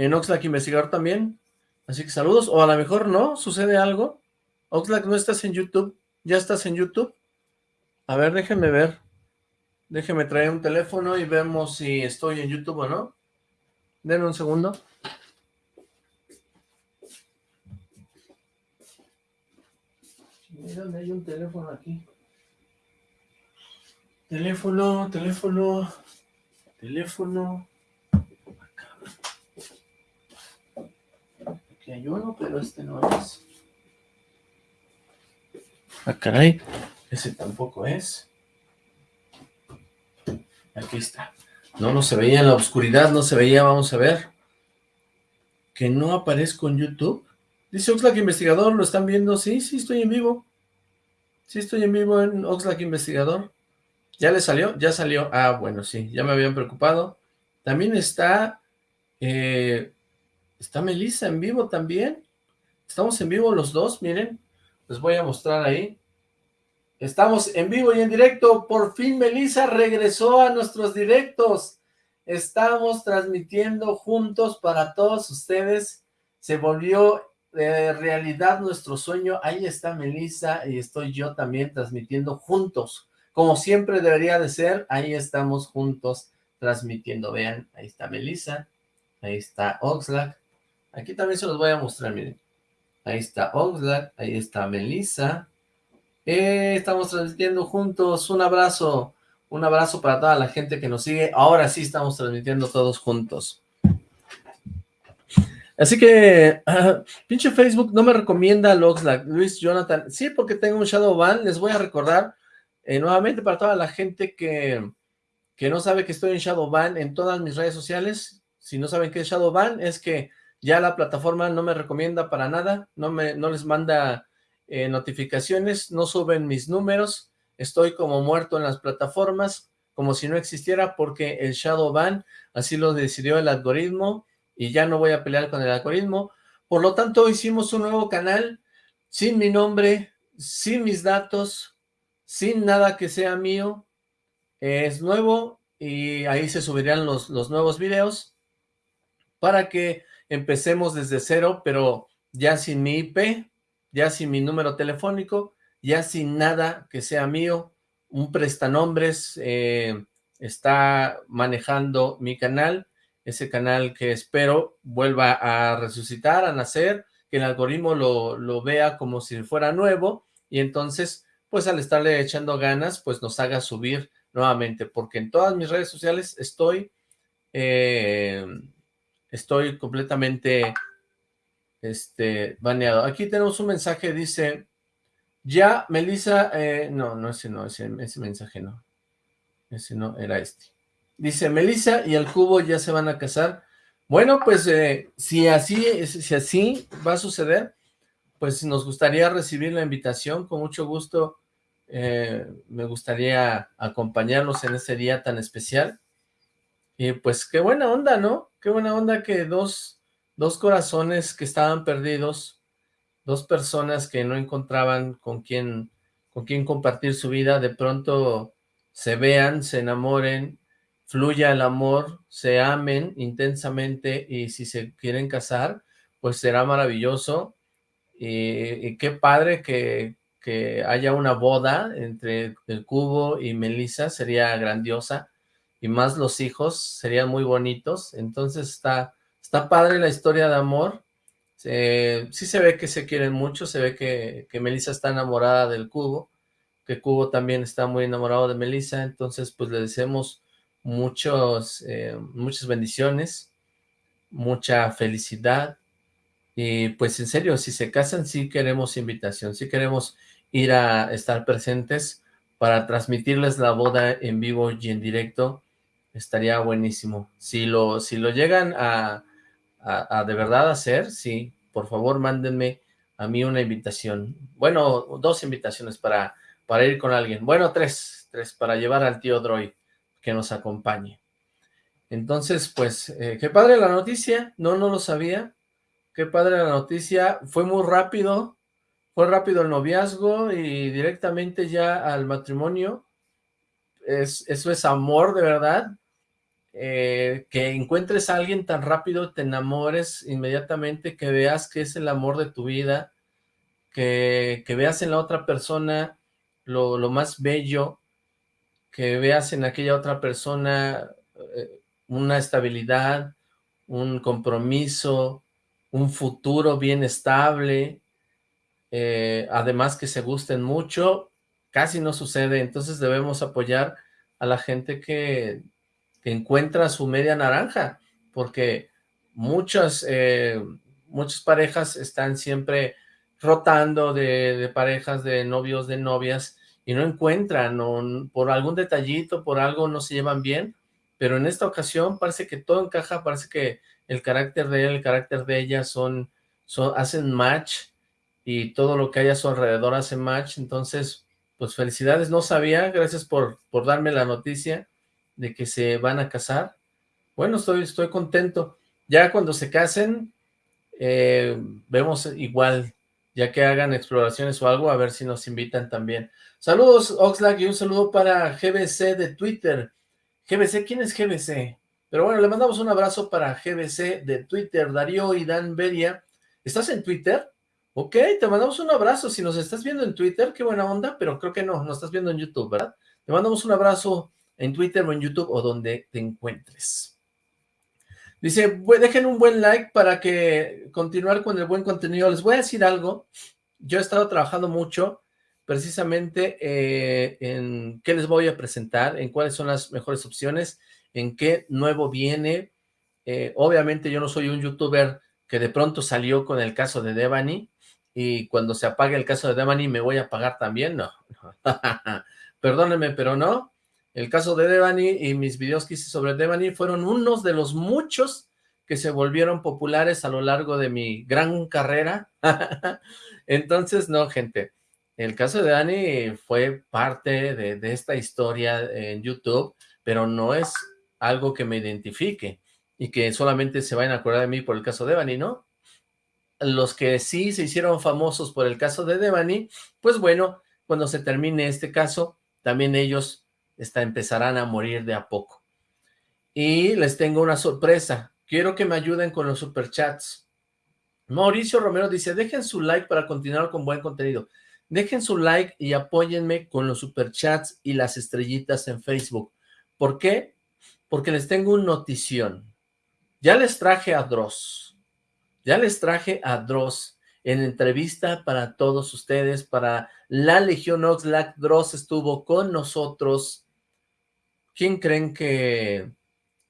en Oxlack Investigador también. Así que saludos, o a lo mejor no, sucede algo. Oxlack, ¿no estás en YouTube? ¿Ya estás en YouTube? A ver, déjenme ver. Déjenme traer un teléfono y vemos si estoy en YouTube o no. Denme un segundo. ¿Dónde hay un teléfono aquí? Teléfono, teléfono, teléfono. Aquí hay uno, pero este no es. Ah, caray. Ese tampoco es. Aquí está. No, no se veía en la oscuridad, no se veía, vamos a ver. Que no aparezco en YouTube. Dice Oxlack Investigador, ¿lo están viendo? Sí, sí, estoy en vivo. Sí, estoy en vivo en Oxlack Investigador. ¿Ya le salió? Ya salió. Ah, bueno, sí, ya me habían preocupado. También está... Eh, está Melissa en vivo también. Estamos en vivo los dos, miren. Les voy a mostrar ahí. Estamos en vivo y en directo. Por fin Melissa regresó a nuestros directos. Estamos transmitiendo juntos para todos ustedes. Se volvió de realidad nuestro sueño. Ahí está Melissa y estoy yo también transmitiendo juntos como siempre debería de ser, ahí estamos juntos transmitiendo, vean, ahí está Melissa, ahí está Oxlack, aquí también se los voy a mostrar, miren, ahí está Oxlack, ahí está Melissa, eh, estamos transmitiendo juntos, un abrazo, un abrazo para toda la gente que nos sigue, ahora sí estamos transmitiendo todos juntos. Así que, pinche Facebook no me recomienda a Oxlack, Luis Jonathan, sí, porque tengo un Shadow Ban, les voy a recordar, eh, nuevamente para toda la gente que, que no sabe que estoy en Shadowban en todas mis redes sociales, si no saben qué es Shadowban, es que ya la plataforma no me recomienda para nada, no, me, no les manda eh, notificaciones, no suben mis números, estoy como muerto en las plataformas, como si no existiera, porque el Shadowban así lo decidió el algoritmo, y ya no voy a pelear con el algoritmo, por lo tanto hicimos un nuevo canal, sin mi nombre, sin mis datos, sin nada que sea mío, es nuevo y ahí se subirán los, los nuevos videos para que empecemos desde cero, pero ya sin mi IP, ya sin mi número telefónico, ya sin nada que sea mío, un prestanombres eh, está manejando mi canal, ese canal que espero vuelva a resucitar, a nacer, que el algoritmo lo, lo vea como si fuera nuevo, y entonces pues al estarle echando ganas, pues nos haga subir nuevamente, porque en todas mis redes sociales estoy, eh, estoy completamente este, baneado. Aquí tenemos un mensaje, dice, ya, Melissa, eh, no, no, ese no, ese, ese mensaje no, ese no, era este. Dice, Melissa y el cubo ya se van a casar. Bueno, pues eh, si así, si así va a suceder, pues nos gustaría recibir la invitación, con mucho gusto eh, me gustaría acompañarlos en ese día tan especial. Y pues qué buena onda, ¿no? Qué buena onda que dos, dos corazones que estaban perdidos, dos personas que no encontraban con quién, con quién compartir su vida, de pronto se vean, se enamoren, fluya el amor, se amen intensamente y si se quieren casar, pues será maravilloso. y qué padre que, que haya una boda entre el cubo y Melissa sería grandiosa y más los hijos serían muy bonitos, entonces está, está padre la historia de amor, sí se ve que se quieren mucho, se ve que, que Melissa está enamorada del cubo, que Cubo también está muy enamorado de Melissa, entonces pues le deseamos muchos, eh, muchas bendiciones, mucha felicidad, y pues en serio, si se casan sí queremos invitación, sí queremos ir a estar presentes para transmitirles la boda en vivo y en directo, estaría buenísimo. Si lo, si lo llegan a, de verdad hacer, sí, por favor mándenme a mí una invitación. Bueno, dos invitaciones para, para ir con alguien. Bueno, tres, tres, para llevar al tío Droid que nos acompañe. Entonces, pues, eh, qué padre la noticia, no, no lo sabía, qué padre la noticia, fue muy rápido, fue rápido el noviazgo y directamente ya al matrimonio. Es, eso es amor de verdad. Eh, que encuentres a alguien tan rápido, te enamores inmediatamente, que veas que es el amor de tu vida, que, veas en la otra persona lo, más bello, que veas en aquella otra persona eh, una estabilidad, un compromiso, un futuro bien estable, eh, además que se gusten mucho, casi no sucede, entonces debemos apoyar a la gente que, encuentra su media naranja, porque muchas, eh, muchas parejas están siempre rotando de, parejas, de novios, de novias, y no encuentran, o por algún detallito, por algo no se llevan bien, pero en esta ocasión parece que todo encaja, parece que el carácter de él, el carácter de ella son, son hacen match, y todo lo que hay a su alrededor hace match, entonces, pues felicidades, no sabía, gracias por, por darme la noticia de que se van a casar, bueno, estoy, estoy contento, ya cuando se casen, eh, vemos igual, ya que hagan exploraciones o algo, a ver si nos invitan también. Saludos, Oxlack, y un saludo para GBC de Twitter. GBC, ¿quién es GBC? Pero bueno, le mandamos un abrazo para GBC de Twitter, Darío y Dan Beria. ¿Estás en Twitter? Ok, te mandamos un abrazo. Si nos estás viendo en Twitter, qué buena onda, pero creo que no, nos estás viendo en YouTube, ¿verdad? Te mandamos un abrazo en Twitter o en YouTube o donde te encuentres. Dice, dejen un buen like para que continuar con el buen contenido. Les voy a decir algo. Yo he estado trabajando mucho precisamente eh, en qué les voy a presentar, en cuáles son las mejores opciones, en qué nuevo viene. Eh, obviamente yo no soy un youtuber que de pronto salió con el caso de Devani, y cuando se apague el caso de Devani me voy a pagar también, no. Perdónenme, pero no. El caso de Devani y mis videos que hice sobre Devani fueron unos de los muchos que se volvieron populares a lo largo de mi gran carrera. Entonces, no, gente. El caso de Devani fue parte de, de esta historia en YouTube, pero no es algo que me identifique y que solamente se vayan a acordar de mí por el caso de Devani, ¿no? los que sí se hicieron famosos por el caso de Devani, pues bueno, cuando se termine este caso, también ellos está, empezarán a morir de a poco. Y les tengo una sorpresa, quiero que me ayuden con los superchats. Mauricio Romero dice, dejen su like para continuar con buen contenido. Dejen su like y apóyenme con los superchats y las estrellitas en Facebook. ¿Por qué? Porque les tengo una notición. Ya les traje a Dross ya les traje a Dross en entrevista para todos ustedes, para la Legión Oxlack. Dross estuvo con nosotros. ¿Quién creen que,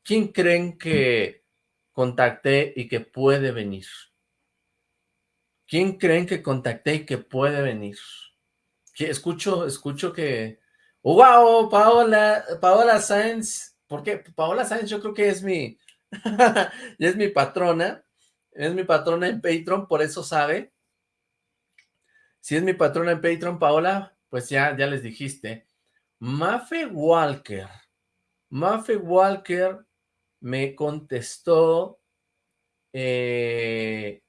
quién creen que contacté y que puede venir? ¿Quién creen que contacté y que puede venir? Escucho, escucho que... ¡Wow! Paola, Paola Sáenz. ¿Por qué? Paola Sáenz yo creo que es mi... es mi patrona es mi patrona en Patreon, por eso sabe. Si es mi patrona en Patreon, Paola, pues ya, ya les dijiste. Mafe Walker. Mafe Walker me contestó eh,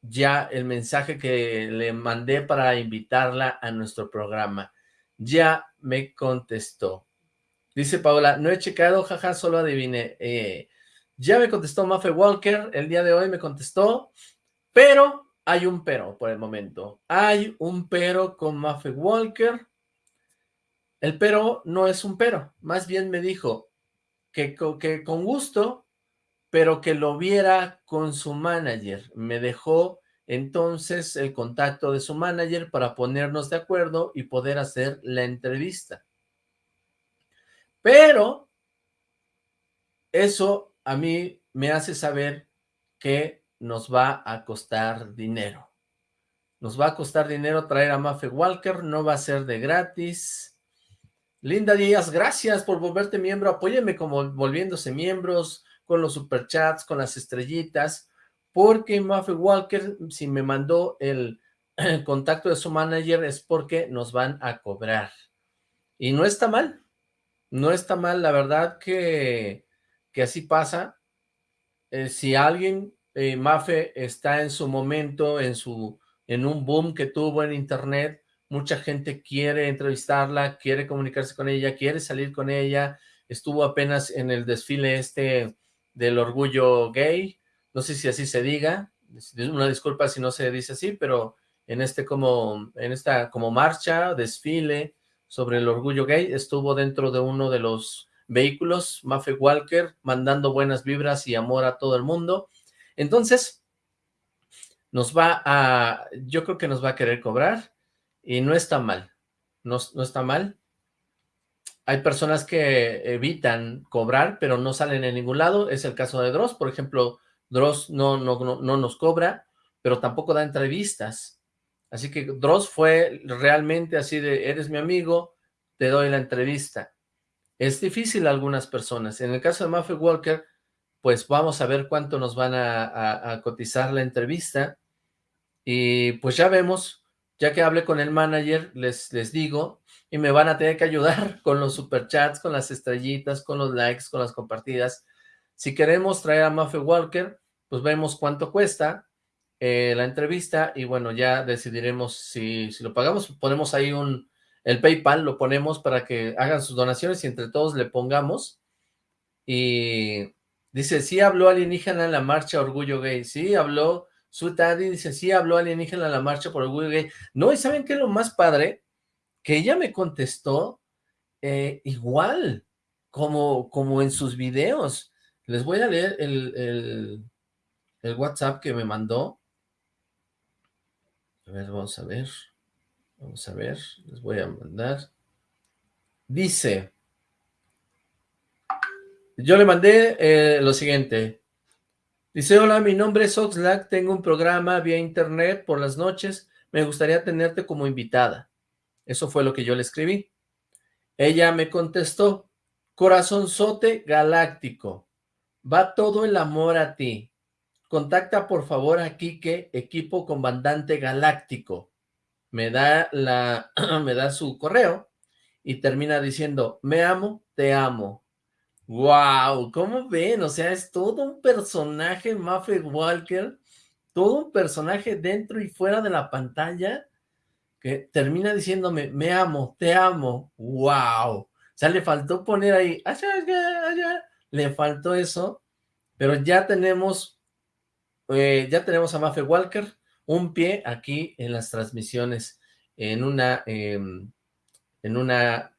ya el mensaje que le mandé para invitarla a nuestro programa. Ya me contestó. Dice Paola, no he checado, jaja, solo adiviné. Eh, ya me contestó Maffe Walker, el día de hoy me contestó, pero hay un pero por el momento. Hay un pero con Maffe Walker. El pero no es un pero, más bien me dijo que, con gusto, pero que lo viera con su manager. Me dejó entonces el contacto de su manager para ponernos de acuerdo y poder hacer la entrevista. Pero eso a mí me hace saber que nos va a costar dinero. Nos va a costar dinero traer a Mafe Walker, no va a ser de gratis. Linda Díaz, gracias por volverte miembro, apóyeme como volviéndose miembros, con los superchats, con las estrellitas, porque Mafe Walker, si me mandó el, contacto de su manager, es porque nos van a cobrar. Y no está mal, no está mal, la verdad que que así pasa. Eh, si alguien, eh, Mafe, está en su momento, en, su, en un boom que tuvo en internet, mucha gente quiere entrevistarla, quiere comunicarse con ella, quiere salir con ella, estuvo apenas en el desfile este del orgullo gay, no sé si así se diga, una disculpa si no se dice así, pero en este como, en esta como marcha, desfile sobre el orgullo gay, estuvo dentro de uno de los vehículos, Maffe Walker, mandando buenas vibras y amor a todo el mundo. Entonces, nos va a, yo creo que nos va a querer cobrar, y no está mal, no, no está mal. Hay personas que evitan cobrar, pero no salen en ningún lado, es el caso de Dross, por ejemplo, Dross no, no, no, no nos cobra, pero tampoco da entrevistas, así que Dross fue realmente así de, eres mi amigo, te doy la entrevista. Es difícil algunas personas, en el caso de Maffe Walker, pues vamos a ver cuánto nos van a cotizar la entrevista, y pues ya vemos, ya que hablé con el manager, les, les digo, y me van a tener que ayudar con los superchats, con las estrellitas, con los likes, con las compartidas. Si queremos traer a Maffe Walker, pues vemos cuánto cuesta eh, la entrevista y bueno, ya decidiremos si, si lo pagamos. Ponemos ahí un, el PayPal, lo ponemos para que hagan sus donaciones y entre todos le pongamos. Y dice, sí habló alienígena en la marcha Orgullo Gay, sí habló su Daddy dice, sí, habló alienígena en la marcha por el gay. No, ¿y saben qué es lo más padre? Que ella me contestó eh, igual, como, como en sus videos. Les voy a leer el, el, WhatsApp que me mandó. A ver, vamos a ver. Vamos a ver, les voy a mandar. Dice, yo le mandé eh, lo siguiente, Dice, hola, mi nombre es Oxlack, tengo un programa vía internet por las noches, me gustaría tenerte como invitada. Eso fue lo que yo le escribí. Ella me contestó, corazonzote galáctico, va todo el amor a ti. Contacta por favor a Kike, equipo comandante galáctico. Me da, la, me da su correo y termina diciendo, me amo, te amo. Wow, ¿cómo ven? O sea, es todo un personaje Maffe Walker, todo un personaje dentro y fuera de la pantalla que termina diciéndome, me amo, te amo, wow. O sea, le faltó poner ahí, allá, allá, le faltó eso, pero ya tenemos, eh, ya tenemos a Maffe Walker, un pie aquí en las transmisiones, en una, em, en una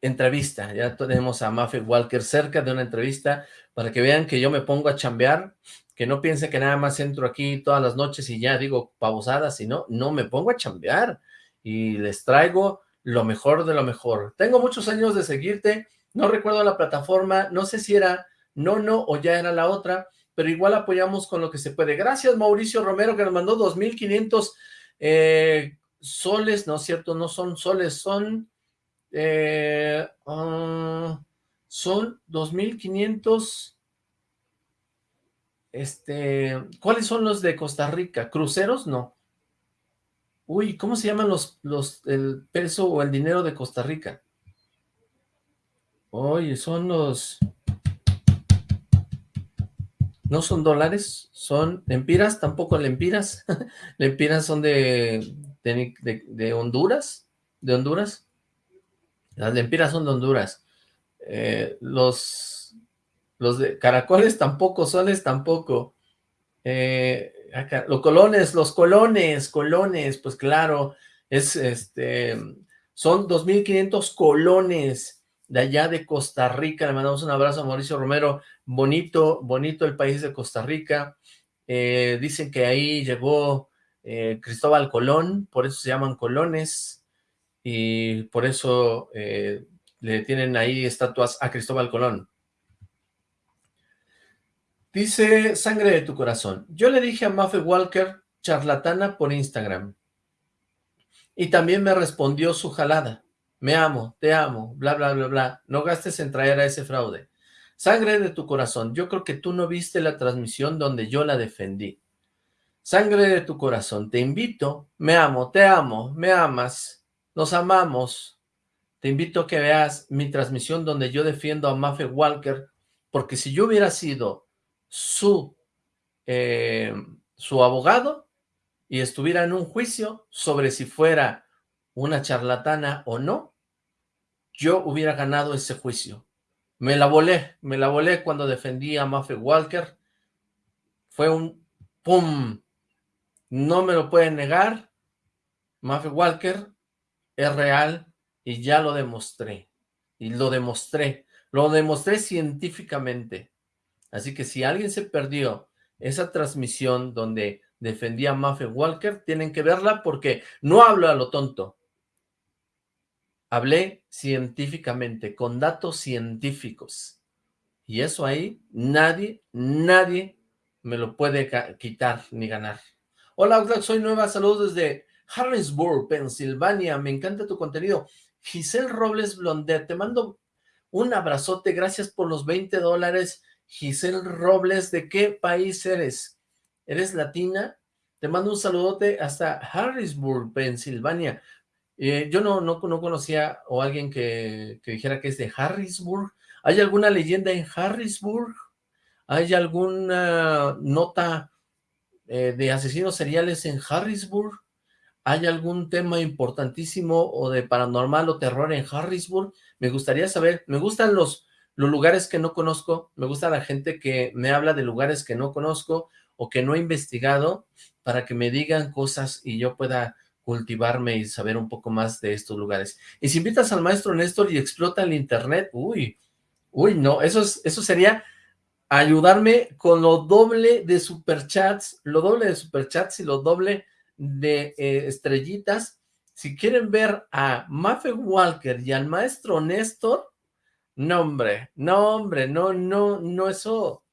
entrevista, ya tenemos a Maffe Walker cerca de una entrevista para que vean que yo me pongo a chambear, que no piense que nada más entro aquí todas las noches y ya digo pausadas, sino no, me pongo a chambear y les traigo lo mejor de lo mejor. Tengo muchos años de seguirte, no recuerdo la plataforma, no sé si era no, no o ya era la otra, pero igual apoyamos con lo que se puede. Gracias Mauricio Romero que nos mandó 2.500 eh, soles, no es cierto, no son soles, son eh, uh, son 2.500... Este, ¿cuáles son los de Costa Rica? ¿Cruceros? No. Uy, ¿cómo se llaman los, los, el peso o el dinero de Costa Rica? Oye, son los... No son dólares, son lempiras, tampoco lempiras. lempiras son de, de, de Honduras, de Honduras. Las lempiras son de Honduras. Eh, los, los de caracoles tampoco, soles tampoco. Eh, los colones, los colones, colones, pues claro, es este, son 2.500 colones de allá de Costa Rica. Le mandamos un abrazo a Mauricio Romero. Bonito, bonito el país de Costa Rica. Eh, dicen que ahí llegó Cristóbal Colón, por eso se llaman colones y por eso eh, le tienen ahí estatuas a Cristóbal Colón. Dice Sangre de tu Corazón. Yo le dije a Maffe Walker, charlatana por Instagram. Y también me respondió su jalada. Me amo, te amo, bla, bla, bla, bla. No gastes en traer a ese fraude. Sangre de tu corazón. Yo creo que tú no viste la transmisión donde yo la defendí. Sangre de tu corazón. Te invito. Me amo, te amo, me amas. Nos amamos. Te invito a que veas mi transmisión donde yo defiendo a Maffe Walker, porque si yo hubiera sido su, eh, su abogado y estuviera en un juicio sobre si fuera una charlatana o no, yo hubiera ganado ese juicio. Me la volé, me la volé cuando defendí a Maffe Walker. Fue un ¡pum! No me lo pueden negar. Maffe Walker es real y ya lo demostré. Y lo demostré. Lo demostré científicamente. Así que si alguien se perdió esa transmisión donde defendía a Maffe Walker, tienen que verla porque no hablo a lo tonto. Hablé científicamente, con datos científicos. Y eso ahí, nadie, nadie me lo puede quitar ni ganar. Hola, soy nueva, saludos desde Harrisburg, Pensilvania, me encanta tu contenido. Giselle Robles Blondet, te mando un abrazote, gracias por los 20 dólares. Giselle Robles, ¿de qué país eres? ¿Eres latina? Te mando un saludote hasta Harrisburg, Pensilvania. Eh, yo no, no, no, conocía o alguien que, que, dijera que es de Harrisburg. ¿Hay alguna leyenda en Harrisburg? ¿Hay alguna nota eh, de asesinos seriales en Harrisburg? ¿Hay algún tema importantísimo o de paranormal o terror en Harrisburg? Me gustaría saber, me gustan los, los lugares que no conozco, me gusta la gente que me habla de lugares que no conozco o que no he investigado para que me digan cosas y yo pueda cultivarme y saber un poco más de estos lugares. Y si invitas al maestro Néstor y explota el internet, uy, uy, no, eso, es, eso sería ayudarme con lo doble de superchats, lo doble de superchats y lo doble de eh, estrellitas. Si quieren ver a Maffe Walker y al maestro Néstor, no hombre, no hombre, no, no, no, eso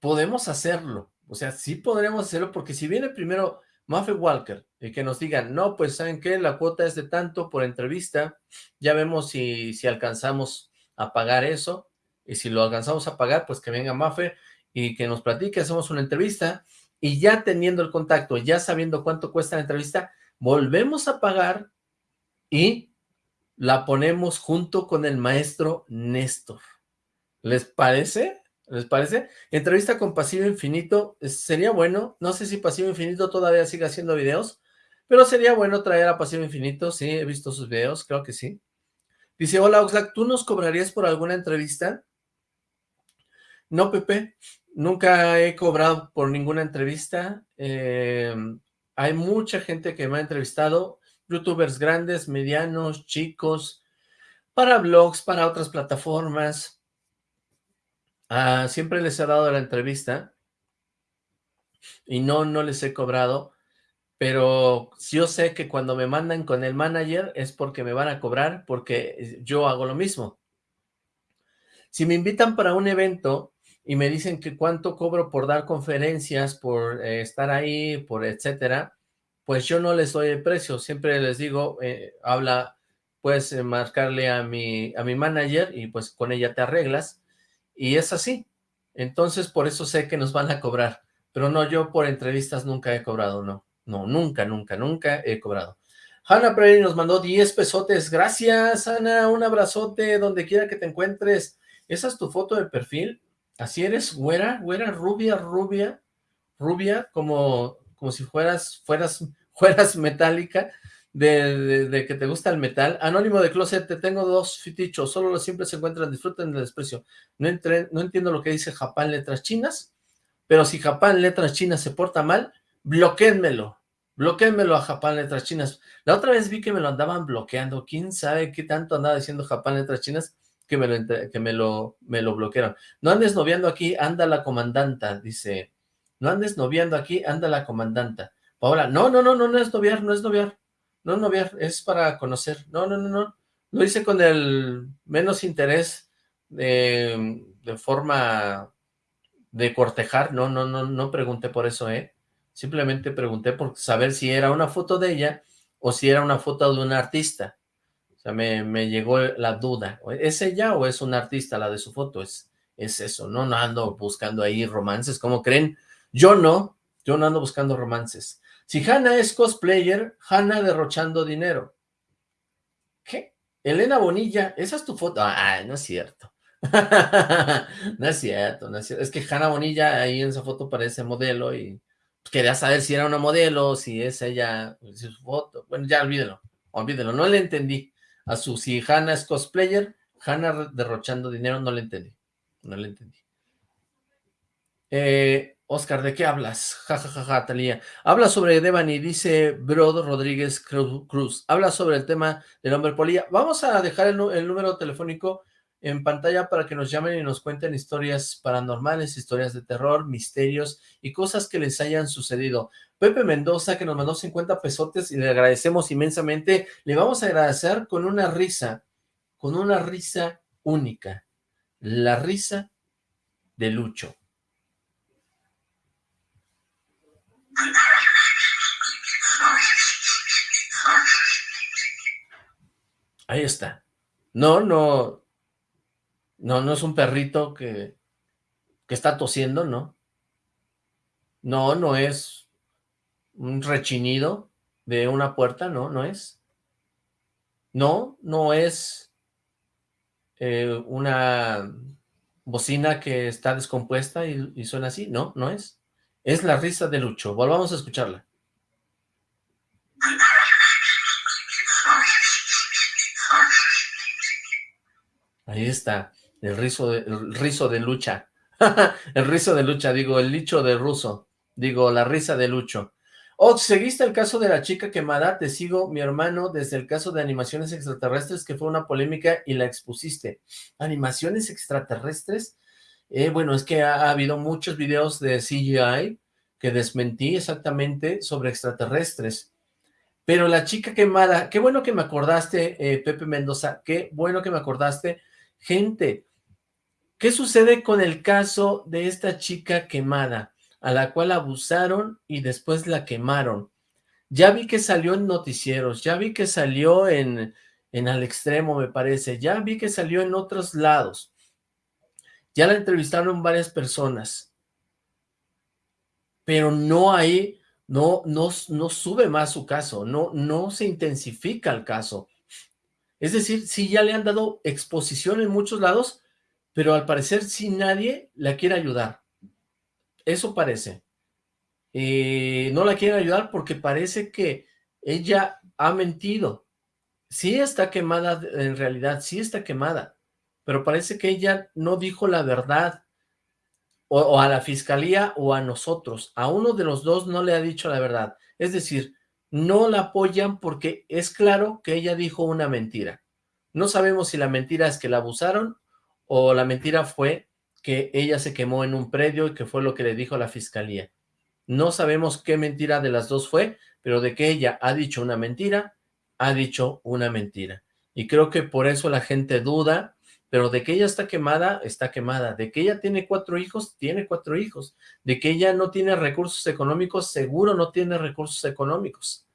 podemos hacerlo. O sea, sí podremos hacerlo porque si viene primero Maffe Walker, y que nos digan, no, pues ¿saben qué? La cuota es de tanto por entrevista, ya vemos si, si alcanzamos a pagar eso, y si lo alcanzamos a pagar, pues que venga Maffe y que nos platique, hacemos una entrevista, y ya teniendo el contacto, ya sabiendo cuánto cuesta la entrevista, volvemos a pagar y la ponemos junto con el maestro Néstor. ¿Les parece? ¿Les parece? Entrevista con Pasivo Infinito, sería bueno, no sé si Pasivo Infinito todavía sigue haciendo videos, pero sería bueno traer a Pasivo Infinito, sí, he visto sus videos, creo que sí. Dice, hola Oxlack, ¿tú nos cobrarías por alguna entrevista? No, Pepe, nunca he cobrado por ninguna entrevista, eh, hay mucha gente que me ha entrevistado, youtubers grandes, medianos, chicos, para blogs, para otras plataformas, Ah, siempre les he dado la entrevista y no, no les he cobrado, pero yo sé que cuando me mandan con el manager es porque me van a cobrar, porque yo hago lo mismo. Si me invitan para un evento y me dicen que cuánto cobro por dar conferencias, por eh, estar ahí, por etcétera, pues yo no les doy el precio, siempre les digo, eh, habla, puedes eh, marcarle a mi, a mi manager y pues con ella te arreglas, y es así. Entonces, por eso sé que nos van a cobrar. Pero no, yo por entrevistas nunca he cobrado, no. No, nunca, nunca, nunca he cobrado. Hanna Prairie nos mandó 10 pesotes. Gracias, Ana. Un abrazote donde quiera que te encuentres. ¿Esa es tu foto de perfil? ¿Así eres güera? ¿Güera rubia, rubia? ¿Rubia? Como, como si fueras, fueras, fueras metálica de, que te gusta el metal. Anónimo de Closet, te tengo dos fitichos, solo los simples se encuentran, disfruten del desprecio. No, no entiendo lo que dice Japán letras chinas, pero si Japán letras chinas se porta mal, bloquéenmelo, bloquéenmelo a Japán letras chinas. La otra vez vi que me lo andaban bloqueando, quién sabe qué tanto andaba diciendo Japán letras chinas, que me lo, que me lo, me lo bloquearon. No andes noviando aquí, anda la comandanta, dice. No andes noviando aquí, anda la comandanta. Paola, no, no, no, no, no es noviar, no es noviar. No, no, ver, es para conocer. No, no, no, no. Lo hice con el menos interés de, de forma de cortejar. No, no, no, no pregunté por eso, ¿eh? Simplemente pregunté por saber si era una foto de ella o si era una foto de un artista. Sea, me, llegó la duda. ¿Es ella o es un artista la de su foto? Es, es eso, no, no ando buscando ahí romances, como creen? Yo no, yo no ando buscando romances. Si Hanna es cosplayer, Hanna derrochando dinero. ¿Qué? Elena Bonilla, esa es tu foto. Ah, no es cierto. no es cierto, no es cierto. Es que Hanna Bonilla ahí en esa foto parece modelo y quería saber si era una modelo, si es ella, si es su foto. Bueno, ya olvídelo, olvídelo, no le entendí. A su si Hanna es cosplayer, Hanna derrochando dinero, no le entendí, no le entendí. Eh, Oscar, ¿de qué hablas? Ja, ja, ja, ja, Talía. Habla sobre Devani, dice Brod Rodríguez Cruz. Habla sobre el tema del hombre polilla. Vamos a dejar el número telefónico en pantalla para que nos llamen y nos cuenten historias paranormales, historias de terror, misterios y cosas que les hayan sucedido. Pepe Mendoza, que nos mandó 50 pesotes y le agradecemos inmensamente, le vamos a agradecer con una risa, con una risa única, la risa de Lucho. Ahí está. No, no, no, no es un perrito que, que está tosiendo, ¿no? No, no es un rechinido de una puerta, no, no es. No, no es eh, una bocina que está descompuesta y, y suena así, no, no es. Es la risa de Lucho, volvamos a escucharla. Ahí está. El rizo de, el rizo de lucha. el rizo de lucha, digo, el licho de ruso. Digo, la risa de Lucho. Oh, ¿seguiste el caso de la chica quemada? Te sigo, mi hermano, desde el caso de animaciones extraterrestres, que fue una polémica y la expusiste. ¿Animaciones extraterrestres? Eh, bueno, es que ha, habido muchos videos de CGI que desmentí exactamente sobre extraterrestres. Pero la chica quemada, qué bueno que me acordaste, eh, Pepe Mendoza, qué bueno que me acordaste. Gente, ¿Qué sucede con el caso de esta chica quemada, a la cual abusaron y después la quemaron? Ya vi que salió en noticieros, ya vi que salió en, en Al Extremo, me parece, ya vi que salió en otros lados. Ya la entrevistaron varias personas. Pero no hay, no, no, no sube más su caso, no, no se intensifica el caso. Es decir, sí ya le han dado exposición en muchos lados, pero al parecer si nadie la quiere ayudar. Eso parece. Eh, no la quieren ayudar porque parece que ella ha mentido. Sí está quemada en realidad, sí está quemada, pero parece que ella no dijo la verdad, o, a la fiscalía o a nosotros. A uno de los dos no le ha dicho la verdad. Es decir, no la apoyan porque es claro que ella dijo una mentira. No sabemos si la mentira es que la abusaron o la mentira fue que ella se quemó en un predio y que fue lo que le dijo la fiscalía. No sabemos qué mentira de las dos fue, pero de que ella ha dicho una mentira, ha dicho una mentira. Y creo que por eso la gente duda, pero de que ella está quemada, está quemada. De que ella tiene cuatro hijos, tiene cuatro hijos. De que ella no tiene recursos económicos, seguro no tiene recursos económicos.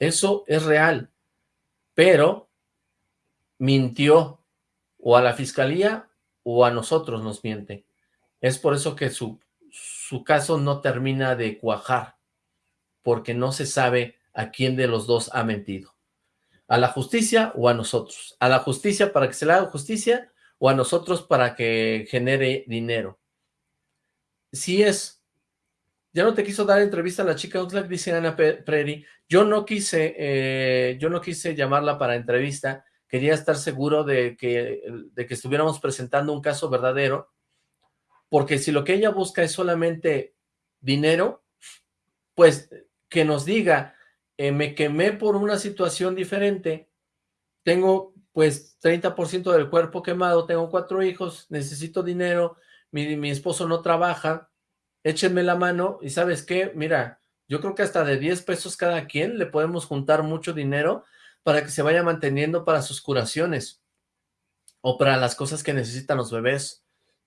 Eso es real. Pero mintió o a la fiscalía o a nosotros nos miente. Es por eso que su, su caso no termina de cuajar, porque no se sabe a quién de los dos ha mentido. A la justicia o a nosotros. A la justicia para que se le haga justicia o a nosotros para que genere dinero. Si es, ya no te quiso dar entrevista a la chica Oxlack, dice Ana Preri, yo no quise, eh, yo no quise llamarla para entrevista, quería estar seguro de que, de que estuviéramos presentando un caso verdadero, porque si lo que ella busca es solamente dinero, pues que nos diga, eh, me quemé por una situación diferente, tengo pues 30% del cuerpo quemado, tengo cuatro hijos, necesito dinero, mi, mi esposo no trabaja, échenme la mano y ¿sabes qué? Mira, yo creo que hasta de 10 pesos cada quien le podemos juntar mucho dinero para que se vaya manteniendo para sus curaciones o para las cosas que necesitan los bebés,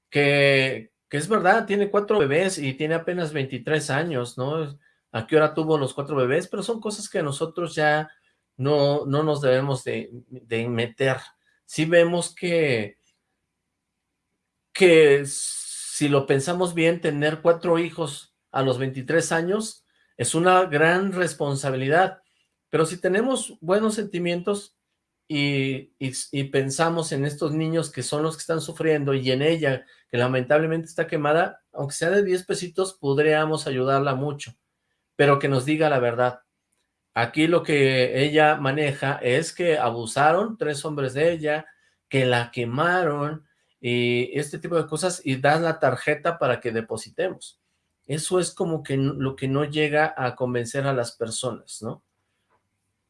que, que es verdad, tiene cuatro bebés y tiene apenas 23 años, ¿no? ¿A qué hora tuvo los cuatro bebés? Pero son cosas que nosotros ya no, no nos debemos de, de meter. Si vemos que, que si lo pensamos bien, tener cuatro hijos a los 23 años es una gran responsabilidad. Pero si tenemos buenos sentimientos y, pensamos en estos niños que son los que están sufriendo y en ella, que lamentablemente está quemada, aunque sea de 10 pesitos, podríamos ayudarla mucho, pero que nos diga la verdad. Aquí lo que ella maneja es que abusaron tres hombres de ella, que la quemaron y este tipo de cosas y dan la tarjeta para que depositemos. Eso es como que lo que no llega a convencer a las personas, ¿no?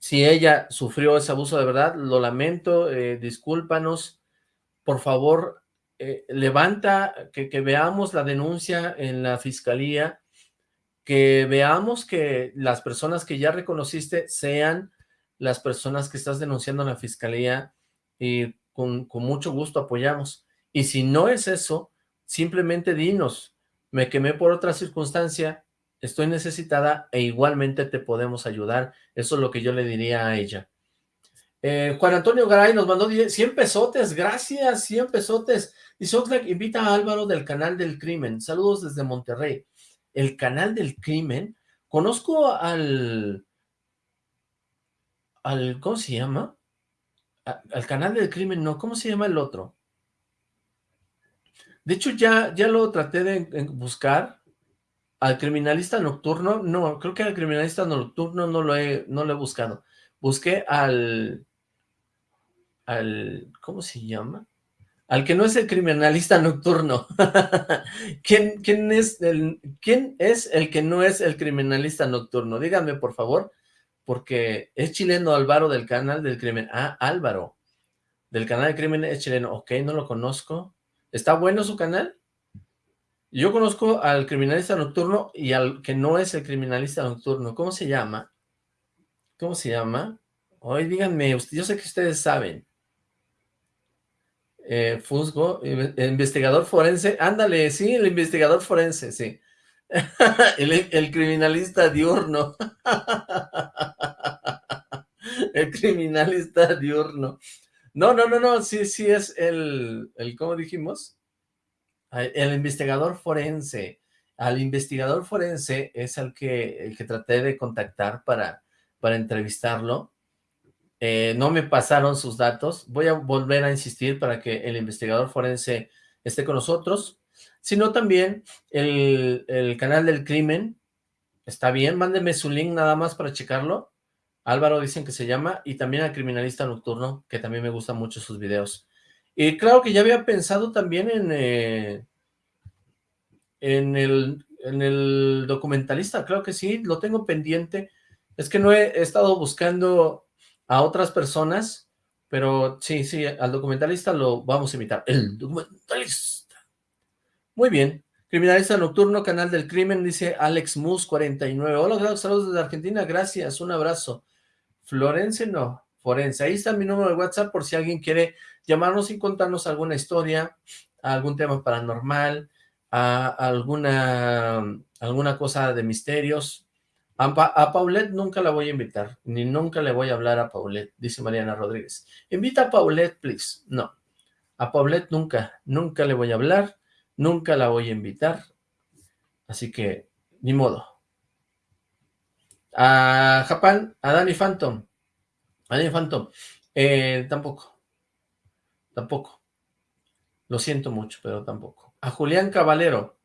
Si ella sufrió ese abuso de verdad, lo lamento, eh, discúlpanos, por favor, eh, levanta, que, veamos la denuncia en la fiscalía, que veamos que las personas que ya reconociste sean las personas que estás denunciando en la fiscalía y con, con mucho gusto apoyamos. Y si no es eso, simplemente dinos, me quemé por otra circunstancia, estoy necesitada e igualmente te podemos ayudar. Eso es lo que yo le diría a ella. Eh, Juan Antonio Garay nos mandó 100 pesotes, gracias, 100 pesotes. Y Oxlack invita a Álvaro del canal del crimen. Saludos desde Monterrey. El canal del crimen. Conozco al... al ¿Cómo se llama? al canal del crimen, no. ¿Cómo se llama el otro? De hecho, ya, ya lo traté de buscar. Al criminalista nocturno, no, creo que al criminalista nocturno no lo he, no lo he buscado. Busqué al, al, ¿cómo se llama? Al que no es el criminalista nocturno. ¿Quién, quién, es el, ¿Quién es el que no es el criminalista nocturno? Díganme, por favor, porque es chileno Álvaro del canal del crimen. Ah, Álvaro, del canal del crimen es chileno. Ok, no lo conozco. ¿Está bueno su canal? Yo conozco al criminalista nocturno y al que no es el criminalista nocturno. ¿Cómo se llama? ¿Cómo se llama? Hoy díganme, yo sé que ustedes saben. Eh, Fusgo, investigador forense. Ándale, sí, el investigador forense, sí. el, el criminalista diurno. el criminalista diurno. No, no, no, no, sí, sí es el, el ¿cómo dijimos? El investigador forense. Al investigador forense es el que, el que traté de contactar para, para entrevistarlo. Eh, no me pasaron sus datos. Voy a volver a insistir para que el investigador forense esté con nosotros. Sino también el, el canal del crimen. Está bien, mándenme su link nada más para checarlo. Álvaro dicen que se llama, y también al Criminalista Nocturno, que también me gustan mucho sus videos. Y claro que ya había pensado también en, eh, en, el, en el documentalista, creo que sí, lo tengo pendiente. Es que no he, estado buscando a otras personas, pero sí, sí, al documentalista lo vamos a invitar. El documentalista. Muy bien. Criminalista Nocturno, Canal del Crimen, dice Alex Mus 49. Hola, saludos desde Argentina, gracias, un abrazo. Florence no, Forense. Ahí está mi número de WhatsApp por si alguien quiere llamarnos y contarnos alguna historia, algún tema paranormal, a alguna, alguna cosa de misterios. A, a, Paulette nunca la voy a invitar, ni nunca le voy a hablar a Paulette, dice Mariana Rodríguez. Invita a Paulette, please. No, a Paulette nunca, nunca le voy a hablar, nunca la voy a invitar. Así que, ni modo. A Japán, a Danny Phantom. A Danny Phantom. Eh, tampoco. Tampoco. Lo siento mucho, pero tampoco. A Julián Caballero.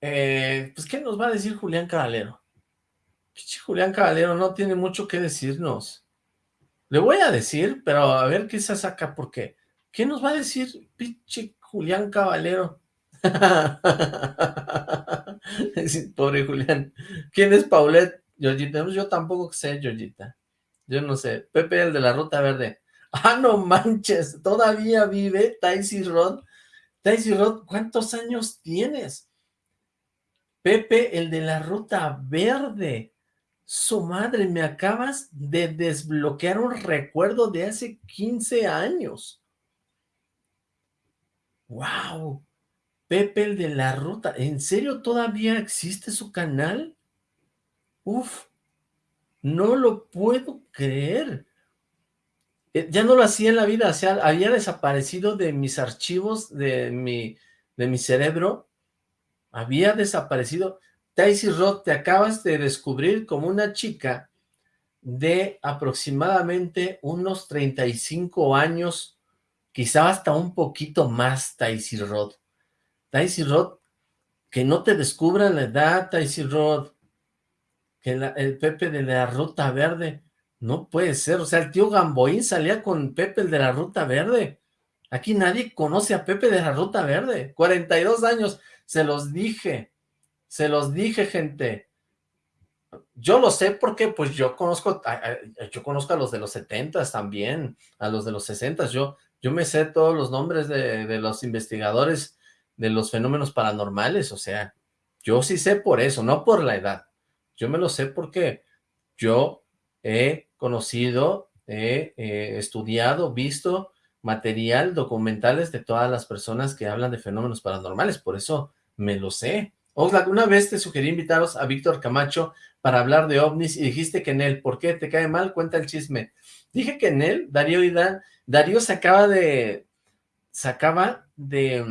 Eh, pues, ¿qué nos va a decir Julián Caballero? Julián Caballero no tiene mucho que decirnos. Le voy a decir, pero a ver qué se saca, porque ¿qué nos va a decir pinche Julián Caballero? Pobre Julián. ¿Quién es Paulette? Georgita, yo tampoco sé, Georgita. Yo no sé. Pepe, el de la Ruta Verde. Ah, no manches, todavía vive Taisy Rod. Taisy Rod, ¿cuántos años tienes? Pepe, el de la Ruta Verde. Su madre, me acabas de desbloquear un recuerdo de hace 15 años. ¡Wow! Pepe, el de la Ruta. ¿En serio todavía existe su canal? Uf, no lo puedo creer. Eh, ya no lo hacía en la vida, o sea, había desaparecido de mis archivos, de mi, de mi cerebro, había desaparecido. Daisy Roth, te acabas de descubrir como una chica de aproximadamente unos 35 años, quizá hasta un poquito más, Daisy Roth. Daisy Roth, que no te descubran la edad, Daisy Roth que el Pepe de la Ruta Verde. No puede ser, o sea, el tío Gamboín salía con Pepe el de la Ruta Verde. Aquí nadie conoce a Pepe de la Ruta Verde. 42 años, se los dije. Se los dije, gente. Yo lo sé porque pues yo conozco, yo conozco a los de los 70 también, a los de los 60 yo, yo me sé todos los nombres de, de los investigadores de los fenómenos paranormales, o sea, yo sí sé por eso, no por la edad. Yo me lo sé porque yo he conocido, he estudiado, visto material, documentales de todas las personas que hablan de fenómenos paranormales, por eso me lo sé. Oxlack, una vez te sugerí invitaros a Víctor Camacho para hablar de ovnis y dijiste que en él, ¿por qué? ¿Te cae mal? Cuenta el chisme. Dije que en él, Darío y Dan, Darío se acaba de, se acaba de,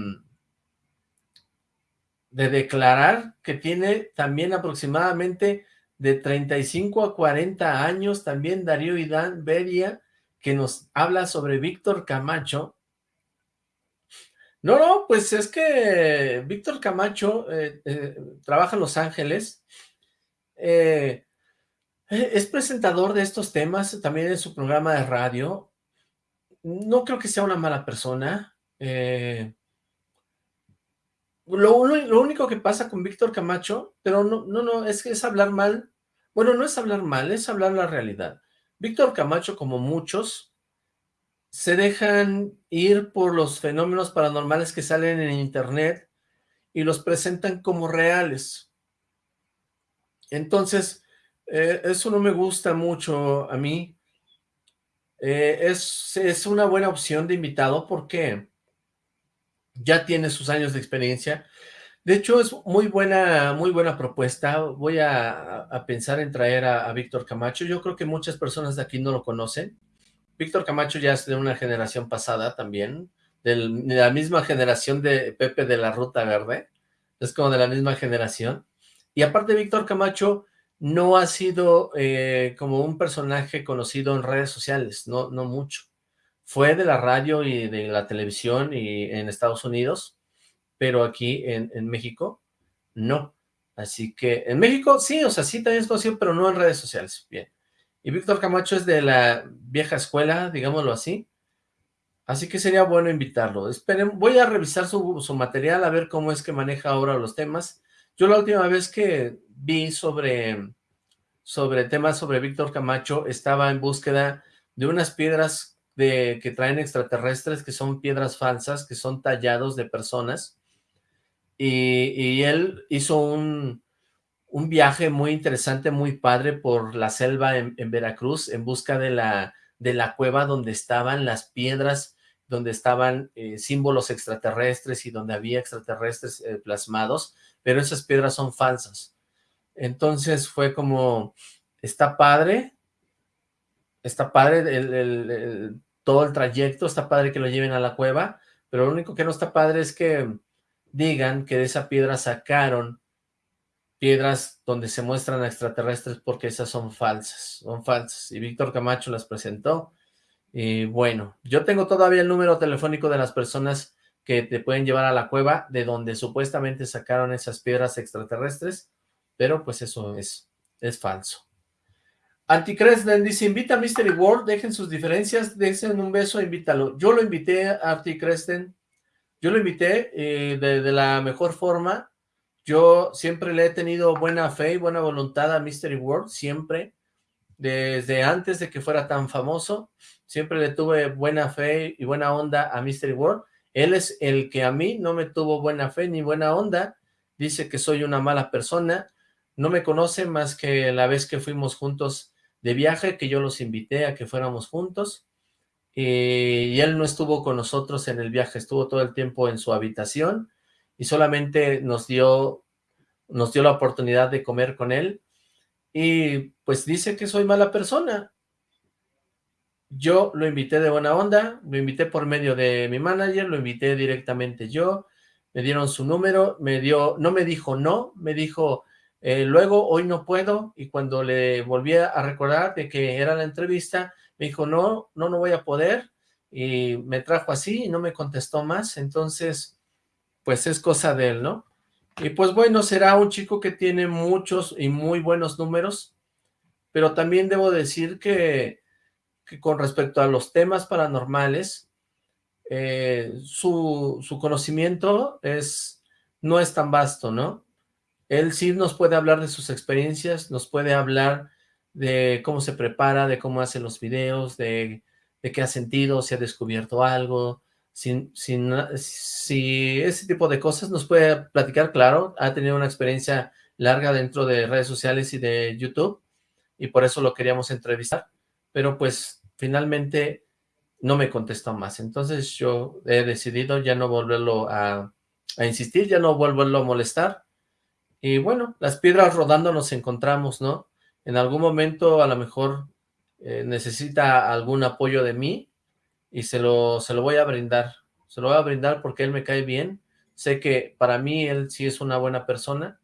de declarar que tiene también aproximadamente de 35 a 40 años, también Darío Idán Beria, que nos habla sobre Víctor Camacho. No, no, pues es que Víctor Camacho eh, eh, trabaja en Los Ángeles, eh, es presentador de estos temas, también en su programa de radio. No creo que sea una mala persona. Lo, lo, único que pasa con Víctor Camacho, pero no, no, no, es que es hablar mal bueno, no es hablar mal, es hablar la realidad. Víctor Camacho, como muchos, se dejan ir por los fenómenos paranormales que salen en internet y los presentan como reales. Entonces, eh, eso no me gusta mucho a mí. Eh, es, es una buena opción de invitado porque ya tiene sus años de experiencia, de hecho, es muy buena, muy buena propuesta. Voy a, pensar en traer a, Víctor Camacho. Yo creo que muchas personas de aquí no lo conocen. Víctor Camacho ya es de una generación pasada también, de la misma generación de Pepe de la Ruta Verde. Es como de la misma generación. Y aparte, Víctor Camacho no ha sido eh, como un personaje conocido en redes sociales, no, no mucho. Fue de la radio y de la televisión y en Estados Unidos, pero aquí en, México no. Así que en México sí, o sea, sí también es conocido, pero no en redes sociales. Bien. Y Víctor Camacho es de la vieja escuela, digámoslo así. Así que sería bueno invitarlo. Voy a revisar su, su material, a ver cómo es que maneja ahora los temas. Yo la última vez que vi sobre, sobre temas sobre Víctor Camacho, estaba en búsqueda de unas piedras de, que traen extraterrestres, que son piedras falsas, que son tallados de personas, y, él hizo un, un, viaje muy interesante, muy padre por la selva en, Veracruz en busca de la, de la cueva donde estaban las piedras, donde estaban eh, símbolos extraterrestres y donde había extraterrestres eh, plasmados, pero esas piedras son falsas. Entonces fue como, está padre, está padre todo el trayecto, está padre que lo lleven a la cueva, pero lo único que no está padre es que digan que de esa piedra sacaron piedras donde se muestran extraterrestres porque esas son falsas, son falsas. Y Víctor Camacho las presentó. Y bueno, yo tengo todavía el número telefónico de las personas que te pueden llevar a la cueva de donde supuestamente sacaron esas piedras extraterrestres, pero pues eso es, es falso. Anticresden dice, invita a Mystery World, dejen sus diferencias, dejen un beso, invítalo. Yo lo invité a Anticresden, yo lo invité eh, de, la mejor forma. Yo siempre le he tenido buena fe y buena voluntad a Mystery World, siempre. Desde antes de que fuera tan famoso, siempre le tuve buena fe y buena onda a Mystery World. Él es el que a mí no me tuvo buena fe ni buena onda. Dice que soy una mala persona. No me conoce más que la vez que fuimos juntos de viaje, que yo los invité a que fuéramos juntos. Eh, y él no estuvo con nosotros en el viaje, estuvo todo el tiempo en su habitación y solamente nos dio, nos dio la oportunidad de comer con él y pues dice que soy mala persona. Yo lo invité de buena onda, lo invité por medio de mi manager, lo invité directamente yo, me dieron su número, me dio, no me dijo no, me dijo eh, luego hoy no puedo y cuando le volví a recordar de que era la entrevista, me dijo, no, no, no voy a poder, y me trajo así y no me contestó más, entonces, pues es cosa de él, ¿no? Y pues bueno, será un chico que tiene muchos y muy buenos números, pero también debo decir que, con respecto a los temas paranormales, eh, su, su, conocimiento es, no es tan vasto, ¿no? Él sí nos puede hablar de sus experiencias, nos puede hablar de cómo se prepara, de cómo hace los videos, de, de qué ha sentido, si ha descubierto algo, si, si ese tipo de cosas nos puede platicar, claro, ha tenido una experiencia larga dentro de redes sociales y de YouTube, y por eso lo queríamos entrevistar, pero pues finalmente no me contestó más. Entonces yo he decidido ya no volverlo a, insistir, ya no volverlo a molestar. Y bueno, las piedras rodando nos encontramos, ¿no? En algún momento a lo mejor eh, necesita algún apoyo de mí y se lo, se lo voy a brindar. Se lo voy a brindar porque él me cae bien. Sé que para mí él sí es una buena persona.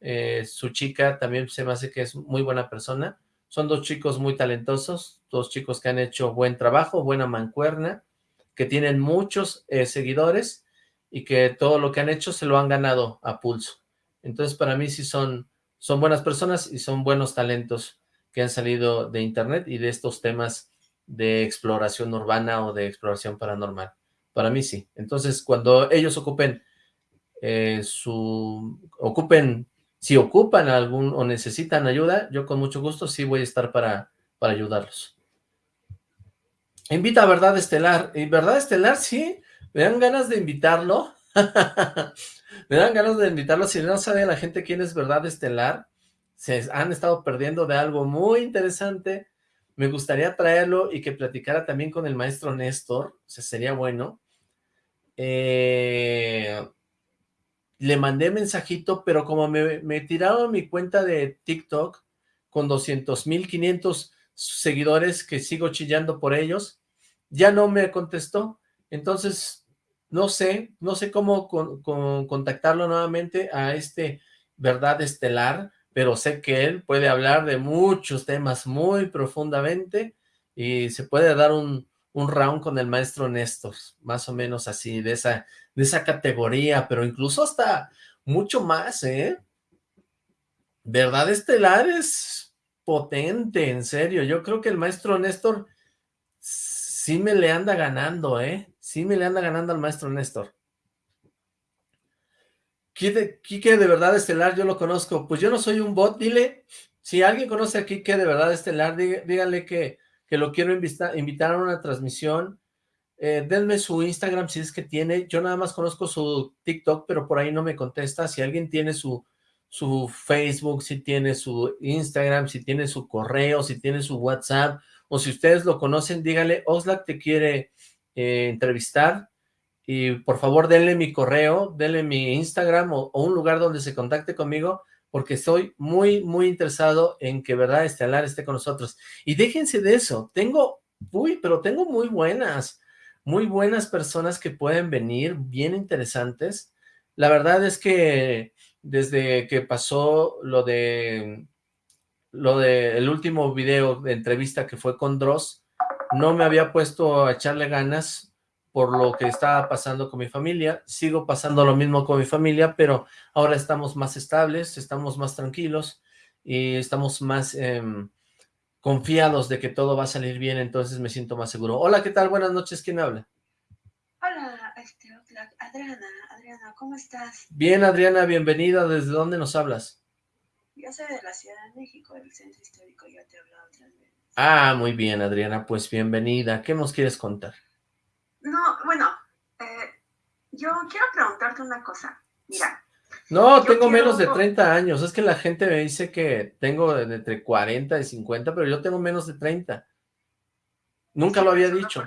Eh, su chica también se me hace que es muy buena persona. Son dos chicos muy talentosos, dos chicos que han hecho buen trabajo, buena mancuerna, que tienen muchos eh, seguidores y que todo lo que han hecho se lo han ganado a pulso. Entonces para mí sí son, son buenas personas y son buenos talentos que han salido de internet y de estos temas de exploración urbana o de exploración paranormal. Para mí sí. Entonces cuando ellos ocupen eh, su, ocupen si ocupan algún o necesitan ayuda, yo con mucho gusto sí voy a estar para, para ayudarlos. Invita a Verdad Estelar. ¿Y Verdad Estelar? Sí, me dan ganas de invitarlo. me dan ganas de invitarlo. Si no sabe la gente quién es Verdad Estelar, se han estado perdiendo de algo muy interesante. Me gustaría traerlo y que platicara también con el maestro Néstor. O sería bueno. Eh, le mandé mensajito, pero como me, tiraron mi cuenta de TikTok con 200 mil 500 seguidores que sigo chillando por ellos, ya no me contestó. Entonces, no sé, no sé cómo contactarlo nuevamente a este Verdad Estelar, pero sé que él puede hablar de muchos temas muy profundamente y se puede dar un, un round con el maestro Néstor, más o menos así, de esa, de esa categoría, pero incluso hasta mucho más, ¿eh? Verdad Estelar es potente, en serio, yo creo que el maestro Néstor sí me le anda ganando, ¿eh? Sí me le anda ganando al maestro Néstor. Quique de Verdad Estelar, yo lo conozco, pues yo no soy un bot, dile, si alguien conoce a Quique de Verdad Estelar, díganle que que lo quiero invitar a una transmisión. Eh, denme su Instagram si es que tiene. Yo nada más conozco su TikTok, pero por ahí no me contesta. Si alguien tiene su, su Facebook, si tiene su Instagram, si tiene su correo, si tiene su WhatsApp, o si ustedes lo conocen, dígale, Oxlack te quiere eh, entrevistar, y por favor denle mi correo, denle mi Instagram o, un lugar donde se contacte conmigo porque estoy muy, muy interesado en que Verdad Estelar esté con nosotros. Y déjense de eso, tengo, uy, pero tengo muy buenas, muy buenas personas que pueden venir, bien interesantes. La verdad es que desde que pasó lo de, lo de el último video de entrevista que fue con Dross, no me había puesto a echarle ganas por lo que estaba pasando con mi familia, sigo pasando lo mismo con mi familia, pero ahora estamos más estables, estamos más tranquilos y estamos más eh, confiados de que todo va a salir bien, entonces me siento más seguro. Hola, ¿qué tal? Buenas noches, ¿quién habla? Hola, este, Adriana, Adriana, ¿cómo estás? Bien, Adriana, bienvenida, ¿desde dónde nos hablas? Yo soy de la Ciudad de México, del Centro Histórico, ya te veces. Ah, muy bien, Adriana, pues bienvenida. ¿Qué nos quieres contar? No, bueno, eh, yo quiero preguntarte una cosa. Mira. No, tengo menos de 30 años. Es que la gente me dice que tengo entre 40 y 50, pero yo tengo menos de 30. Nunca lo había dicho.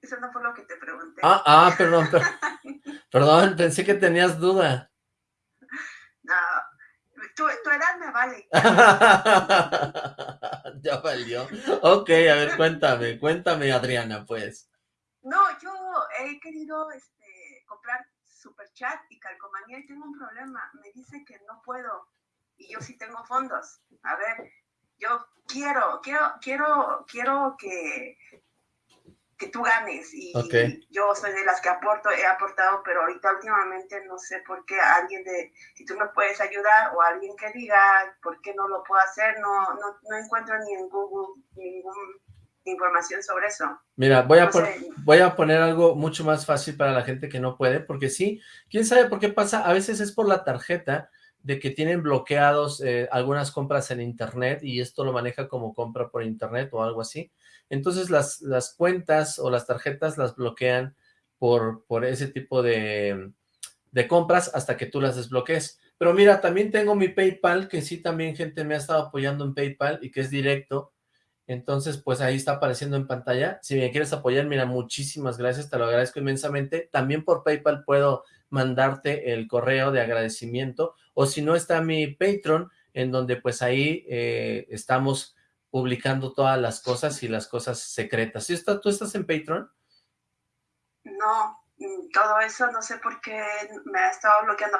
eso no fue lo que te pregunté. Ah, ah, perdón, perdón, pensé que tenías duda. Tu edad me vale. ya valió. Ok, a ver, cuéntame, cuéntame, Adriana, pues. No, yo he querido este, comprar Superchat y Calcomanía y tengo un problema. Me dice que no puedo y yo sí tengo fondos. A ver, yo quiero, quiero, quiero, quiero que, que tú ganes. Y, yo soy de las que aporto, he aportado, pero ahorita últimamente no sé por qué alguien de, si tú me puedes ayudar o alguien que diga por qué no lo puedo hacer, no, no, no encuentro ni en Google ninguna información sobre eso. Mira, voy a, voy a poner algo mucho más fácil para la gente que no puede, porque sí, quién sabe por qué pasa, a veces es por la tarjeta, de que tienen bloqueados eh, algunas compras en internet y esto lo maneja como compra por internet o algo así. Entonces las, las cuentas o las tarjetas las bloquean por, por ese tipo de, de compras hasta que tú las desbloquees. Pero mira, también tengo mi PayPal, que sí también gente me ha estado apoyando en PayPal y que es directo. Entonces, pues ahí está apareciendo en pantalla. Si me quieres apoyar, mira, muchísimas gracias, te lo agradezco inmensamente. También por PayPal puedo mandarte el correo de agradecimiento, o si no está mi Patreon, en donde pues ahí eh, estamos publicando todas las cosas y las cosas secretas. ¿Sí está, ¿Tú estás en Patreon? No, mm, todo eso no sé por qué me ha estado bloqueando.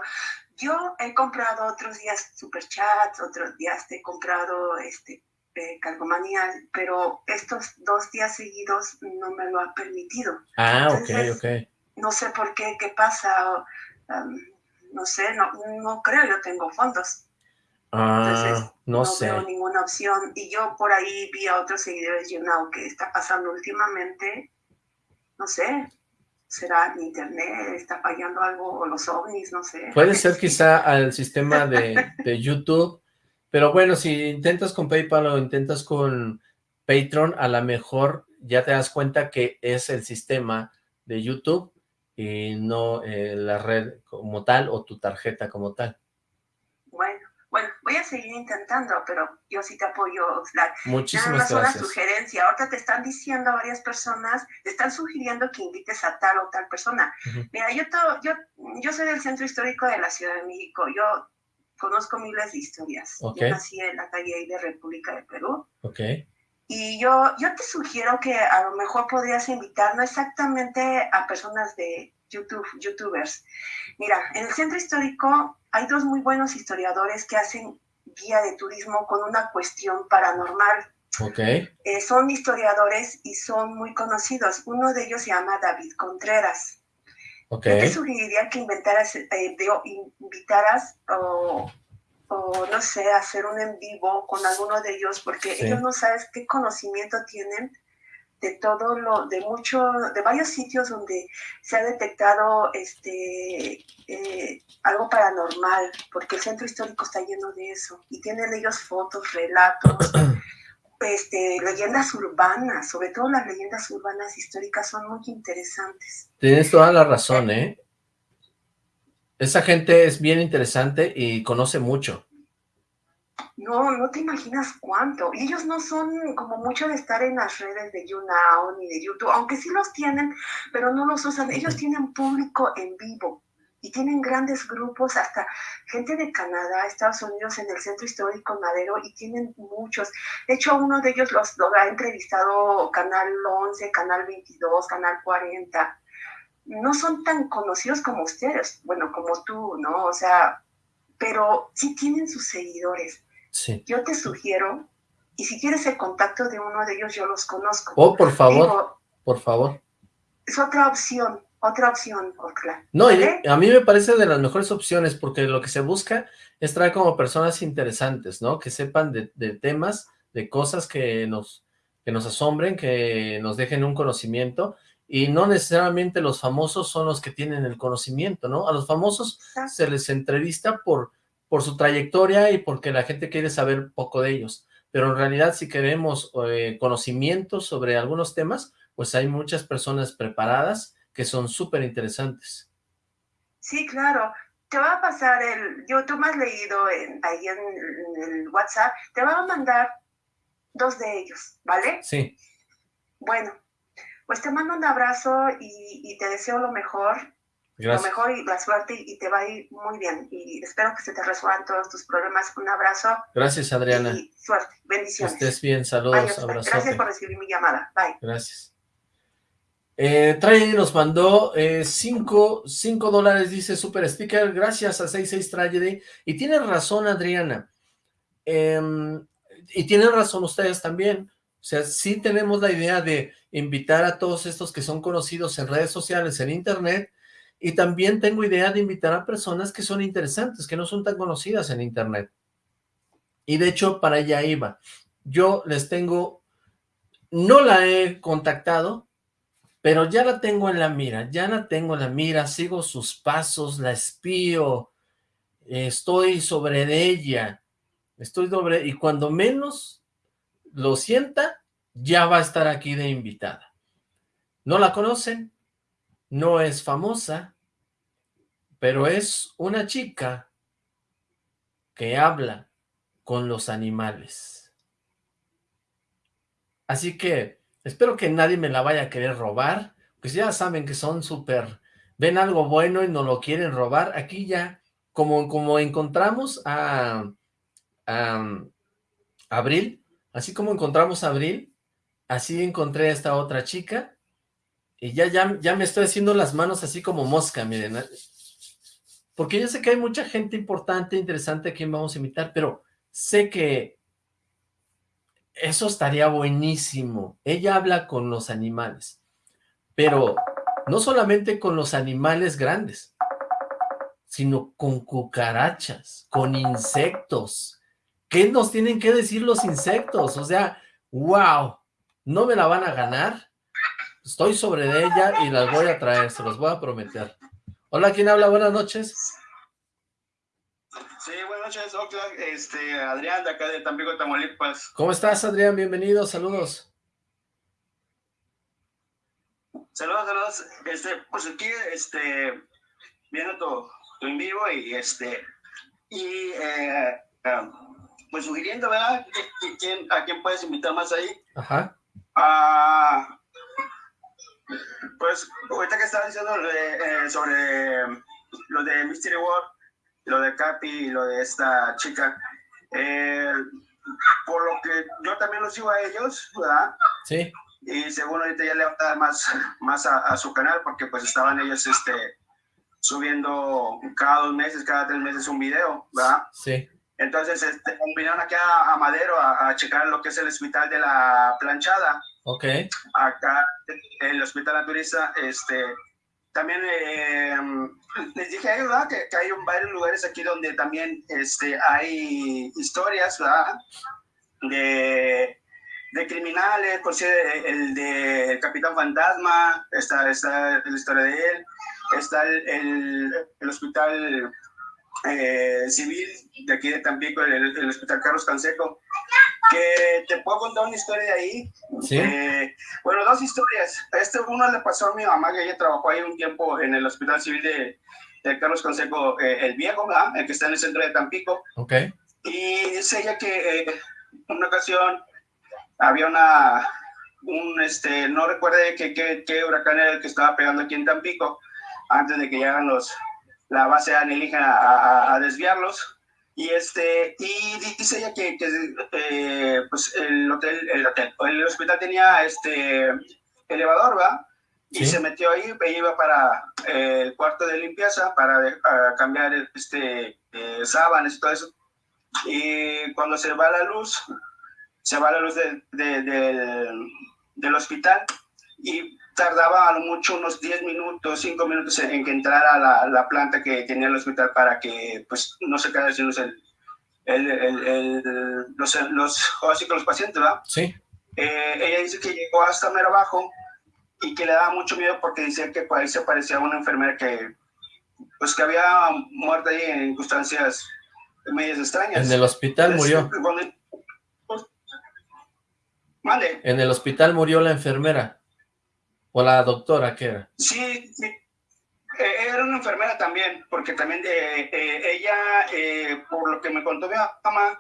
Yo he comprado otros días superchats, otros días he comprado este eh, calcomanía, pero estos dos días seguidos no me lo ha permitido. Ah, ok, ok no sé por qué, qué pasa, um, no sé, no, no creo, yo tengo fondos. Ah, no, no sé. veo ninguna opción. Y yo por ahí vi a otros seguidores de YouNow que está pasando últimamente, no sé, será en internet, está fallando algo, o los ovnis, no sé. Puede ser quizá al sistema de, de YouTube, pero bueno, si intentas con PayPal o intentas con Patreon, a lo mejor ya te das cuenta que es el sistema de YouTube y no eh, la red como tal o tu tarjeta como tal. Bueno, voy a seguir intentando, pero yo sí te apoyo, Muchísimas Nada más una sugerencia. Ahorita te están diciendo a varias personas, te están sugiriendo que invites a tal o tal persona. Mira, yo, yo, yo soy del Centro Histórico de la Ciudad de México. Yo conozco miles de historias. Yo nací en la calle de República de Perú. Okay. Y yo, yo te sugiero que a lo mejor podrías invitar no exactamente a personas de YouTube, youtubers. Mira, en el centro histórico hay dos muy buenos historiadores que hacen guía de turismo con una cuestión paranormal. Ok. Eh, son historiadores y son muy conocidos. Uno de ellos se llama David Contreras. Okay. Yo te sugeriría que inventaras, eh, invitaras o o no sé, hacer un en vivo con alguno de ellos, porque ellos no sabes qué conocimiento tienen de todo lo, de mucho, de varios sitios donde se ha detectado este eh, algo paranormal, porque el centro histórico está lleno de eso, y tienen ellos fotos, relatos, este, leyendas urbanas, sobre todo las leyendas urbanas históricas son muy interesantes. Tienes toda la razón, ¿eh? Esa gente es bien interesante y conoce mucho. No, no te imaginas cuánto. Y ellos no son como mucho de estar en las redes de YouNow ni de YouTube, aunque sí los tienen, pero no los usan. Ellos tienen público en vivo y tienen grandes grupos, hasta gente de Canadá, Estados Unidos, en el Centro Histórico Madero, y tienen muchos. De hecho, uno de ellos los, los ha entrevistado Canal 11, Canal 22, Canal 40 no son tan conocidos como ustedes, bueno, como tú, ¿no? O sea, pero sí tienen sus seguidores. Sí. Yo te sugiero, y si quieres el contacto de uno de ellos, yo los conozco. Oh, por favor, por favor. Es otra opción, otra opción, Orcla. No, a mí me parece de las mejores opciones, porque lo que se busca es traer como personas interesantes, ¿no? Que sepan de, de temas, de cosas que nos, que nos asombren, que nos dejen un conocimiento, y no necesariamente los famosos son los que tienen el conocimiento, ¿no? A los famosos se les entrevista por, por su trayectoria y porque la gente quiere saber poco de ellos, pero en realidad si queremos eh, conocimiento sobre algunos temas, pues hay muchas personas preparadas que son súper interesantes. Sí, claro. Te va a pasar el, yo tú me has leído ahí en el WhatsApp, te va a mandar dos de ellos, ¿vale? Sí. Bueno, pues te mando un abrazo y, te deseo lo mejor. Lo mejor y la suerte y te va a ir muy bien. Y espero que se te resuelvan todos tus problemas. Un abrazo. Gracias, Adriana. Y suerte. Bendiciones. estés bien. Saludos. Abrazo. Gracias por recibir mi llamada. Bye. Gracias. Eh, Tragedy nos mandó 5 eh, cinco, dólares, dice Super Sticker, gracias a 66 Tragedy. Y tiene razón, Adriana. Em, y tienen razón ustedes también O sea, sí tenemos la idea de invitar a todos estos que son conocidos en redes sociales, en internet, y también tengo idea de invitar a personas que son interesantes, que no son tan conocidas en internet. Y de hecho, para allá iba. Yo les tengo, no la he contactado, pero ya la tengo en la mira, ya la tengo en la mira, sigo sus pasos, la espío, estoy sobre ella, estoy sobre, y cuando menos lo sienta, ya va a estar aquí de invitada. No la conocen, no es famosa, pero es una chica que habla con los animales. Así que espero que nadie me la vaya a querer robar, pues ya saben que son súper, ven algo bueno y no lo quieren robar. Aquí ya, como, como encontramos a, a Abril, así como encontramos a Abril, así encontré a esta otra chica, y ya, ya, ya me estoy haciendo las manos así como mosca, miren, porque yo sé que hay mucha gente importante, interesante a quien vamos a invitar, pero sé que eso estaría buenísimo. Ella habla con los animales, pero no solamente con los animales grandes, sino con cucarachas, con insectos. ¿Qué nos tienen que decir los insectos? O sea, wow, no me la van a ganar. Estoy sobre ella y las voy a traer, se los voy a prometer. Hola, ¿quién habla? Buenas noches. Sí, buenas noches, Oxlack. Este, Adrián, de acá de Tampico, Tamaulipas. ¿Cómo estás, Adrián? Bienvenido, saludos. Saludos, saludos. Este, pues aquí, este, viendo tu, tu en vivo y este, y eh, um, pues sugiriendo, ¿verdad? ¿A quién puedes invitar más ahí? Ajá. Ah, pues, ahorita que estaba diciendo eh, sobre lo de Mystery World, lo de Capi y lo de esta chica. Eh, por lo que yo también los sigo a ellos, ¿verdad? Sí. Y según ahorita ya le va a dar más, más a, su canal, porque pues estaban ellos este, subiendo cada dos meses, cada tres meses un video, ¿verdad? Sí. Entonces este, vinieron aquí a, Madero a, a, checar lo que es el hospital de la planchada. Ok. Acá, en el hospital naturista, este, también eh, les dije ellos que, que, hay varios lugares aquí donde también este, hay historias ¿verdad? De, de criminales, por si el de Capitán Fantasma, está, está la historia de él, está el, el, hospital eh, civil de aquí de Tampico, el, el hospital Carlos Canseco, que te puedo contar una historia de ahí. ¿Sí? Eh, bueno, dos historias. Este uno le pasó a mi mamá, que ella trabajó ahí un tiempo en el Hospital Civil de, de Carlos Consejo, eh, el viejo, ¿verdad? el que está en el centro de Tampico. Ok. Y dice ella que eh, una ocasión había una, un, este, no recuerde qué, qué, qué huracán era el que estaba pegando aquí en Tampico, antes de que llegaran los, la base alienígena a, a, a desviarlos y, este, y dice ella que, que eh, pues el hotel, el hotel, el hospital tenía este elevador, ¿va? Y se metió ahí, e iba para eh, el cuarto de limpieza para cambiar este, eh, sábanas y todo eso. Y cuando se va la luz, se va la luz de, del hospital y tardaba a lo mucho unos 10 minutos, 5 minutos en, que entrara la, la, planta que tenía el hospital para que pues no se quedara sin el, el, el, los, los, así que los pacientes, ¿verdad? Sí. Eh, ella dice que llegó hasta mero abajo y que le daba mucho miedo porque decía que por ahí se parecía a una enfermera que pues que había muerto ahí en circunstancias medias extrañas. En el hospital murió. Vale. En el hospital murió la enfermera. ¿O la doctora qué era? Sí, sí. Eh, era una enfermera también, porque también eh, eh, ella, por lo que me contó mi mamá,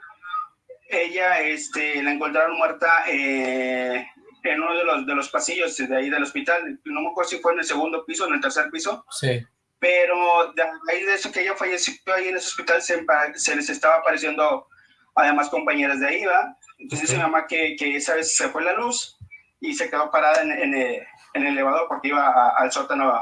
ella este, la encontraron muerta en uno de los, de los pasillos de ahí del hospital. No me acuerdo si fue en el segundo piso o en el tercer piso. Sí. Pero de ahí de eso que ella falleció ahí en ese hospital, se, se les estaba apareciendo además compañeras de ahí, ¿va? Entonces dice mi mamá que, que esa vez se fue la luz y se quedó parada en, en, en el elevador porque iba al sótano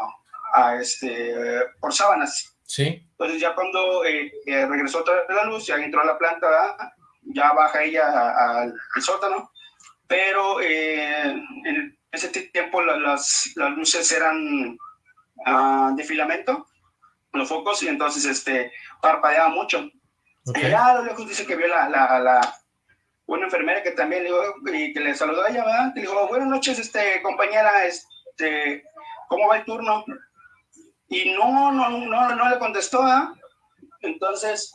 a, este, por sábanas. Sí. Entonces ya cuando eh, eh, regresó toda la luz, ya entró a la planta, ya baja ella al sótano pero eh, en ese tiempo las, las luces eran uh, de filamento, los focos, y entonces este, parpadeaba mucho. Okay. Y ya los lejos dice que vio la, la, la, una enfermera que también le y que le saludó a ella, ¿verdad? Le dijo, buenas noches, este, compañera, este, ¿cómo va el turno? Y no, no, no, no le contestó, ¿ah? Entonces,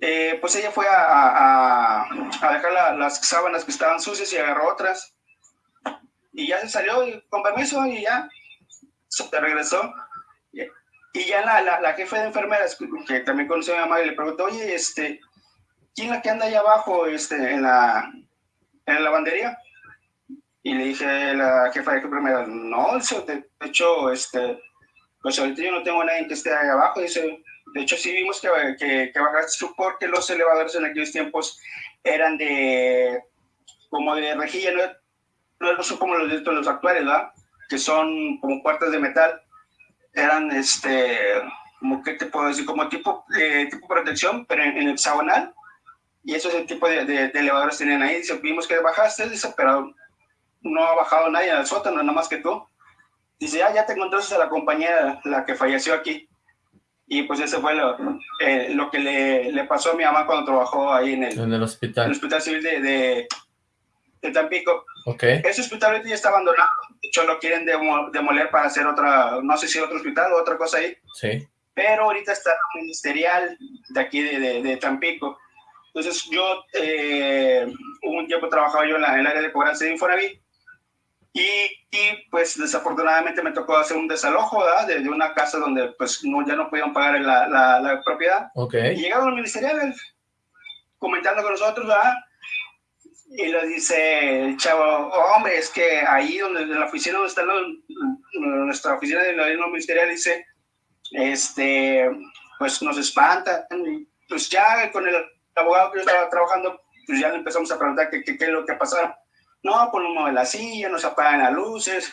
eh, pues ella fue a, a, a dejar las sábanas que estaban sucias y agarró otras. Y ya se salió y, con permiso y ya se regresó. Y ya la, la, la jefe de enfermeras, que también conoció a mi mamá, y le preguntó, oye, este, ¿quién la que anda allá abajo este, en, la, en la lavandería? Y le dije a la jefa de enfermeras, no, de hecho, este, pues ahorita yo no tengo nadie que esté ahí abajo. Dice, de hecho, sí vimos que, que, que bajaste porque los elevadores en aquellos tiempos eran de, como de rejilla, no, no son como los de los actuales, ¿verdad? Que son como puertas de metal eran, este, como que te puedo decir, como tipo, eh, tipo protección, pero en, el hexagonal. Y eso es el tipo de, de, elevadores tenían ahí. Dice, vimos que bajaste, dice, pero no ha bajado nadie al sótano, nada más que tú. Dice, ah, ya te encontraste a la compañera, la que falleció aquí. Y pues ese fue lo, eh, lo que le, le, pasó a mi mamá cuando trabajó ahí en el, en el hospital. En el hospital civil de, de, de Tampico. Okay. Ese hospital ya está abandonado. De hecho, lo quieren demoler para hacer otra, no sé si otro hospital o otra cosa ahí. Sí. Pero ahorita está ministerial de aquí de, de, de Tampico. Entonces, yo eh, un tiempo trabajaba yo en, la, en el área de cobranza de Infonavit. Y, y, pues desafortunadamente me tocó hacer un desalojo de, de, una casa donde pues no, ya no podían pagar la, la, la propiedad. Okay. Y llegaron los ministeriales comentando con nosotros, ¿verdad? Y le dice el chavo, oh, hombre, es que ahí donde en la oficina donde está nuestra oficina de la ministerial dice, este, pues nos espanta. Y pues ya con el abogado que yo estaba trabajando, pues ya le empezamos a preguntar qué, es lo que pasaba. No, ponemos la silla, nos apagan las luces.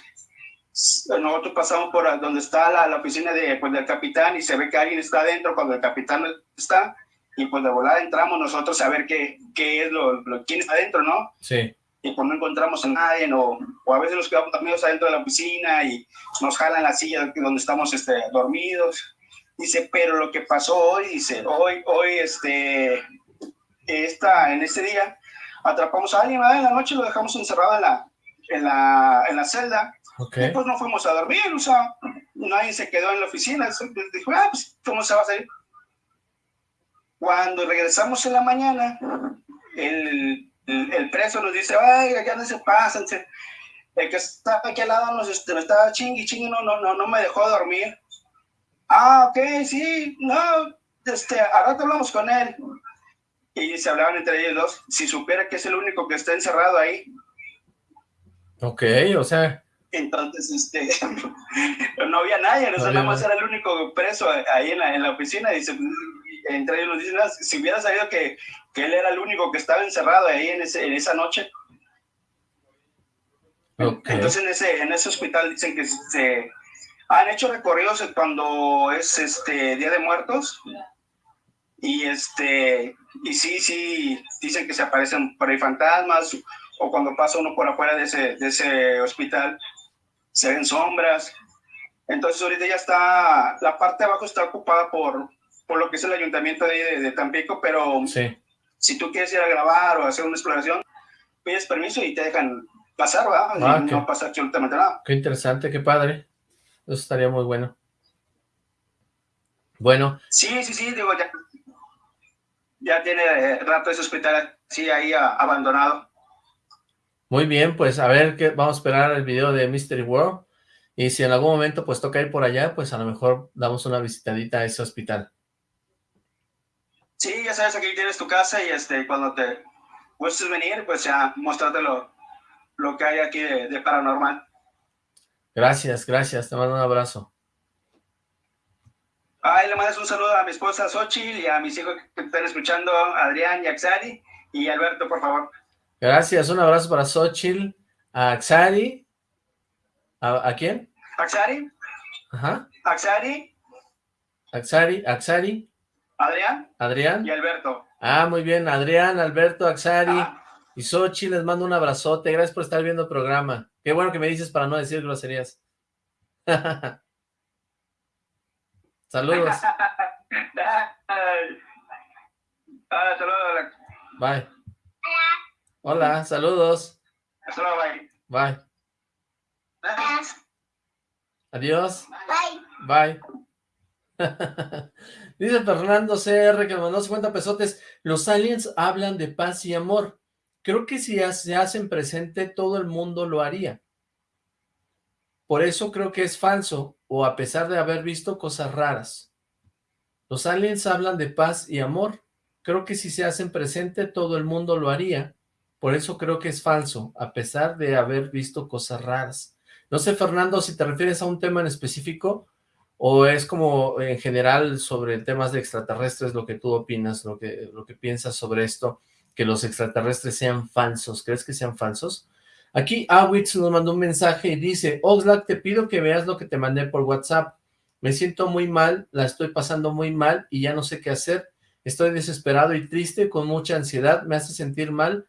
Nosotros pasamos por donde está la, la oficina de, pues, del capitán y se ve que alguien está adentro cuando el capitán está y pues de volada entramos nosotros a ver qué, qué es lo, lo, quién está adentro, ¿no? Sí. Y pues no encontramos a nadie, o, o a veces nos quedamos dormidos adentro de la oficina y nos jalan la silla donde estamos este, dormidos. Dice, pero lo que pasó hoy, dice, hoy, hoy, este, esta, en este día, atrapamos a alguien, ¿verdad? En la noche lo dejamos encerrado en la, en la, en la celda. Okay. Y pues no fuimos a dormir, o sea, nadie se quedó en la oficina. Dijo, ah, pues, ¿cómo se va a salir? Cuando regresamos en la mañana, el, el, el preso nos dice, ay, ya no se pasan. El que estaba aquí al lado nos este, estaba chingui, chingui, no, no, no, no me dejó dormir. Ah, ok, sí, no, este, a rato hablamos con él. Y se hablaban entre ellos dos, si supiera que es el único que está encerrado ahí. Ok, o sea... Entonces, este, no había nadie, no, nada más era el único preso ahí en la, en la oficina. Dice, entre ellos nos dicen, ah, si hubiera sabido que, que, él era el único que estaba encerrado ahí en, ese, en esa noche. Okay. Entonces en ese, en ese hospital dicen que se han hecho recorridos cuando es este Día de Muertos y este y sí, sí, dicen que se aparecen por ahí fantasmas o cuando pasa uno por afuera de ese, de ese hospital se ven sombras. Entonces ahorita ya está, la parte de abajo está ocupada por, por lo que es el ayuntamiento de, de, de Tampico, pero sí. si tú quieres ir a grabar o hacer una exploración, pides permiso y te dejan pasar, ¿verdad? Ah, y qué, no pasa absolutamente nada. Qué interesante, qué padre. Eso estaría muy bueno. Bueno. Sí, sí, sí, digo, ya, ya tiene eh, rato ese hospital sí, ahí abandonado. Muy bien, pues a ver, que vamos a esperar el video de Mystery World. Y si en algún momento pues toca ir por allá, pues a lo mejor damos una visitadita a ese hospital. Sí, ya sabes, aquí tienes tu casa y este, cuando te gustes venir, pues ya mostrarte lo, lo que hay aquí de, de, paranormal. Gracias, gracias, te mando un abrazo. Ay, le mandas un saludo a mi esposa Xochitl y a mis hijos que están escuchando, Adrián y Axari, y Alberto, por favor. Gracias, un abrazo para Xochitl, a Axari, ¿a, ¿a quién? Axari. Ajá. Axari. Axari, Axari. Adrián. Adrián. Y Alberto. Ah, muy bien, Adrián, Alberto, Axari, ah. Y Sochi, les mando un abrazote. Gracias por estar viendo el programa. Qué bueno que me dices para no decir groserías. Saludos. Ah, saludos. Bye. Hola, saludos. Saludos, bye. Bye. Adiós. Bye. Bye. Dice Fernando CR que mandó 50 pesotes. Los aliens hablan de paz y amor. Creo que si se hacen presente, todo el mundo lo haría. Por eso creo que es falso, o a pesar de haber visto cosas raras. Los aliens hablan de paz y amor. Creo que si se hacen presente, todo el mundo lo haría. Por eso creo que es falso, a pesar de haber visto cosas raras. No sé, Fernando, si te refieres a un tema en específico, o es como en general sobre temas de extraterrestres lo que tú opinas, lo que, lo que piensas sobre esto, que los extraterrestres sean falsos. ¿Crees que sean falsos? Aquí Awitz nos mandó un mensaje y dice, Oxlack, te pido que veas lo que te mandé por WhatsApp. Me siento muy mal, la estoy pasando muy mal y ya no sé qué hacer. Estoy desesperado y triste, con mucha ansiedad, me hace sentir mal.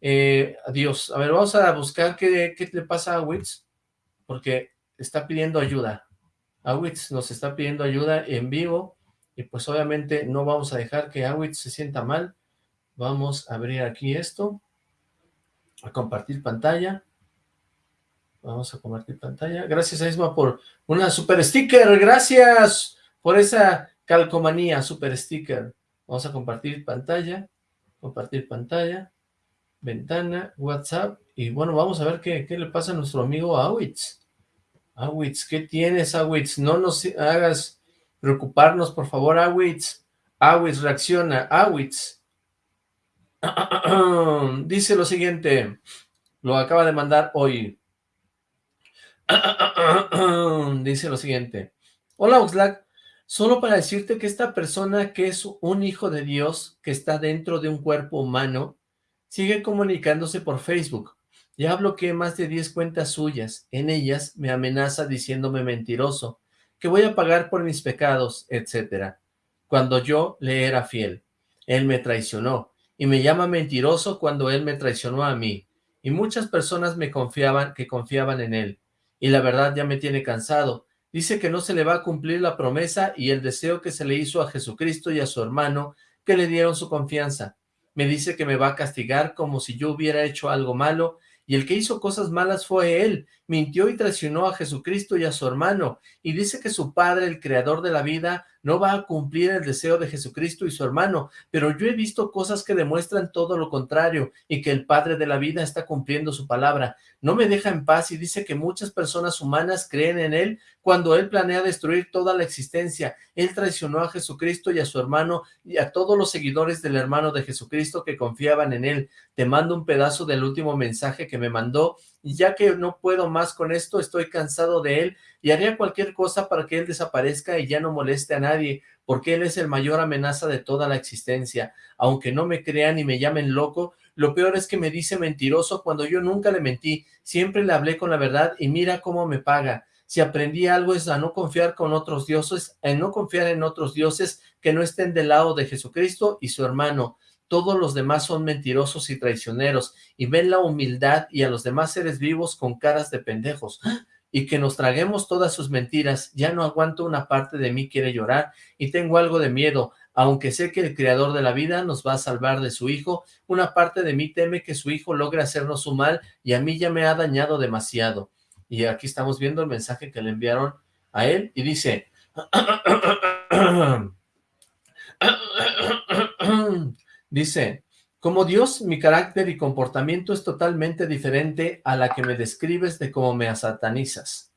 Eh, adiós. A ver, vamos a buscar qué, qué le pasa a Awitz, porque está pidiendo ayuda. Awitz nos está pidiendo ayuda en vivo y pues obviamente no vamos a dejar que Awitz se sienta mal. Vamos a abrir aquí esto a compartir pantalla. Vamos a compartir pantalla. Gracias Isma por una super sticker. Gracias por esa calcomanía, super sticker. Vamos a compartir pantalla. Compartir pantalla. Ventana, WhatsApp. Y bueno, vamos a ver qué, qué le pasa a nuestro amigo Awitz. Awitz, ¿qué tienes, Awitz? No nos hagas preocuparnos, por favor, Awitz. Awitz, reacciona. Awitz, Dice lo siguiente, lo acaba de mandar hoy. Dice lo siguiente. Hola Oxlack, solo para decirte que esta persona que es un hijo de Dios, que está dentro de un cuerpo humano, sigue comunicándose por Facebook. Ya bloqueé más de 10 cuentas suyas. En ellas me amenaza diciéndome mentiroso, que voy a pagar por mis pecados, etcétera. Cuando yo le era fiel. Él me traicionó y me llama mentiroso cuando él me traicionó a mí, y muchas personas me confiaban, que confiaban en él, y la verdad ya me tiene cansado. Dice que no se le va a cumplir la promesa y el deseo que se le hizo a Jesucristo y a su hermano, que le dieron su confianza. Me dice que me va a castigar como si yo hubiera hecho algo malo, y el que hizo cosas malas fue él, mintió y traicionó a Jesucristo y a su hermano, y dice que su padre, el creador de la vida, no va a cumplir el deseo de Jesucristo y su hermano, pero yo he visto cosas que demuestran todo lo contrario, y que el padre de la vida está cumpliendo su palabra. No me deja en paz y dice que muchas personas humanas creen en él cuando él planea destruir toda la existencia. Él traicionó a Jesucristo y a su hermano y a todos los seguidores del hermano de Jesucristo que confiaban en él. Te mando un pedazo del último mensaje que me mandó y ya que no puedo más con esto, estoy cansado de él y haría cualquier cosa para que él desaparezca y ya no moleste a nadie, porque él es el mayor amenaza de toda la existencia. Aunque no me crean y me llamen loco, lo peor es que me dice mentiroso cuando yo nunca le mentí, siempre le hablé con la verdad y mira cómo me paga. Si aprendí algo es a no confiar con otros dioses, en no confiar en otros dioses que no estén del lado de Jesucristo y su hermano todos los demás son mentirosos y traicioneros, y ven la humildad y a los demás seres vivos con caras de pendejos, y que nos traguemos todas sus mentiras, ya no aguanto una parte de mí quiere llorar, y tengo algo de miedo, aunque sé que el creador de la vida nos va a salvar de su hijo, una parte de mí teme que su hijo logre hacernos su mal, y a mí ya me ha dañado demasiado. Y aquí estamos viendo el mensaje que le enviaron a él, y dice... Dice, como Dios, mi carácter y comportamiento es totalmente diferente a la que me describes de cómo me satanizas.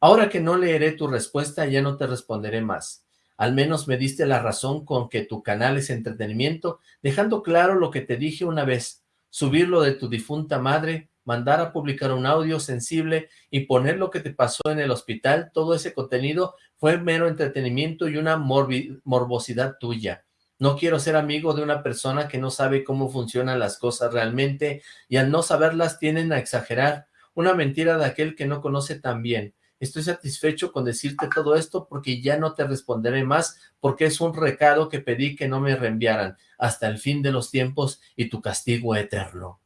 Ahora que no leeré tu respuesta, ya no te responderé más. Al menos me diste la razón con que tu canal es entretenimiento, dejando claro lo que te dije una vez, subirlo de tu difunta madre, mandar a publicar un audio sensible y poner lo que te pasó en el hospital, todo ese contenido fue mero entretenimiento y una morbosidad tuya. No quiero ser amigo de una persona que no sabe cómo funcionan las cosas realmente y al no saberlas tienen a exagerar. Una mentira de aquel que no conoce tan bien. Estoy satisfecho con decirte todo esto porque ya no te responderé más porque es un recado que pedí que no me reenviaran hasta el fin de los tiempos y tu castigo eterno.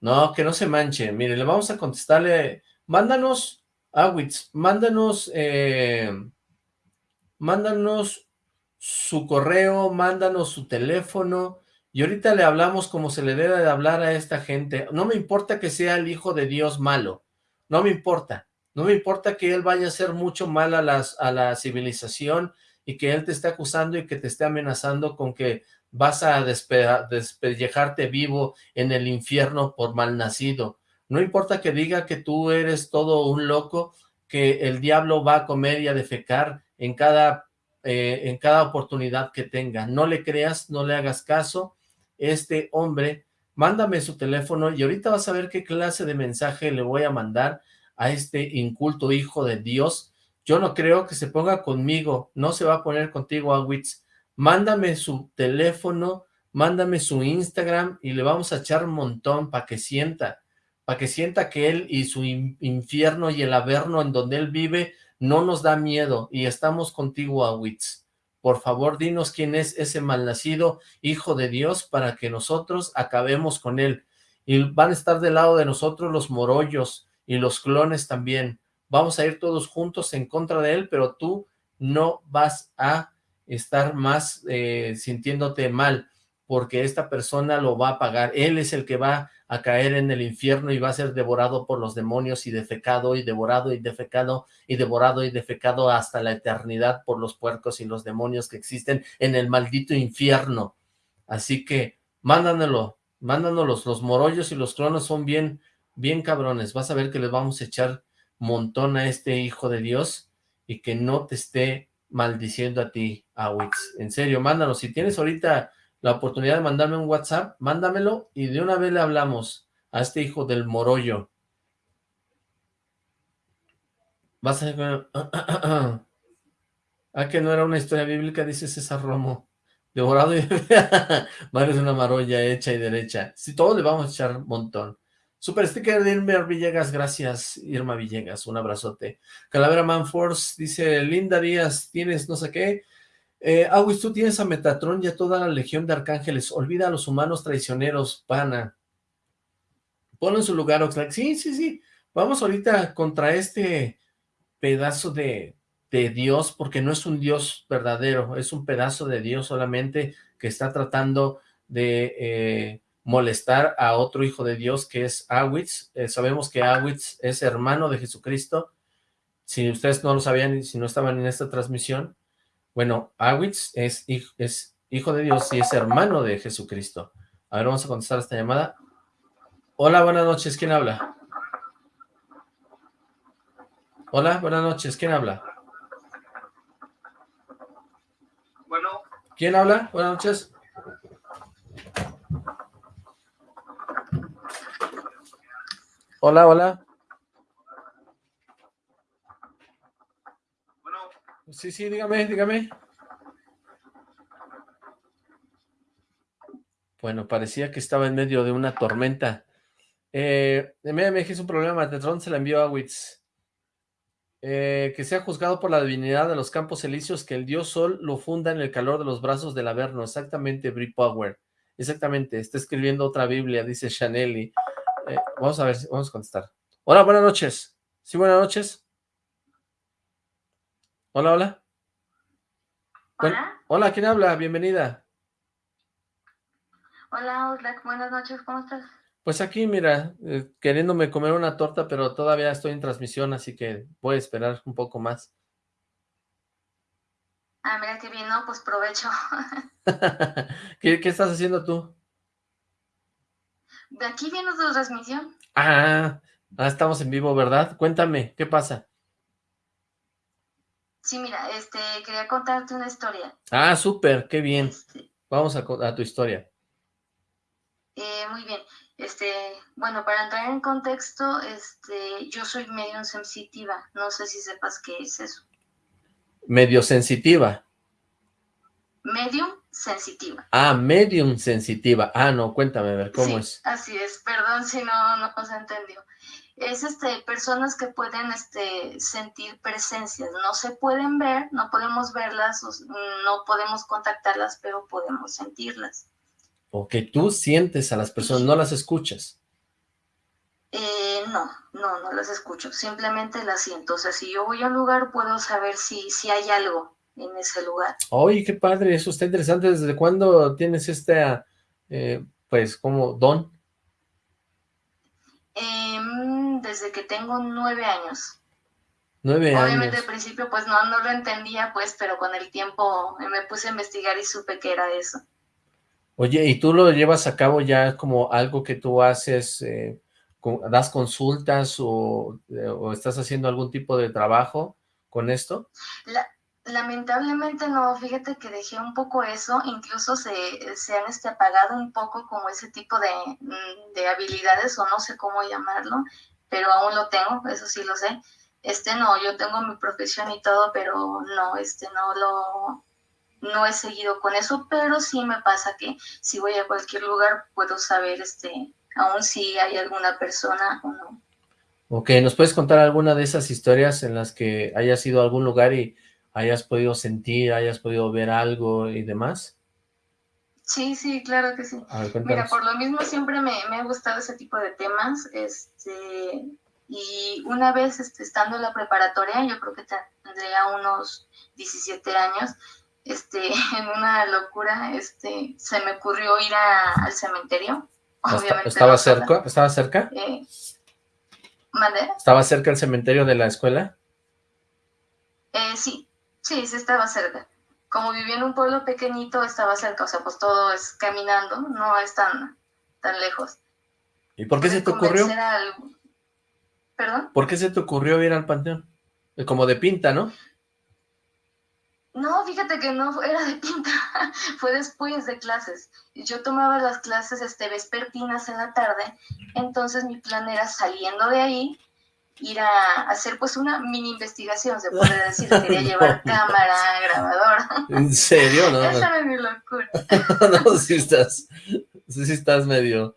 No, que no se manche. Mire, le vamos a contestarle. Mándanos, Awitz, mándanos, eh, mándanos su correo, mándanos su teléfono, y ahorita le hablamos como se le debe de hablar a esta gente. No me importa que sea el hijo de Dios malo, no me importa. No me importa que él vaya a hacer mucho mal a, las, a la civilización y que él te esté acusando y que te esté amenazando con que vas a despellejarte vivo en el infierno por mal nacido. No importa que diga que tú eres todo un loco, que el diablo va a comer y a defecar en cada, eh, en cada oportunidad que tenga. No le creas, no le hagas caso. Este hombre, mándame su teléfono y ahorita vas a ver qué clase de mensaje le voy a mandar a este inculto hijo de Dios. Yo no creo que se ponga conmigo, no se va a poner contigo a Wits. Mándame su teléfono, mándame su Instagram y le vamos a echar un montón para que sienta, para que sienta que él y su infierno y el averno en donde él vive no nos da miedo y estamos contigo a Wits. Por favor, dinos quién es ese malnacido hijo de Dios para que nosotros acabemos con él. Y van a estar del lado de nosotros los morollos, y los clones también. Vamos a ir todos juntos en contra de él, pero tú no vas a estar más eh, sintiéndote mal, porque esta persona lo va a pagar. Él es el que va a caer en el infierno y va a ser devorado por los demonios y defecado y devorado y defecado y devorado y defecado hasta la eternidad por los puercos y los demonios que existen en el maldito infierno. Así que mándanlo, mándanos los morollos y los clones son bien bien cabrones, vas a ver que les vamos a echar montón a este hijo de Dios y que no te esté maldiciendo a ti, Awix. En serio, mándalo. Si tienes ahorita la oportunidad de mandarme un WhatsApp, mándamelo y de una vez le hablamos a este hijo del morollo. Vas a ah, que no era una historia bíblica, dice César Romo. Devorado y... de una marolla hecha y derecha. Si todo le vamos a echar montón. Super sticker de Irma Villegas, gracias Irma Villegas, un abrazote. Calavera Man Force dice, Linda Díaz, tienes no sé qué. Eh, tú tienes a Metatron y a toda la legión de arcángeles, olvida a los humanos traicioneros, pana. Ponlo en su lugar, Oxlack. Sí, sí, sí, vamos ahorita contra este pedazo de, de Dios, porque no es un Dios verdadero, es un pedazo de Dios solamente que está tratando de... Eh, molestar a otro hijo de Dios que es Awitz. Eh, sabemos que Awitz es hermano de Jesucristo. Si ustedes no lo sabían y si no estaban en esta transmisión, bueno, Awitz es, es hijo de Dios y es hermano de Jesucristo. A ver, vamos a contestar esta llamada. Hola, buenas noches, ¿quién habla? Hola, buenas noches, ¿quién habla? Bueno. ¿Quién habla? Buenas noches. Hola, hola. Sí, sí, dígame, dígame. Bueno, parecía que estaba en medio de una tormenta. Eh, MMG es un problema, Tetron se la envió a Witz. Eh, que sea juzgado por la divinidad de los campos elíseos, que el dios Sol lo funda en el calor de los brazos del Averno. Exactamente, Brie Power. Exactamente, está escribiendo otra Biblia, dice Chaneli. Eh, vamos a ver, vamos a contestar. Hola, buenas noches. ¿Sí, buenas noches? Hola, hola. Hola. hola, ¿quién habla? Bienvenida. Hola, Oslak, buenas noches, ¿cómo estás? Pues aquí, mira, eh, queriéndome comer una torta, pero todavía estoy en transmisión, así que voy a esperar un poco más. Ah, mira qué bien, ¿no? Pues provecho. ¿Qué, ¿Qué estás haciendo tú? De aquí viene tu transmisión. Ah, ah, estamos en vivo, ¿verdad? Cuéntame, ¿qué pasa? Sí, mira, este, quería contarte una historia. Ah, súper, qué bien. Este Vamos a, a, tu historia. Eh, muy bien. Este, bueno, para entrar en contexto, este, yo soy medium sensitiva. No sé si sepas qué es eso. Medio sensitiva. Medium sensitiva. Ah, medium sensitiva. Ah, no, cuéntame, a ver, ¿cómo es? así es, perdón si no, no se entendió. Es este, personas que pueden este, sentir presencias, no se pueden ver, no podemos verlas, no podemos contactarlas, pero podemos sentirlas. O que tú sientes a las personas, no las escuchas. Eh, no, no, no las escucho, simplemente las siento. O sea, si yo voy a un lugar, puedo saber si, si hay algo en ese lugar. Oye, qué padre, eso está interesante. ¿Desde cuándo tienes este, eh, pues, como don? Em, desde que tengo nueve años. Nueve años. Obviamente al principio pues no, no lo entendía pues, pero con el tiempo me puse a investigar y supe que era eso. Oye, ¿y tú lo llevas a cabo ya como algo que tú haces, eh, das consultas o, eh, o, estás haciendo algún tipo de trabajo con esto? La, Lamentablemente no, fíjate que dejé un poco eso, incluso se, se han este, apagado un poco como ese tipo de, mm, de, habilidades o no sé cómo llamarlo, pero aún lo tengo, eso sí lo sé. Este no, yo tengo mi profesión y todo, pero no, este no lo, no he seguido con eso, pero sí me pasa que si voy a cualquier lugar puedo saber este, aún si hay alguna persona o no. Ok, ¿nos puedes contar alguna de esas historias en las que hayas ido a algún lugar y hayas podido sentir, hayas podido ver algo y demás? Sí, sí, claro que sí. Mira, por lo mismo siempre me, me, ha gustado ese tipo de temas, este, y una vez este, estando en la preparatoria, yo creo que tendría unos 17 años, este, en una locura, este, se me ocurrió ir a, al cementerio. Obviamente ¿Estaba cerca? ¿Estaba cerca? Eh, ¿Estaba cerca el cementerio de la escuela? Eh, sí, Sí, sí estaba cerca. Como vivía en un pueblo pequeñito, estaba cerca, o sea, pues todo es caminando, no es tan, tan lejos. ¿Y por qué se te ocurrió? ¿Perdón? ¿Por qué se te ocurrió ir al panteón? Como de pinta, ¿no? No, fíjate que no era de pinta, fue después de clases. Yo tomaba las clases este, vespertinas en la tarde, entonces mi plan era saliendo de ahí, ir a hacer pues una mini investigación, se puede decir, quería llevar cámara, grabador. ¿En serio? No, Esa es mi locura. no, si estás, sí estás medio,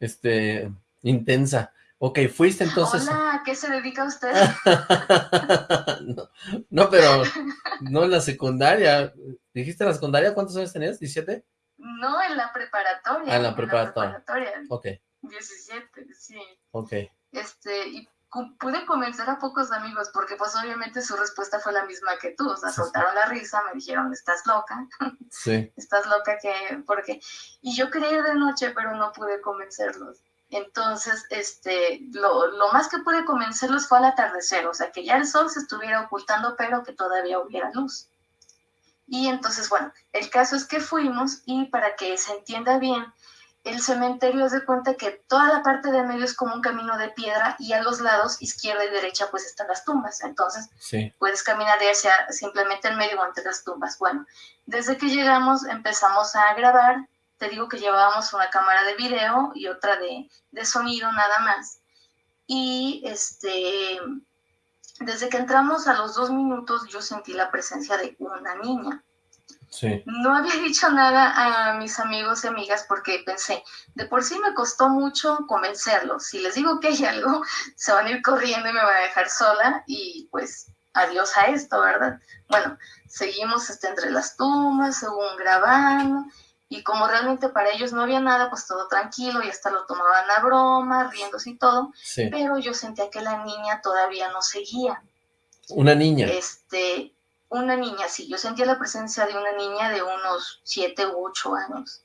este, intensa. Ok, fuiste entonces... Hola, ¿qué se dedica usted? no, no, pero no en la secundaria. ¿Dijiste la secundaria? ¿Cuántos años tenías? ¿17? No, en la preparatoria. Ah, en la preparatoria. En la preparatoria. Ok. 17, sí. Ok. Este, y pude convencer a pocos amigos porque pues obviamente su respuesta fue la misma que tú, o sea, soltaron la risa, me dijeron, estás loca, sí. estás loca que, porque, y yo ir de noche, pero no pude convencerlos. Entonces, este, lo, lo más que pude convencerlos fue al atardecer, o sea, que ya el sol se estuviera ocultando, pero que todavía hubiera luz. Y entonces, bueno, el caso es que fuimos y para que se entienda bien, el cementerio es de cuenta que toda la parte de medio es como un camino de piedra y a los lados, izquierda y derecha, pues están las tumbas. Entonces, puedes caminar hacia simplemente en medio o entre las tumbas. Bueno, desde que llegamos empezamos a grabar. Te digo que llevábamos una cámara de video y otra de, de sonido nada más. Y este, desde que entramos a los dos minutos yo sentí la presencia de una niña. No había dicho nada a mis amigos y amigas porque pensé, de por sí me costó mucho convencerlos. Si les digo que hay algo, se van a ir corriendo y me van a dejar sola y pues adiós a esto, ¿verdad? Bueno, seguimos este, entre las tumbas, según grabando, y como realmente para ellos no había nada, pues todo tranquilo y hasta lo tomaban a broma, riéndose y todo, pero yo sentía que la niña todavía no seguía. Una niña. Este, una niña, sí, yo sentía la presencia de una niña de unos siete u ocho años.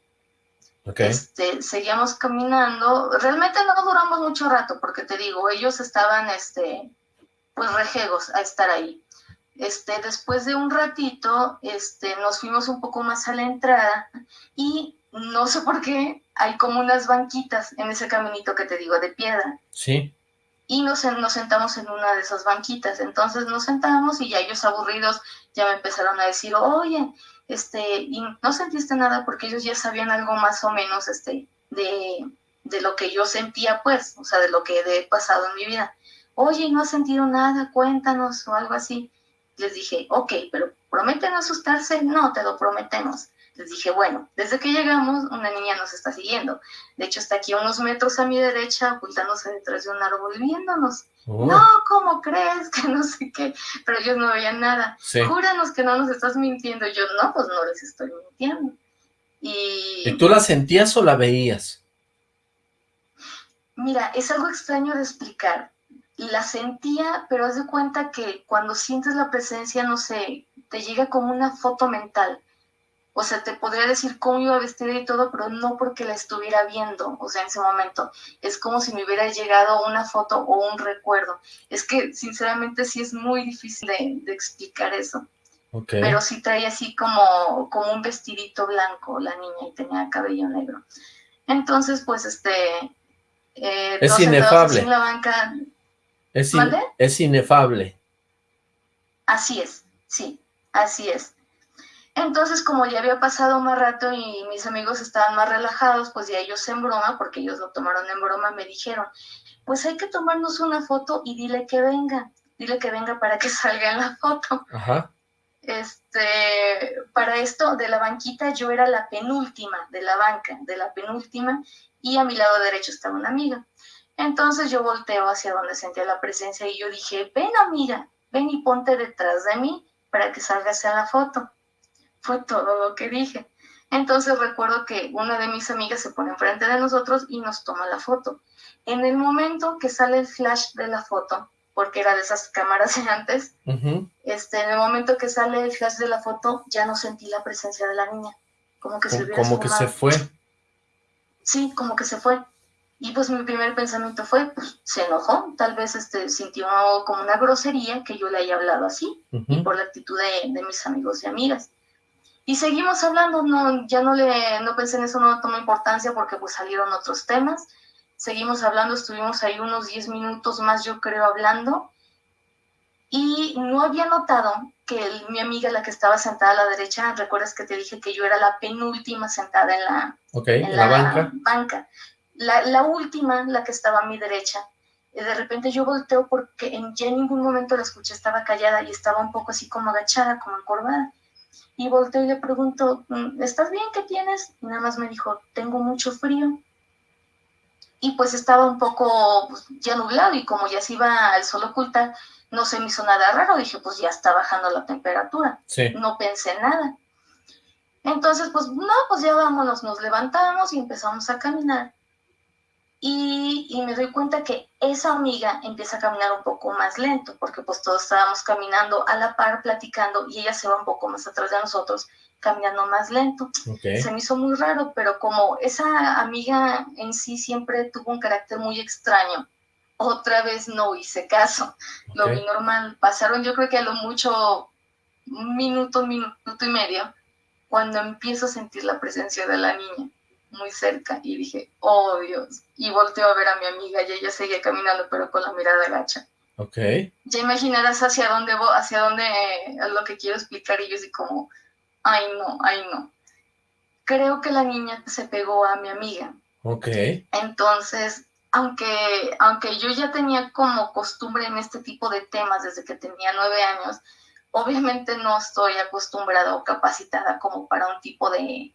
Este, seguíamos caminando, realmente no duramos mucho rato, porque te digo, ellos estaban, este, pues rejegos a estar ahí. Este, después de un ratito, este, nos fuimos un poco más a la entrada y no sé por qué hay como unas banquitas en ese caminito que te digo de piedra. Sí y nos, nos sentamos en una de esas banquitas. Entonces nos sentamos y ya ellos aburridos ya me empezaron a decir, oye, este, y no sentiste nada porque ellos ya sabían algo más o menos este, de, de lo que yo sentía, pues, o sea, de lo que he pasado en mi vida. Oye, no has sentido nada, cuéntanos o algo así. Les dije, ok, pero ¿prometen asustarse? No, te lo prometemos. Les dije, bueno, desde que llegamos, una niña nos está siguiendo. De hecho, está aquí a unos metros a mi derecha, ocultándose detrás de un árbol viéndonos. Oh. No, ¿cómo crees? Que no sé qué. Pero ellos no veían nada. Júranos que no nos estás mintiendo. yo, no, pues no les estoy mintiendo. Y... ¿Y tú la sentías o la veías? Mira, es algo extraño de explicar. La sentía, pero haz de cuenta que cuando sientes la presencia, no sé, te llega como una foto mental. O sea, te podría decir cómo iba vestida y todo, pero no porque la estuviera viendo, o sea, en ese momento. Es como si me hubiera llegado una foto o un recuerdo. Es que, sinceramente, sí es muy difícil de, explicar eso. Pero sí traía así como, como un vestidito blanco la niña y tenía cabello negro. Entonces, pues, este, eh, es inefable. es, es inefable. Así es, sí, así es. Entonces, como ya había pasado más rato y mis amigos estaban más relajados, pues ya ellos en broma, porque ellos lo tomaron en broma, me dijeron, pues hay que tomarnos una foto y dile que venga, dile que venga para que salga en la foto. Ajá. Este, para esto de la banquita yo era la penúltima de la banca, de la penúltima, y a mi lado derecho estaba una amiga. Entonces yo volteo hacia donde sentía la presencia y yo dije, ven amiga, ven y ponte detrás de mí para que salgas a la foto. Fue todo lo que dije. Entonces recuerdo que una de mis amigas se pone enfrente de nosotros y nos toma la foto. En el momento que sale el flash de la foto, porque era de esas cámaras de antes, este, en el momento que sale el flash de la foto, ya no sentí la presencia de la niña. Como que se, como que se fue sí, como que se fue. Y pues mi primer pensamiento fue, pues se enojó, tal vez este, sintió como una grosería que yo le haya hablado así, y por la actitud de, mis amigos y amigas. Y seguimos hablando, no, ya no le, no pensé en eso, no tomé importancia porque pues salieron otros temas. Seguimos hablando, estuvimos ahí unos 10 minutos más, yo creo, hablando. Y no había notado que mi amiga, la que estaba sentada a la derecha, recuerdas que te dije que yo era la penúltima sentada en la, en la, banca. banca. La, última, la que estaba a mi derecha, y de repente yo volteo porque en, ya en ningún momento la escuché, estaba callada y estaba un poco así como agachada, como encorvada. Y volteo y le pregunto, mm, ¿estás bien? ¿Qué tienes? Y nada más me dijo, tengo mucho frío. Y pues estaba un poco pues, ya nublado y como ya se iba el sol oculta, no se me hizo nada raro, dije, pues ya está bajando la temperatura. No pensé nada. Entonces, pues no, pues ya vámonos, nos levantamos y empezamos a caminar. Y, y, me doy cuenta que esa amiga empieza a caminar un poco más lento, porque pues todos estábamos caminando a la par, platicando, y ella se va un poco más atrás de nosotros, caminando más lento. Se me hizo muy raro, pero como esa amiga en sí siempre tuvo un carácter muy extraño, otra vez no hice caso. Lo vi normal. Pasaron yo creo que a lo mucho un minuto, un minuto y medio, cuando empiezo a sentir la presencia de la niña muy cerca y dije, oh Dios, y volteo a ver a mi amiga y ella seguía caminando pero con la mirada gacha. Ok. Ya imaginarás hacia dónde voy, hacia dónde es lo que quiero explicar y yo así como, ay no, ay no. Creo que la niña se pegó a mi amiga. Ok. Entonces aunque, aunque yo ya tenía como costumbre en este tipo de temas desde que tenía nueve años, obviamente no estoy acostumbrada o capacitada como para un tipo de,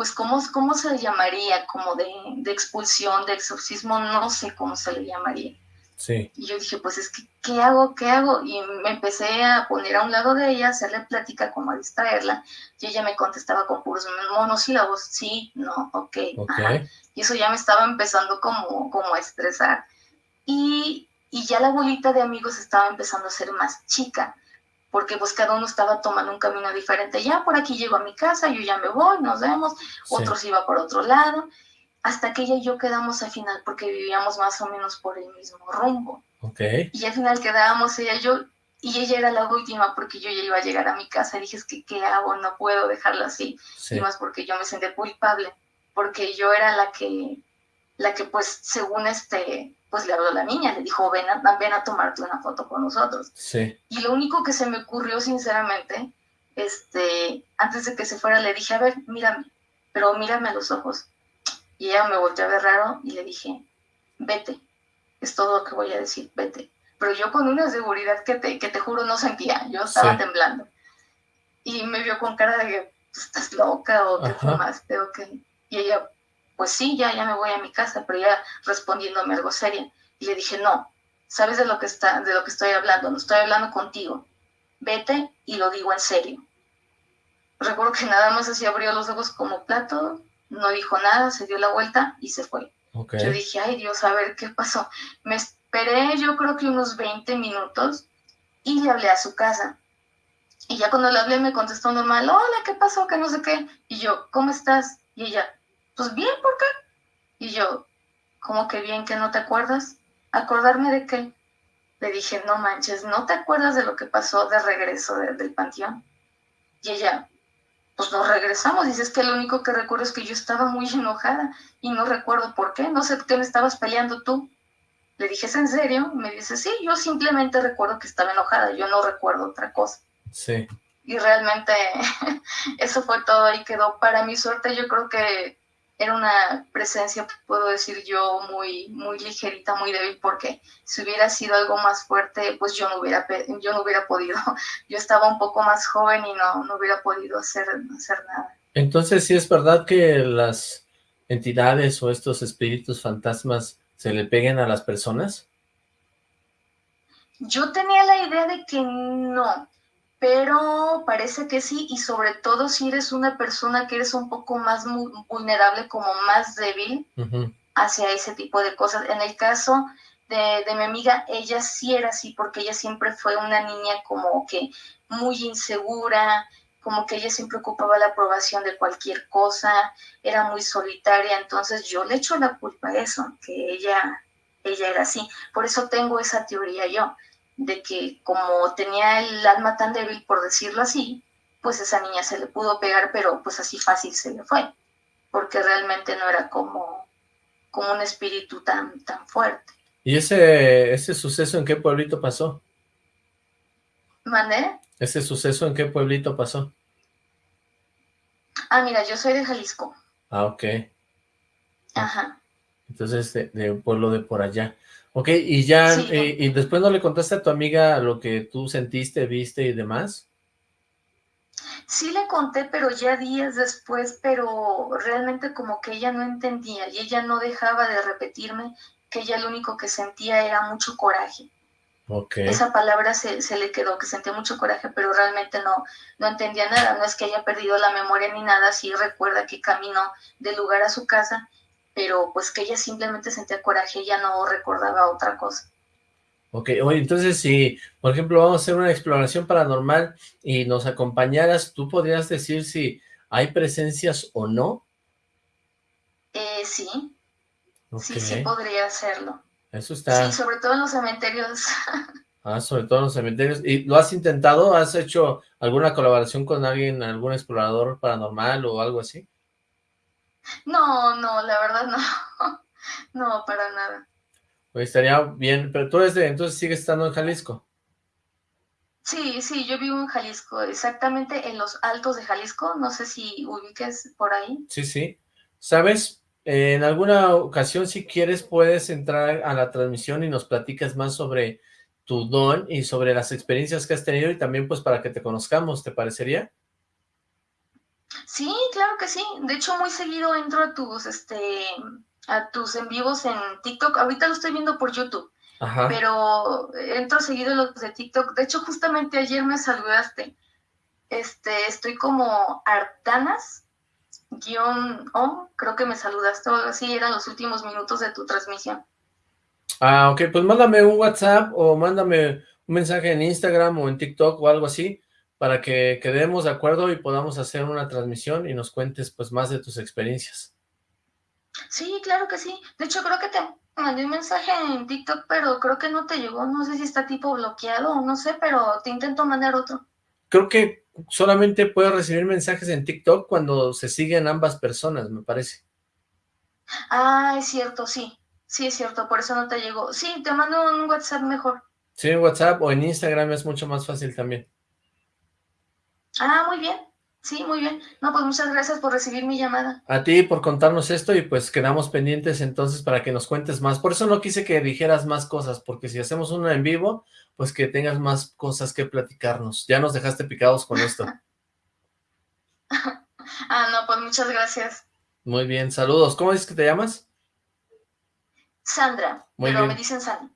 pues, ¿cómo, cómo se le llamaría? Como de, de expulsión, de exorcismo, no sé cómo se le llamaría. Y yo dije, pues es que, ¿qué hago? ¿Qué hago? Y me empecé a poner a un lado de ella, hacerle plática, como a distraerla. Y ella me contestaba con puros monosílabos, sí, no, ok. Y eso ya me estaba empezando como, como a estresar. Y, y ya la bolita de amigos estaba empezando a ser más chica, porque pues cada uno estaba tomando un camino diferente. Ya por aquí llego a mi casa, yo ya me voy, nos vemos, otros iba por otro lado hasta que ella y yo quedamos al final porque vivíamos más o menos por el mismo rumbo. Okay. Y al final quedábamos ella y yo, y ella era la última porque yo ya iba a llegar a mi casa y dije, es que ¿qué hago? No puedo dejarla así. Y más porque yo me sentí culpable, porque yo era la que, la que pues según este, pues le habló a la niña, le dijo, ven a, ven a tomarte una foto con nosotros. Sí. Y lo único que se me ocurrió sinceramente, este, antes de que se fuera, le dije, a ver, mírame, pero mírame a los ojos y ella me volteó a ver raro y le dije, vete, es todo lo que voy a decir, vete. Pero yo con una seguridad que te, que te juro no sentía, yo estaba temblando. Y me vio con cara de que estás loca o que fumaste o que... Y ella, pues sí, ya, ya me voy a mi casa, pero ya respondiéndome algo seria. Y le dije, no, ¿sabes de lo que, está, de lo que estoy hablando? No estoy hablando contigo. Vete y lo digo en serio. Recuerdo que nada más así abrió los ojos como plato no dijo nada, se dio la vuelta y se fue. Yo dije, ay Dios, a ver qué pasó. Me esperé yo creo que unos 20 minutos y le hablé a su casa. Y ya cuando le hablé me contestó normal, hola, ¿qué pasó? Que no sé qué. Y yo, ¿cómo estás? Y ella, pues bien, ¿por qué? Y yo, ¿cómo que bien que no te acuerdas? ¿Acordarme de qué? Le dije, no manches, ¿no te acuerdas de lo que pasó de regreso del panteón? Y ella, pues nos regresamos. Dice, es que lo único que recuerdo es que yo estaba muy enojada y no recuerdo por qué. No sé qué me estabas peleando tú. Le dije, ¿es en serio? Me dice, sí, yo simplemente recuerdo que estaba enojada, yo no recuerdo otra cosa. Sí. Y realmente eso fue todo y quedó. Para mi suerte, yo creo que era una presencia, puedo decir yo, muy, muy ligerita, muy débil, porque si hubiera sido algo más fuerte, pues yo no hubiera, yo no hubiera podido. Yo estaba un poco más joven y no, no hubiera podido hacer, hacer nada. Entonces, ¿sí es verdad que las entidades o estos espíritus fantasmas se le peguen a las personas? Yo tenía la idea de que no, pero parece que sí, y sobre todo si eres una persona que eres un poco más vulnerable, como más débil hacia ese tipo de cosas. En el caso de, de, mi amiga, ella sí era así, porque ella siempre fue una niña como que muy insegura, como que ella siempre ocupaba la aprobación de cualquier cosa, era muy solitaria, entonces yo le echo la culpa a eso, que ella, ella era así. Por eso tengo esa teoría yo de que como tenía el alma tan débil, por decirlo así, pues esa niña se le pudo pegar, pero pues así fácil se le fue, porque realmente no era como, como un espíritu tan, tan fuerte. ¿Y ese, ese suceso en qué pueblito pasó? ¿Mandé? ¿Ese suceso en qué pueblito pasó? Ah, mira, yo soy de Jalisco. Ah, ok. Ajá. Entonces, de, de un pueblo de por allá. Ok, y ya, eh, y después no le contaste a tu amiga lo que tú sentiste, viste y demás. Sí le conté, pero ya días después, pero realmente como que ella no entendía y ella no dejaba de repetirme que ella lo único que sentía era mucho coraje. Okay. Esa palabra se, se, le quedó, que sentía mucho coraje, pero realmente no, no entendía nada. No es que haya perdido la memoria ni nada, sí recuerda que caminó del lugar a su casa pero pues que ella simplemente sentía coraje, ella no recordaba otra cosa. Ok, oye, entonces si, por ejemplo, vamos a hacer una exploración paranormal y nos acompañaras, ¿tú podrías decir si hay presencias o no? Eh, sí, sí, sí podría hacerlo. Eso está... Sí, sobre todo en los cementerios. ah, sobre todo en los cementerios. ¿Y lo has intentado? ¿Has hecho alguna colaboración con alguien, algún explorador paranormal o algo así? No, no, la verdad no. No, para nada. Pues estaría bien, pero tú desde entonces sigues estando en Jalisco. Sí, sí, yo vivo en Jalisco, exactamente en los altos de Jalisco, no sé si ubiques por ahí. Sí, sí. ¿Sabes? En alguna ocasión, si quieres, puedes entrar a la transmisión y nos platicas más sobre tu don y sobre las experiencias que has tenido y también pues para que te conozcamos, ¿te parecería? Sí, claro que sí. De hecho, muy seguido entro a tus, este, a tus en vivos en TikTok. Ahorita lo estoy viendo por YouTube. Pero entro seguido en los de TikTok. De hecho, justamente ayer me saludaste. Este, estoy como Artanas, guion o, creo que me saludaste o algo así, eran los últimos minutos de tu transmisión. Ah, ok, pues mándame un WhatsApp o mándame un mensaje en Instagram o en TikTok o algo así, para que quedemos de acuerdo y podamos hacer una transmisión y nos cuentes pues más de tus experiencias. Sí, claro que sí. De hecho, creo que te mandé un mensaje en TikTok, pero creo que no te llegó. No sé si está tipo bloqueado o no sé, pero te intento mandar otro. Creo que solamente puedo recibir mensajes en TikTok cuando se siguen ambas personas, me parece. Ah, es cierto, sí. Sí, es cierto, por eso no te llegó. Sí, te mando un WhatsApp mejor. Sí, en WhatsApp o en Instagram es mucho más fácil también. Ah, muy bien. Sí, muy bien. No, pues muchas gracias por recibir mi llamada. A ti por contarnos esto y pues quedamos pendientes entonces para que nos cuentes más. Por eso no quise que dijeras más cosas, porque si hacemos uno en vivo, pues que tengas más cosas que platicarnos. Ya nos dejaste picados con esto. ah, no, pues muchas gracias. Muy bien, saludos. ¿Cómo dices que te llamas? Sandra, muy pero me dicen Sandy.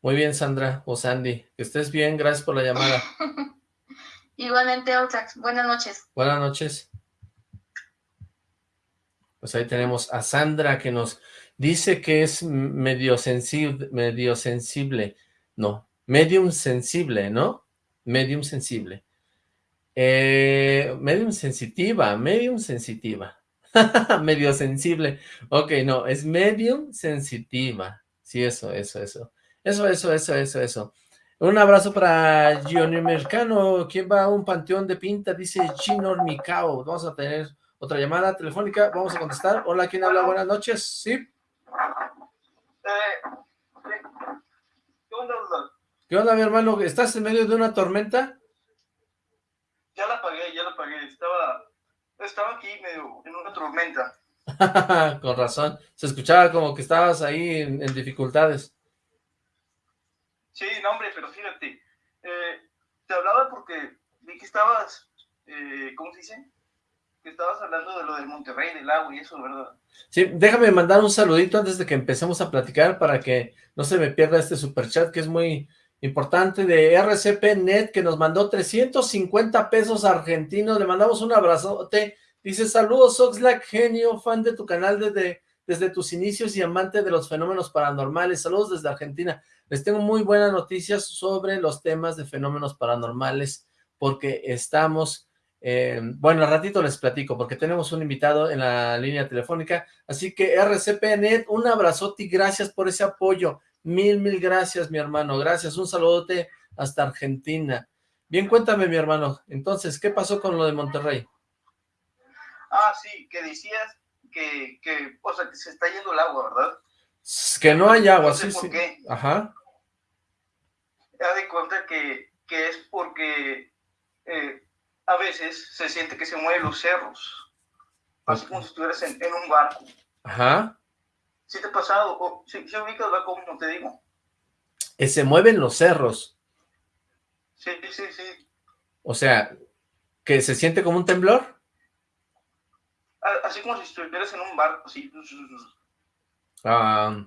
Muy bien, Sandra, o Sandy. Que estés bien, gracias por la llamada. Igualmente, Otax. Buenas noches. Buenas noches. Pues ahí tenemos a Sandra que nos dice que es medio sensible, medio sensible, no, medium sensible, ¿no? Medium sensible. Eh, medium sensitiva, medium sensitiva. medio sensible. Ok, no, es medium sensitiva. Sí, eso, eso, eso. Eso, eso, eso, eso, eso. Un abrazo para Giovanni Mercano. ¿Quién va a un panteón de pinta? Dice Gino Micao. Vamos a tener otra llamada telefónica. Vamos a contestar. Hola, ¿quién habla? Buenas noches. ¿Sí? Eh, ¿Qué onda, ¿Qué onda, mi hermano? ¿Estás en medio de una tormenta? Ya la apagué, ya la apagué. Estaba, estaba aquí medio en una tormenta. Con razón. Se escuchaba como que estabas ahí en dificultades. Sí, no, hombre, pero fíjate, eh, te hablaba porque vi que estabas, eh, ¿cómo se dice? Que estabas hablando de lo del Monterrey, del agua y eso, ¿verdad? Sí, déjame mandar un saludito antes de que empecemos a platicar para que no se me pierda este super chat que es muy importante de RCP Net que nos mandó 350 pesos argentinos, le mandamos un abrazote, dice saludos Oxlack, genio, fan de tu canal desde, desde tus inicios y amante de los fenómenos paranormales, saludos desde Argentina, les tengo muy buenas noticias sobre los temas de fenómenos paranormales, porque estamos, eh, bueno, al ratito les platico, porque tenemos un invitado en la línea telefónica, así que RCPNet, un abrazote y gracias por ese apoyo, mil, mil gracias, mi hermano, gracias, un saludote hasta Argentina. Bien, cuéntame, mi hermano, entonces, ¿qué pasó con lo de Monterrey? Ah, sí, que decías que, que, o sea, que se está yendo el agua, ¿verdad? Que no hay agua, sí, sí. Ajá. Ya de cuenta que, que es porque eh, a veces se siente que se mueven los cerros. Así como si estuvieras en, un barco. Ajá. ¿Sí te ha pasado? O, ¿sí, ubicas como te digo? Que se mueven los cerros. Sí, sí, sí. O sea, ¿que se siente como un temblor? Así como si estuvieras en un barco, sí. Ah,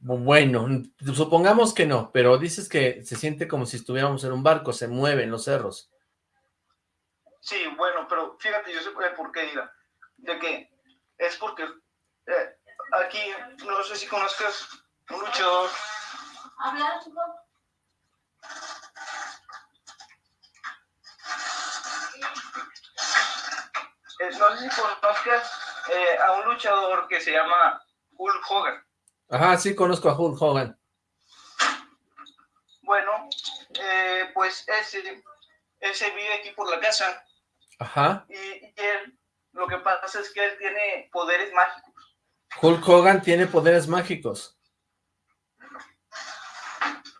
bueno, supongamos que no, pero dices que se siente como si estuviéramos en un barco, se mueven los cerros. Sí, bueno, pero fíjate, yo sé por qué, mira, de que es porque eh, aquí, no sé si conozcas un luchador. Habla, eh, no sé si conozcas eh, a un luchador que se llama Hulk Hogan. Ajá, sí conozco a Hulk Hogan. Bueno, eh, pues ese, ese vive aquí por la casa. Ajá. Y, él, lo que pasa es que él tiene poderes mágicos. Hulk Hogan tiene poderes mágicos.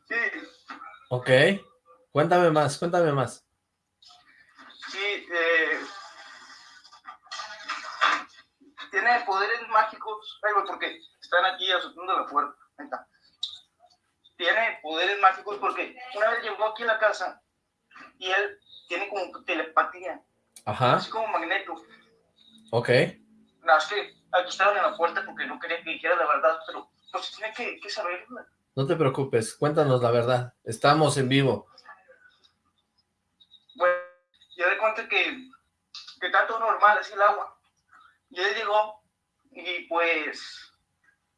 Sí. Ok. Cuéntame más, cuéntame más. Sí, eh, tiene poderes mágicos, porque están aquí azotando la puerta. Tiene poderes mágicos porque una vez llegó aquí a la casa y él tiene como telepatía. Ajá. Así como magneto. Ok. No, es que aquí estaban en la puerta porque no quería que dijera la verdad, pero pues tiene que, que saberla. No te preocupes, cuéntanos la verdad. Estamos en vivo. Bueno, ya de cuenta que, que está todo normal, así el agua. Y él llegó y pues,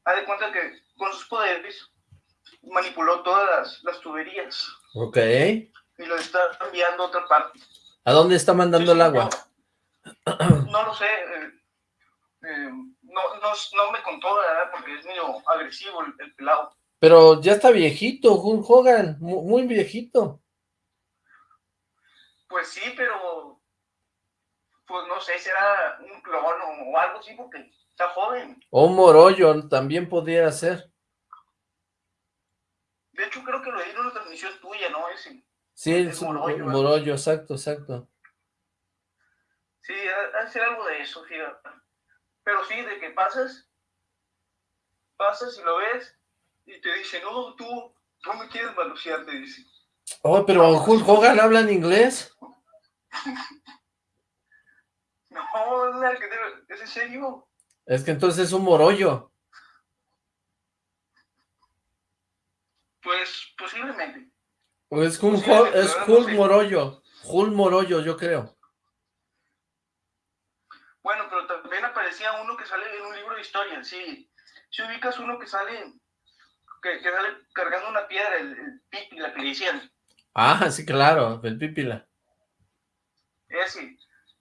ha de cuenta que con sus poderes manipuló todas las, tuberías. Ok. Y lo está enviando a otra parte. ¿A dónde está mandando el agua? No, lo sé. Eh, eh, no, no, no, me contó, ¿verdad? Porque es medio agresivo el, pelado. Pero ya está viejito, Hulk Hogan, muy viejito. Pues sí, pero pues no sé, será un clon o algo así, porque está joven. O un morollo también podría ser. De hecho, creo que lo di en una transmisión tuya, ¿no? Ese, sí, es un morollo, exacto, exacto. Sí, ha ser algo de eso, fíjate. Pero sí, de que pasas, pasas y lo ves, y te dice, no, tú, tú me quieres manosear, te dice. Oh, pero Hulk Hogan habla en inglés. No, es en serio. Es que entonces es un morollo. Pues posiblemente. Pues es un es Hulk Morollo. Hulk Morollo, yo creo. Bueno, pero también apareció parecía uno que sale en un libro de historia, sí. Si ubicas uno que sale, que, sale cargando una piedra, el, pípila que le decían. Ah, sí, claro, el pípila. Ese,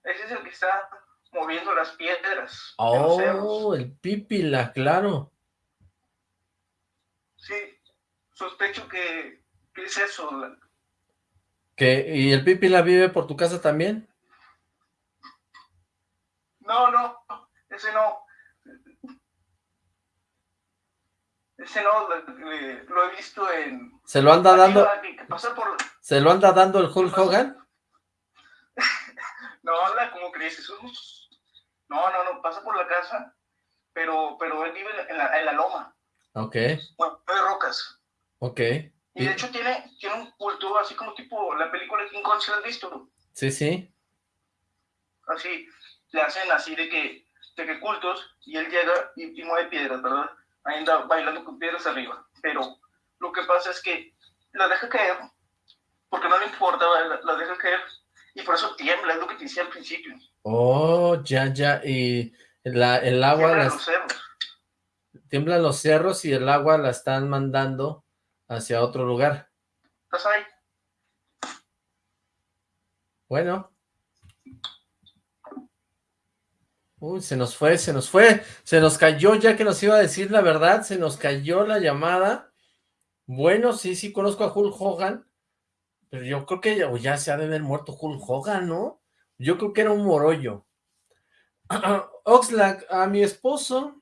ese es el que está moviendo las piedras. Oh, el pípila, claro. Sí, sospecho que, es eso. ¿Y el pípila vive por tu casa también? No, no, ese no. Ese no, lo, he visto en... ¿Se lo anda dando? ¿Se lo anda dando el Hulk Hogan? No, ¿cómo crees? Eso no, no, no, pasa por la casa, pero, pero él vive en la, en la loma. Ok. Bueno, de rocas. Ok. Y de hecho tiene, tiene un culto así como tipo la película de King Kong, ¿se la has visto? Sí, sí. Así, le hacen así de que, de que cultos y él llega y, mueve piedras, ¿verdad? Ahí anda bailando con piedras arriba. Pero lo que pasa es que la deja caer, porque no le importa, la, deja caer, y por eso tiembla, es lo que te decía al principio. Oh, ya, ya, y la, el agua... Tiemblan los cerros. Tiemblan los cerros y el agua la están mandando hacia otro lugar. ¿Estás ahí? Bueno, Uy, se nos fue, se nos fue, se nos cayó ya que nos iba a decir la verdad, se nos cayó la llamada. Bueno, sí, sí conozco a Hulk Hogan, pero yo creo que ya, se ha de haber muerto Hulk Hogan, ¿no? Yo creo que era un morollo. Oxlack, a mi esposo,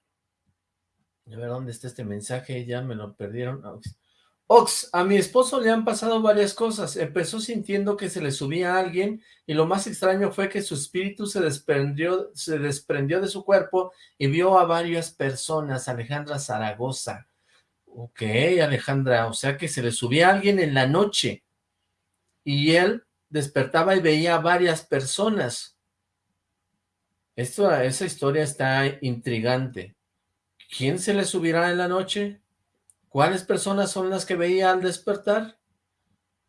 a ver dónde está este mensaje, ya me lo perdieron. Ox, a mi esposo le han pasado varias cosas. Empezó sintiendo que se le subía a alguien y lo más extraño fue que su espíritu se desprendió, se desprendió de su cuerpo y vio a varias personas. Alejandra Zaragoza. Ok, Alejandra, o sea que se le subía a alguien en la noche y él despertaba y veía a varias personas. Esa historia está intrigante. ¿Quién se le subirá en la noche? ¿Cuáles personas son las que veía al despertar?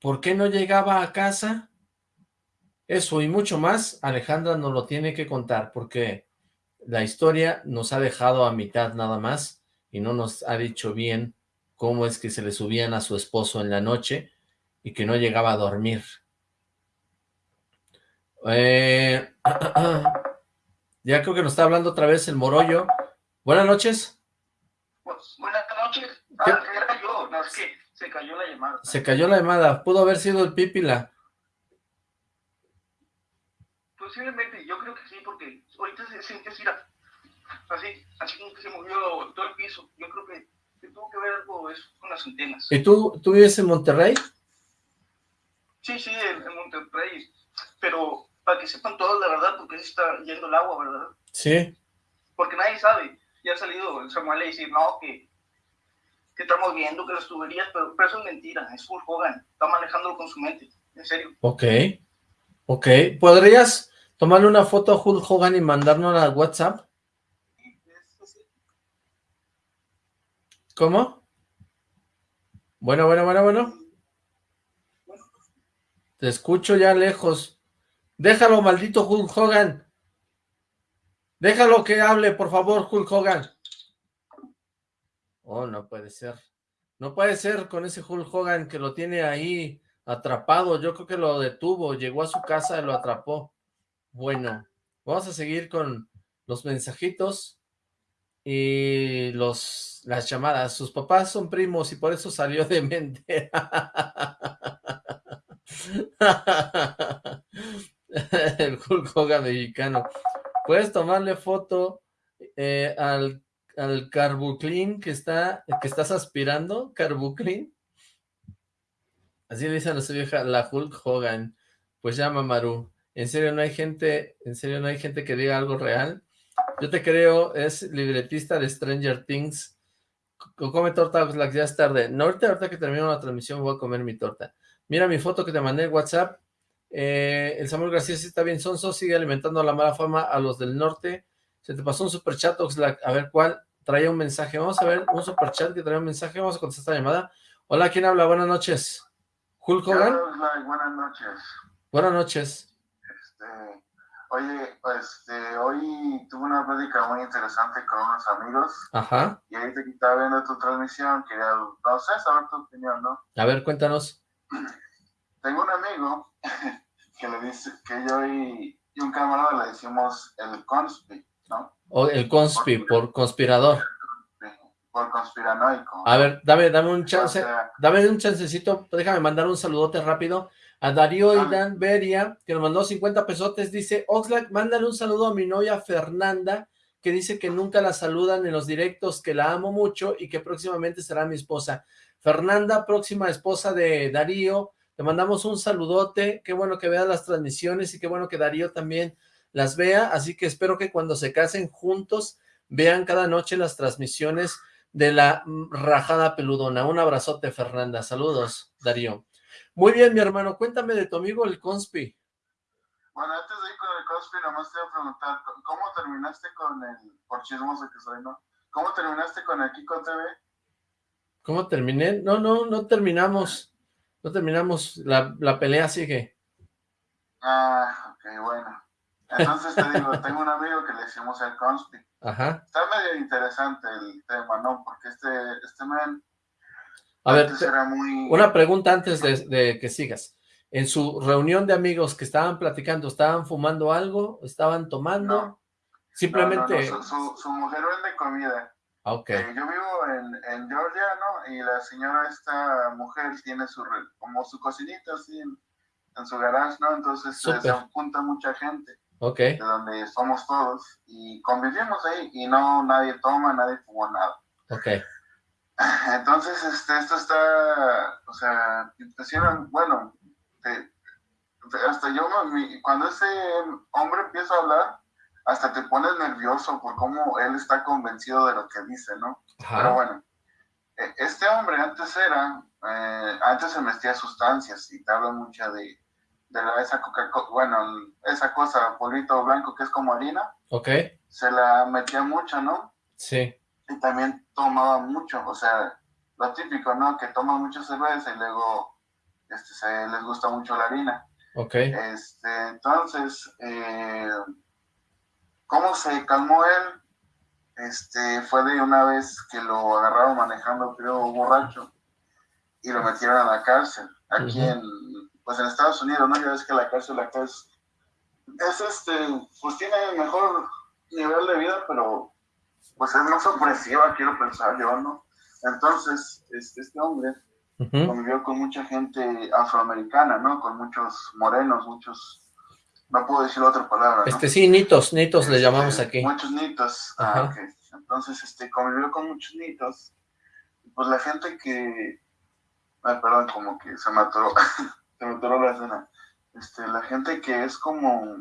¿Por qué no llegaba a casa? Eso y mucho más, Alejandra nos lo tiene que contar, porque la historia nos ha dejado a mitad nada más, y no nos ha dicho bien cómo es que se le subían a su esposo en la noche, y que no llegaba a dormir. Eh, ya creo que nos está hablando otra vez el Morollo. Buenas noches. Buenas noches. Ah, no, es que se cayó la llamada. Se cayó la llamada, pudo haber sido el Pípila. Posiblemente, yo creo que sí, porque ahorita se siente así, así, así como que se movió todo el piso. Yo creo que, tuvo que ver algo eso con las antenas. ¿Y tú, tú vives en Monterrey? Sí, sí, en, Monterrey, pero para que sepan todos la verdad, porque se está yendo el agua, ¿verdad? Sí. Porque nadie sabe. Ya ha salido el Samuel a decir, no, que que estamos viendo, que las tuberías, pero, eso es mentira, es Hulk Hogan, está manejándolo con su mente, en serio. Ok, ok, ¿podrías tomarle una foto a Hulk Hogan y mandárnosla a WhatsApp? ¿Cómo? Bueno, bueno, bueno, bueno. Te escucho ya lejos. Déjalo, maldito Hulk Hogan. Déjalo que hable, por favor, Hulk Hogan. Oh, no puede ser. No puede ser con ese Hulk Hogan que lo tiene ahí atrapado. Yo creo que lo detuvo, llegó a su casa y lo atrapó. Bueno, vamos a seguir con los mensajitos y los las llamadas. Sus papás son primos y por eso salió de mente. El Hulk Hogan mexicano. Puedes tomarle foto eh, al al carbuclin que está, que estás aspirando, carbuclin. Así le dicen a su vieja, la Hulk Hogan. Pues llama Maru. ¿En serio no hay gente, en serio no hay gente que diga algo real? Yo te creo, es libretista de Stranger Things. Come torta, ya es tarde. No, ahorita, ahorita que termino la transmisión voy a comer mi torta. Mira mi foto que te mandé en WhatsApp. Eh, el Samuel García sí está bien sonso, sigue alimentando la mala fama a los del norte. Se te pasó un superchat, Oxlack. A ver cuál traía un mensaje. Vamos a ver un superchat que trae un mensaje. Vamos a contestar la llamada. Hola, ¿quién habla? Buenas noches. ¿Hulk Hogan? buenas noches. Buenas noches. Este, Oye, pues hoy tuve una plática muy interesante con unos amigos. Ajá. Y ahí te estaba viendo tu transmisión, quería, no sé, saber tu opinión, ¿no? A ver, cuéntanos. Tengo un amigo que le dice que yo y, un camarada le decimos el conspi, ¿no? O el conspi, por, conspirador. Por conspiranoico. A ver, dame, dame un chance, dame un chancecito, déjame mandar un saludote rápido a Darío Idan Beria, que nos mandó 50 pesotes, dice, Oxlack, mándale un saludo a mi novia Fernanda, que dice que nunca la saludan en los directos, que la amo mucho y que próximamente será mi esposa. Fernanda, próxima esposa de Darío, te mandamos un saludote, qué bueno que veas las transmisiones y qué bueno que Darío también las vea, así que espero que cuando se casen juntos vean cada noche las transmisiones de la rajada peludona. Un abrazote, Fernanda. Saludos, Darío. Muy bien, mi hermano, cuéntame de tu amigo el Conspi. Bueno, antes de ir con el Conspi, nomás te voy a preguntar, ¿cómo terminaste con el, por chismoso que soy, no? ¿Cómo terminaste con el Kiko TV? ¿Cómo terminé? No, no, no terminamos. No terminamos. La, la pelea sigue. Ah, ok, bueno. Entonces te digo, tengo un amigo que le decimos el Conspi. Ajá. Está medio interesante el tema, ¿no? Porque este, este man a ver, una pregunta antes de, que sigas. En su reunión de amigos que estaban platicando, ¿estaban fumando algo? ¿Estaban tomando? Simplemente... Su, mujer vende comida. Ah, ok. Eh, yo vivo en, Georgia, ¿no? Y la señora, esta mujer, tiene su como su cocinita así en, su garage, ¿no? Entonces se junta mucha gente. Ok. De donde somos todos. Y convivimos ahí y no nadie toma, nadie fuma nada. Ok. Entonces, este, esto está, o sea, bueno, hasta yo, cuando ese hombre empieza a hablar, hasta te pones nervioso por cómo él está convencido de lo que dice, ¿no? Pero bueno, e, este hombre antes era, eh, antes se metía sustancias y te habla mucho de, de la, esa coca bueno, esa cosa, polvito blanco que es como harina. Ok. Se la metía mucho, ¿no? Sí y también tomaba mucho, o sea, lo típico, ¿no? Que toma mucha cerveza y luego este, se les gusta mucho la harina. Ok. Este, entonces, eh, ¿cómo se calmó él? Este, fue de una vez que lo agarraron manejando, creo, borracho, y lo metieron a la cárcel, aquí en, pues en Estados Unidos, ¿no? Ya ves que la cárcel acá es, es este, pues tiene mejor nivel de vida, pero pues es más opresiva, quiero pensar yo, ¿no? Entonces, este, este hombre convivió con mucha gente afroamericana, ¿no? Con muchos morenos, muchos, no puedo decir otra palabra, ¿no? Este, sí, nitos, nitos le este, llamamos aquí. Muchos nitos, ah, ok. Entonces, este, convivió con muchos nitos, pues la gente que, ay, perdón, como que se mató, se mató la escena, este, la gente que es como,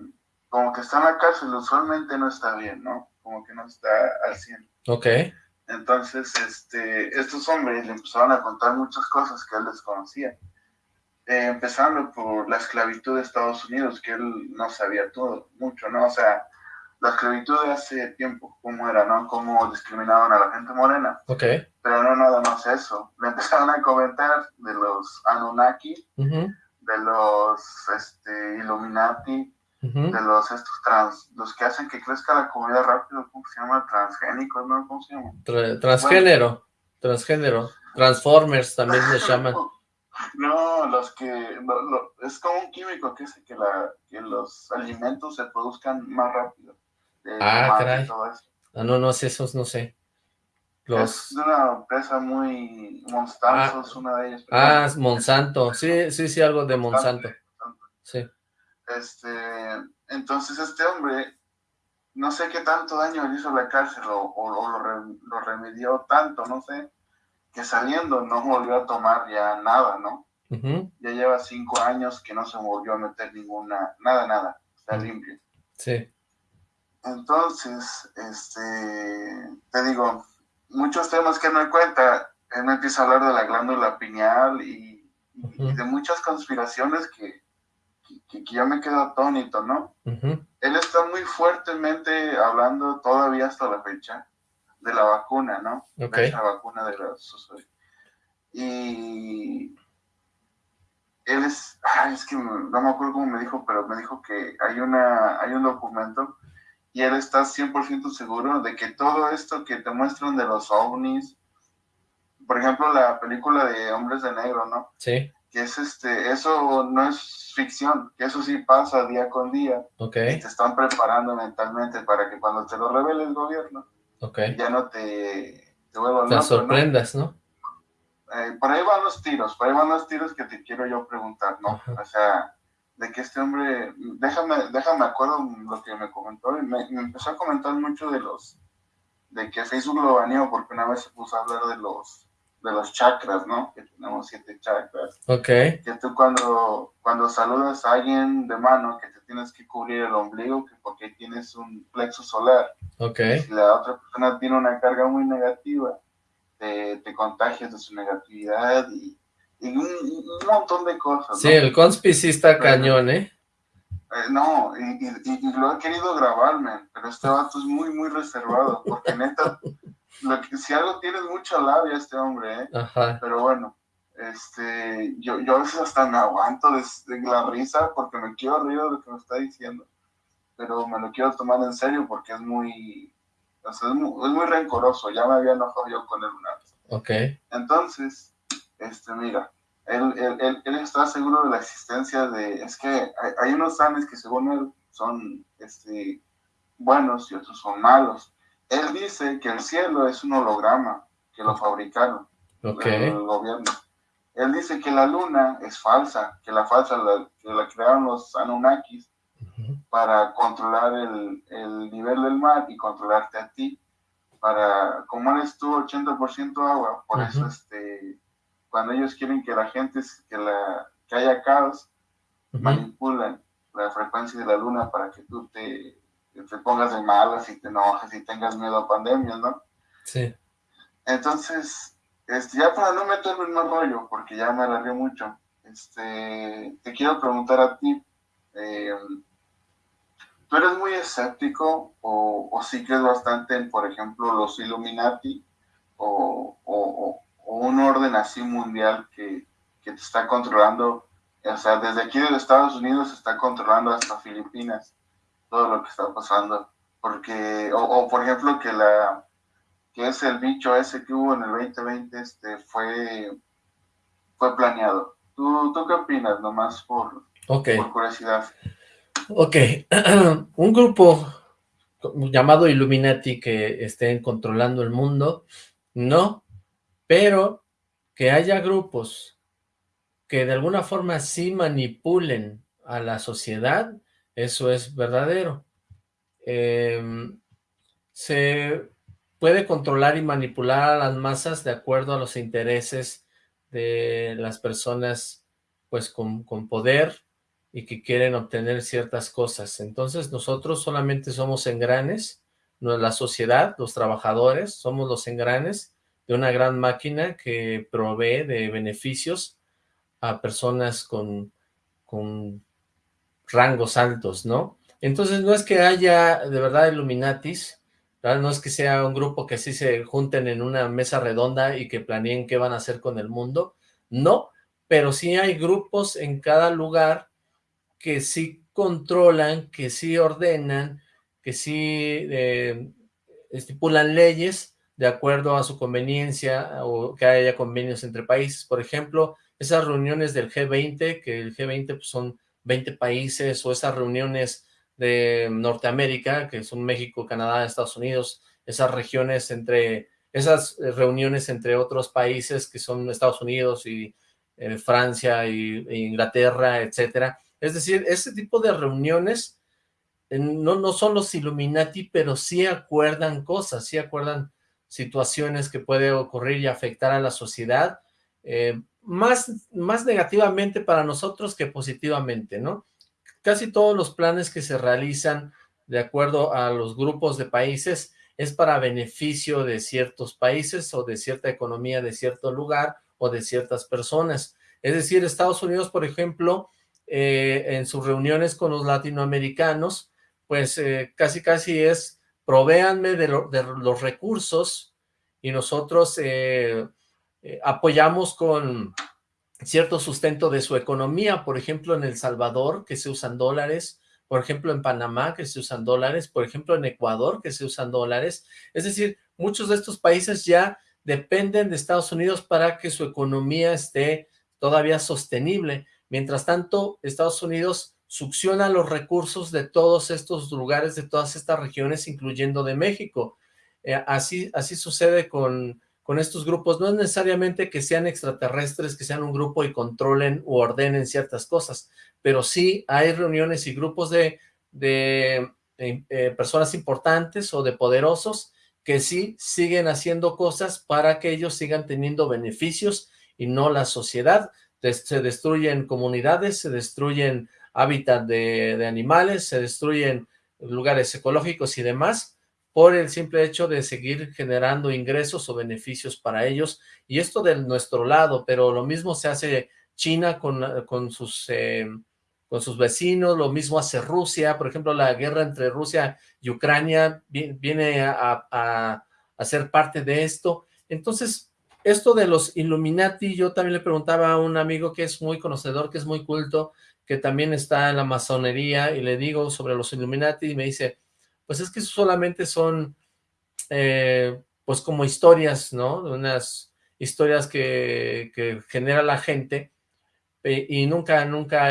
como que está en la cárcel, usualmente no está bien, ¿no? como que no está al 100. Ok. Entonces, este, estos hombres le empezaron a contar muchas cosas que él desconocía. Eh, empezando por la esclavitud de Estados Unidos, que él no sabía todo, mucho, ¿no? O sea, la esclavitud de hace tiempo, cómo era, ¿no? Cómo discriminaban a la gente morena. Ok. Pero no nada más eso. Le empezaron a comentar de los Anunnaki, de los este, Illuminati, de los estos trans, los que hacen que crezca la comida rápido, ¿cómo se llama? Transgénicos, ¿no? ¿Cómo se llama? transgénero, transgénero, Transformers también les llaman. No, los que, es como un químico que hace que, la, que los alimentos se produzcan más rápido. ah, caray. Ah, no, no sé, esos no sé. Los... Es una empresa muy Monsanto, es una de ellas. Ah, Monsanto, sí, sí, sí, algo de Monsanto. Sí. Este, entonces este hombre, no sé qué tanto daño le hizo la cárcel o, lo, remedió tanto, no sé, que saliendo no volvió a tomar ya nada, ¿no? Ya lleva cinco años que no se volvió a meter ninguna, nada, nada, está limpio. Sí. Entonces, este, te digo, muchos temas que me cuenta, él me empieza a hablar de la glándula pineal y de muchas conspiraciones que, que, yo me quedo atónito, ¿no? Él está muy fuertemente hablando todavía hasta la fecha de la vacuna, ¿no? De la vacuna de la Y él es, es que no me acuerdo cómo me dijo, pero me dijo que hay, una, hay un documento y él está 100% seguro de que todo esto que te muestran de los ovnis, por ejemplo, la película de Hombres de Negro, ¿no? Sí. Que es este, eso no es ficción, que eso sí pasa día con día. Ok. Y te están preparando mentalmente para que cuando te lo revele el gobierno, okay. ya no te, te vuelvan Te sorprendas, ¿no? Eh, por ahí van los tiros, por ahí van los tiros que te quiero yo preguntar, ¿no? O sea, de que este hombre, déjame, déjame acuerdo lo que me comentó, me, me empezó a comentar mucho de los, de que Facebook lo baneó porque una vez se puso a hablar de los, de los chakras, ¿no? Que tenemos siete chakras. Ok. Que tú cuando, cuando saludas a alguien de mano, que te tienes que cubrir el ombligo, que porque tienes un plexo solar. Ok. Si la otra persona tiene una carga muy negativa, te, contagias de su negatividad y, un, montón de cosas. Sí, el conspicista cañón, ¿eh? ¿eh? no, y, lo he querido grabarme, pero este vato es muy, muy reservado, porque neta, lo que, si algo tienes mucha labia este hombre, ¿eh? Ajá. Pero bueno, este, yo, yo a veces hasta me aguanto de, la risa porque me quiero reír de lo que me está diciendo, pero me lo quiero tomar en serio porque es muy, es, muy, rencoroso, ya me había enojado yo con él una vez. Ok. Entonces, este, mira, él, él, él, está seguro de la existencia de, es que hay, hay, unos sanes que según él son este, buenos y otros son malos. Él dice que el cielo es un holograma, que lo fabricaron okay. el gobierno. Él dice que la luna es falsa, que la falsa la, que la crearon los Anunnakis para controlar el, el, nivel del mar y controlarte a ti. Para, como eres tú 80% agua, por eso este, cuando ellos quieren que la gente, que, la, que haya caos, manipulan la frecuencia de la luna para que tú te, te pongas de malas y te enojes y tengas miedo a pandemias, ¿no? Sí. Entonces, este, ya para no meterme en más rollo, porque ya me alargué mucho, este, te quiero preguntar a ti, eh, ¿Tú eres muy escéptico o, o sí crees bastante en, por ejemplo, los Illuminati o, un orden así mundial que, te está controlando? O sea, desde aquí de Estados Unidos se está controlando hasta Filipinas todo lo que está pasando. Porque, o, por ejemplo, que la que es el bicho ese que hubo en el 2020 este, fue, fue planeado. ¿Tú, ¿Tú qué opinas, nomás por, por curiosidad? Ok, un grupo llamado Illuminati que estén controlando el mundo, no, pero que haya grupos que de alguna forma sí manipulen a la sociedad, eso es verdadero. Em, se puede controlar y manipular a las masas de acuerdo a los intereses de las personas pues con, con poder, y que quieren obtener ciertas cosas. Entonces nosotros solamente somos engranes, no la sociedad, los trabajadores, somos los engranes de una gran máquina que provee de beneficios a personas con, con rangos altos, ¿no? Entonces no es que haya de verdad Illuminatis, no es que sea un grupo que sí se junten en una mesa redonda y que planeen qué van a hacer con el mundo, no, pero sí hay grupos en cada lugar que sí controlan, que sí ordenan, que sí eh, estipulan leyes de acuerdo a su conveniencia o que haya convenios entre países. Por ejemplo, esas reuniones del G20, que el G20 pues, son 20 países, o esas reuniones de Norteamérica, que son México, Canadá, Estados Unidos, esas regiones entre, esas reuniones entre otros países que son Estados Unidos y eh, Francia y, e Inglaterra, etcétera, es decir, ese tipo de reuniones eh, no, no son los Illuminati, pero sí acuerdan cosas, sí acuerdan situaciones que puede ocurrir y afectar a la sociedad, eh, más, más negativamente para nosotros que positivamente, ¿no? Casi todos los planes que se realizan de acuerdo a los grupos de países es para beneficio de ciertos países o de cierta economía de cierto lugar o de ciertas personas. Es decir, Estados Unidos, por ejemplo, eh, en sus reuniones con los latinoamericanos, pues eh, casi casi es, provéanme de, los recursos y nosotros eh, apoyamos con cierto sustento de su economía, por ejemplo en El Salvador, que se usan dólares, por ejemplo en Panamá, que se usan dólares, por ejemplo en Ecuador, que se usan dólares, es decir, muchos de estos países ya dependen de Estados Unidos para que su economía esté todavía sostenible, mientras tanto Estados Unidos succiona los recursos de todos estos lugares, de todas estas regiones, incluyendo de México, eh, así, así sucede con con estos grupos, no es necesariamente que sean extraterrestres, que sean un grupo y controlen o ordenen ciertas cosas, pero sí hay reuniones y grupos de, de eh, eh, personas importantes o de poderosos que sí siguen haciendo cosas para que ellos sigan teniendo beneficios y no la sociedad. Se destruyen comunidades, se destruyen hábitat de, de animales, se destruyen lugares ecológicos y demás, por el simple hecho de seguir generando ingresos o beneficios para ellos, y esto de nuestro lado, pero lo mismo se hace China con, con, sus, eh, con sus vecinos, lo mismo hace Rusia, por ejemplo, la guerra entre Rusia y Ucrania viene a, a, a ser parte de esto, entonces, esto de los Illuminati, yo también le preguntaba a un amigo que es muy conocedor, que es muy culto, que también está en la masonería, y le digo sobre los Illuminati, y me dice, pues es que solamente son, eh, pues como historias, ¿no? Unas historias que, que genera la gente, eh, y nunca, nunca,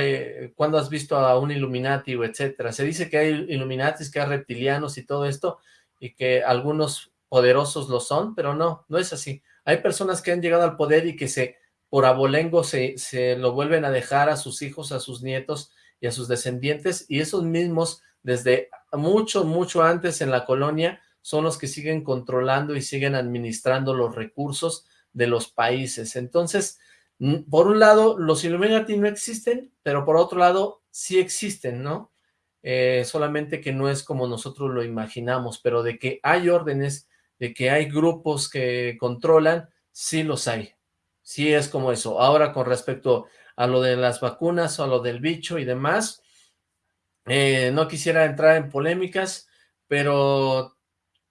cuando has visto a un Illuminati o etcétera? Se dice que hay Illuminatis, que hay reptilianos y todo esto, y que algunos poderosos lo son, pero no, no es así. Hay personas que han llegado al poder y que se, por abolengo, se, se lo vuelven a dejar a sus hijos, a sus nietos y a sus descendientes, y esos mismos desde mucho, mucho antes en la colonia, son los que siguen controlando y siguen administrando los recursos de los países. Entonces, por un lado, los Illuminati no existen, pero por otro lado, sí existen, ¿no? Eh, solamente que no es como nosotros lo imaginamos, pero de que hay órdenes, de que hay grupos que controlan, sí los hay. Sí es como eso. Ahora, con respecto a lo de las vacunas o a lo del bicho y demás, eh, no quisiera entrar en polémicas, pero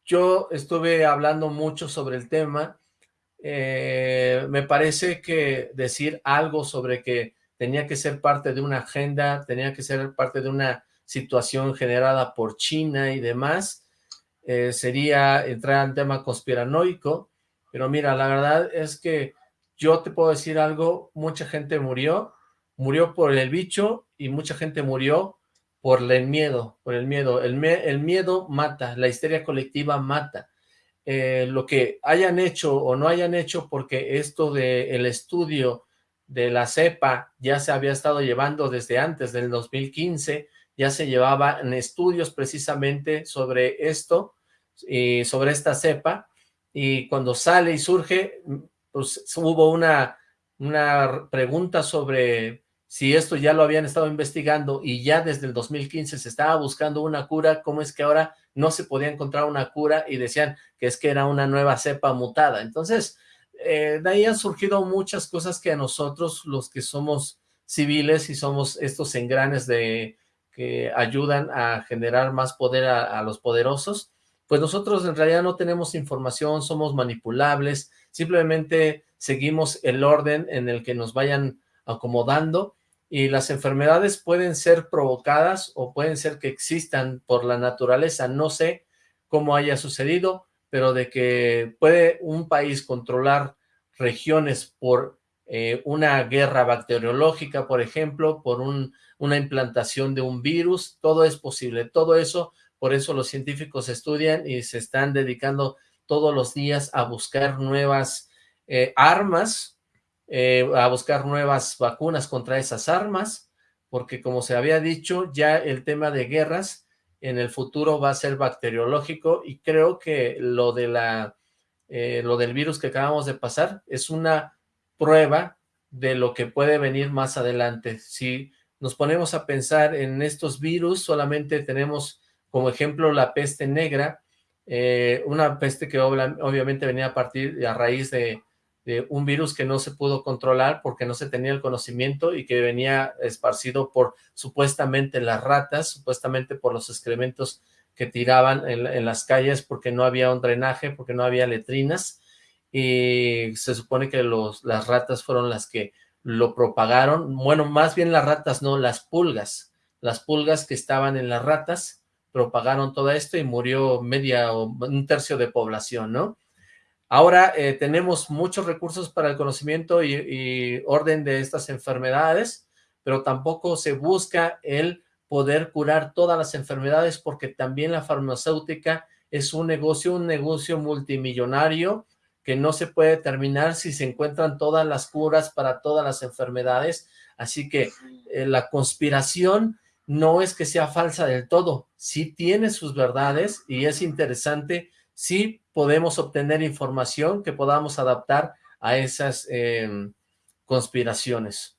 yo estuve hablando mucho sobre el tema. Eh, me parece que decir algo sobre que tenía que ser parte de una agenda, tenía que ser parte de una situación generada por China y demás, eh, sería entrar en tema conspiranoico, pero mira, la verdad es que yo te puedo decir algo, mucha gente murió, murió por el bicho y mucha gente murió por el miedo, por el miedo. El, miedo mata, la histeria colectiva mata. Eh, lo que hayan hecho o no hayan hecho, porque esto del el estudio de la cepa ya se había estado llevando desde antes del 2015, ya se llevaban estudios precisamente sobre esto, y sobre esta cepa, y cuando sale y surge, pues hubo una, una pregunta sobre si esto ya lo habían estado investigando y ya desde el 2015 se estaba buscando una cura, ¿cómo es que ahora no se podía encontrar una cura y decían que es que era una nueva cepa mutada? Entonces, eh, de ahí han surgido muchas cosas que a nosotros, los que somos civiles y somos estos engranes de que ayudan a generar más poder a, a los poderosos, pues nosotros en realidad no tenemos información, somos manipulables, simplemente seguimos el orden en el que nos vayan acomodando y las enfermedades pueden ser provocadas o pueden ser que existan por la naturaleza, no sé cómo haya sucedido, pero de que puede un país controlar regiones por eh, una guerra bacteriológica, por ejemplo, por un, una implantación de un virus, todo es posible, todo eso, por eso los científicos estudian y se están dedicando todos los días a buscar nuevas eh, armas eh, a buscar nuevas vacunas contra esas armas, porque como se había dicho, ya el tema de guerras en el futuro va a ser bacteriológico y creo que lo de la eh, lo del virus que acabamos de pasar es una prueba de lo que puede venir más adelante. Si nos ponemos a pensar en estos virus, solamente tenemos como ejemplo la peste negra, eh, una peste que obviamente venía a partir a raíz de un virus que no se pudo controlar porque no se tenía el conocimiento y que venía esparcido por supuestamente las ratas, supuestamente por los excrementos que tiraban en, las calles porque no había un drenaje, porque no había letrinas. Y se supone que los, las ratas fueron las que lo propagaron, bueno, más bien las ratas, no, las pulgas, las pulgas que estaban en las ratas propagaron todo esto y murió media o un tercio de población, ¿no? Ahora eh, tenemos muchos recursos para el conocimiento y, orden de estas enfermedades, pero tampoco se busca el poder curar todas las enfermedades porque también la farmacéutica es un negocio, un negocio multimillonario que no se puede terminar si se encuentran todas las curas para todas las enfermedades, así que eh, la conspiración no es que sea falsa del todo, sí tiene sus verdades y es interesante, sí podemos obtener información que podamos adaptar a esas em, conspiraciones.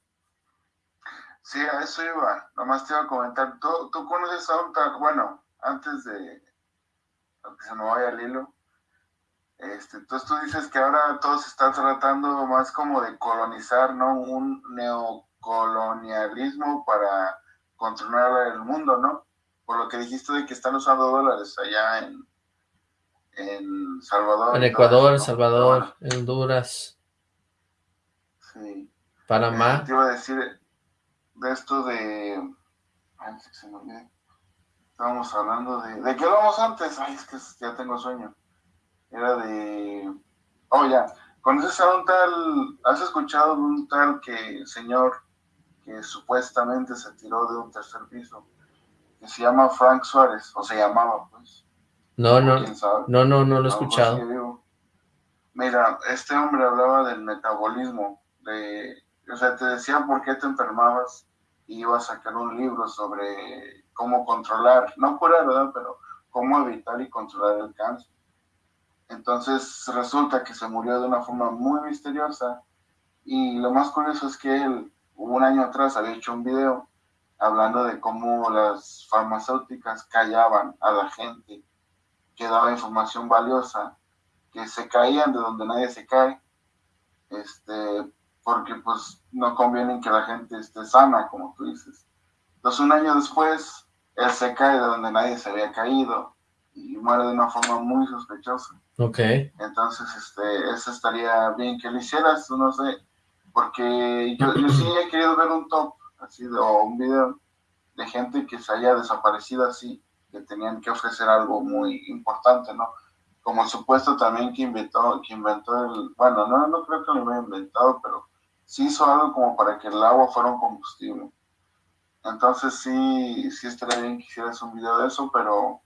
Sí, a eso iba, nomás te iba a comentar, ¿tú, tú conoces a un tal, bueno, antes de que se me vaya el hilo, este, entonces tú dices que ahora todos están tratando más como de colonizar, ¿no? Un neocolonialismo para controlar el mundo, ¿no? Por lo que dijiste de que están usando dólares allá en, en Salvador. En Ecuador, Salvador, en Honduras. Sí. Panamá. Eh, te iba a decir de esto de... Ay, se me olvidó. Estábamos hablando de... ¿De qué hablamos antes? Ay, es que ya tengo sueño era de, oh ya, ¿conoces a un tal, has escuchado de un tal que señor que supuestamente se tiró de un tercer piso, que se llama Frank Suárez, o se llamaba pues? No, no, no, no, no lo he escuchado. Mira, este hombre hablaba del metabolismo, de, o sea, te decía por qué te enfermabas y iba a sacar un libro sobre cómo controlar, no curar, ¿verdad? Pero cómo evitar y controlar el cáncer. Entonces resulta que se murió de una forma muy misteriosa y lo más curioso es que él un año atrás había hecho un video hablando de cómo las farmacéuticas callaban a la gente que daba información valiosa, que se caían de donde nadie se cae, este, porque pues no conviene que la gente esté sana, como tú dices. Entonces un año después, él se cae de donde nadie se había caído y muere de una forma muy sospechosa. Ok. Entonces, este, eso estaría bien que lo hicieras, no sé, porque yo, yo sí he querido ver un top, así, o un video de gente que se haya desaparecido así, que tenían que ofrecer algo muy importante, ¿no? Como supuesto también que inventó, que inventó el, bueno, no, no creo que lo haya inventado, pero sí hizo algo como para que el agua fuera un combustible. Entonces sí, sí estaría bien que hicieras un video de eso, pero,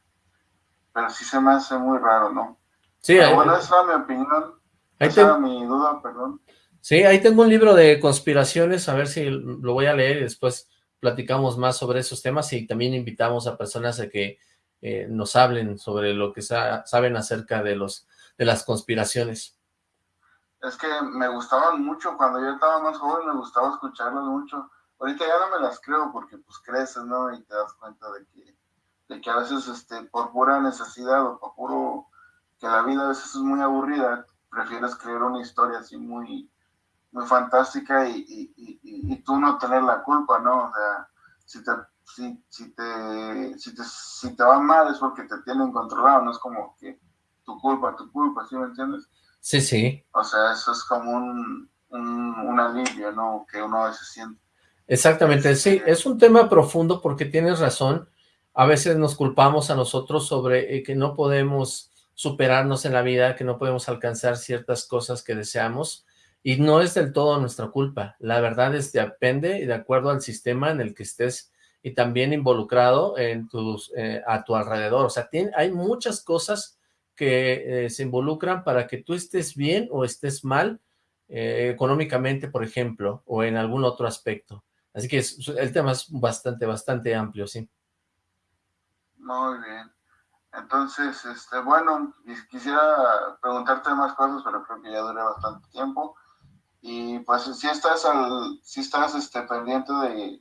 pero sí se me hace muy raro, ¿no? Sí, bueno, esa es mi opinión. esa mi duda, perdón. Sí, ahí tengo un libro de conspiraciones, a ver si lo voy a leer y después platicamos más sobre esos temas y también invitamos a personas a que eh, nos hablen sobre lo que saben acerca de los de las conspiraciones. Es que me gustaban mucho, cuando yo estaba más joven me gustaba escucharlos mucho. Ahorita ya no me las creo porque pues creces, ¿no? Y te das cuenta de que, de que a veces este, por pura necesidad o por puro que la vida a veces es muy aburrida, prefieres creer una historia así muy, muy fantástica y, y, y, tú no tener la culpa, ¿no? O sea, si te, si, si, te, si, te, si te va mal es porque te tienen controlado, no es como que tu culpa, tu culpa, ¿sí me entiendes? Sí, sí. O sea, eso es como un, un, alivio, ¿no? Que uno a veces siente. Exactamente, sí, este es un tema profundo porque tienes razón, a veces nos culpamos a nosotros sobre eh, que no podemos superarnos en la vida, que no podemos alcanzar ciertas cosas que deseamos, y no es del todo nuestra culpa. La verdad es que depende de acuerdo al sistema en el que estés y también involucrado en tus, eh, a tu alrededor. O sea, tiene, hay muchas cosas que eh, se involucran para que tú estés bien o estés mal eh, económicamente, por ejemplo, o en algún otro aspecto. Así que el tema es bastante, bastante amplio, sí. Muy bien. Entonces, este, bueno, quisiera preguntarte más cosas, pero creo que ya duré bastante tiempo. Y pues si estás al, si estás este, pendiente de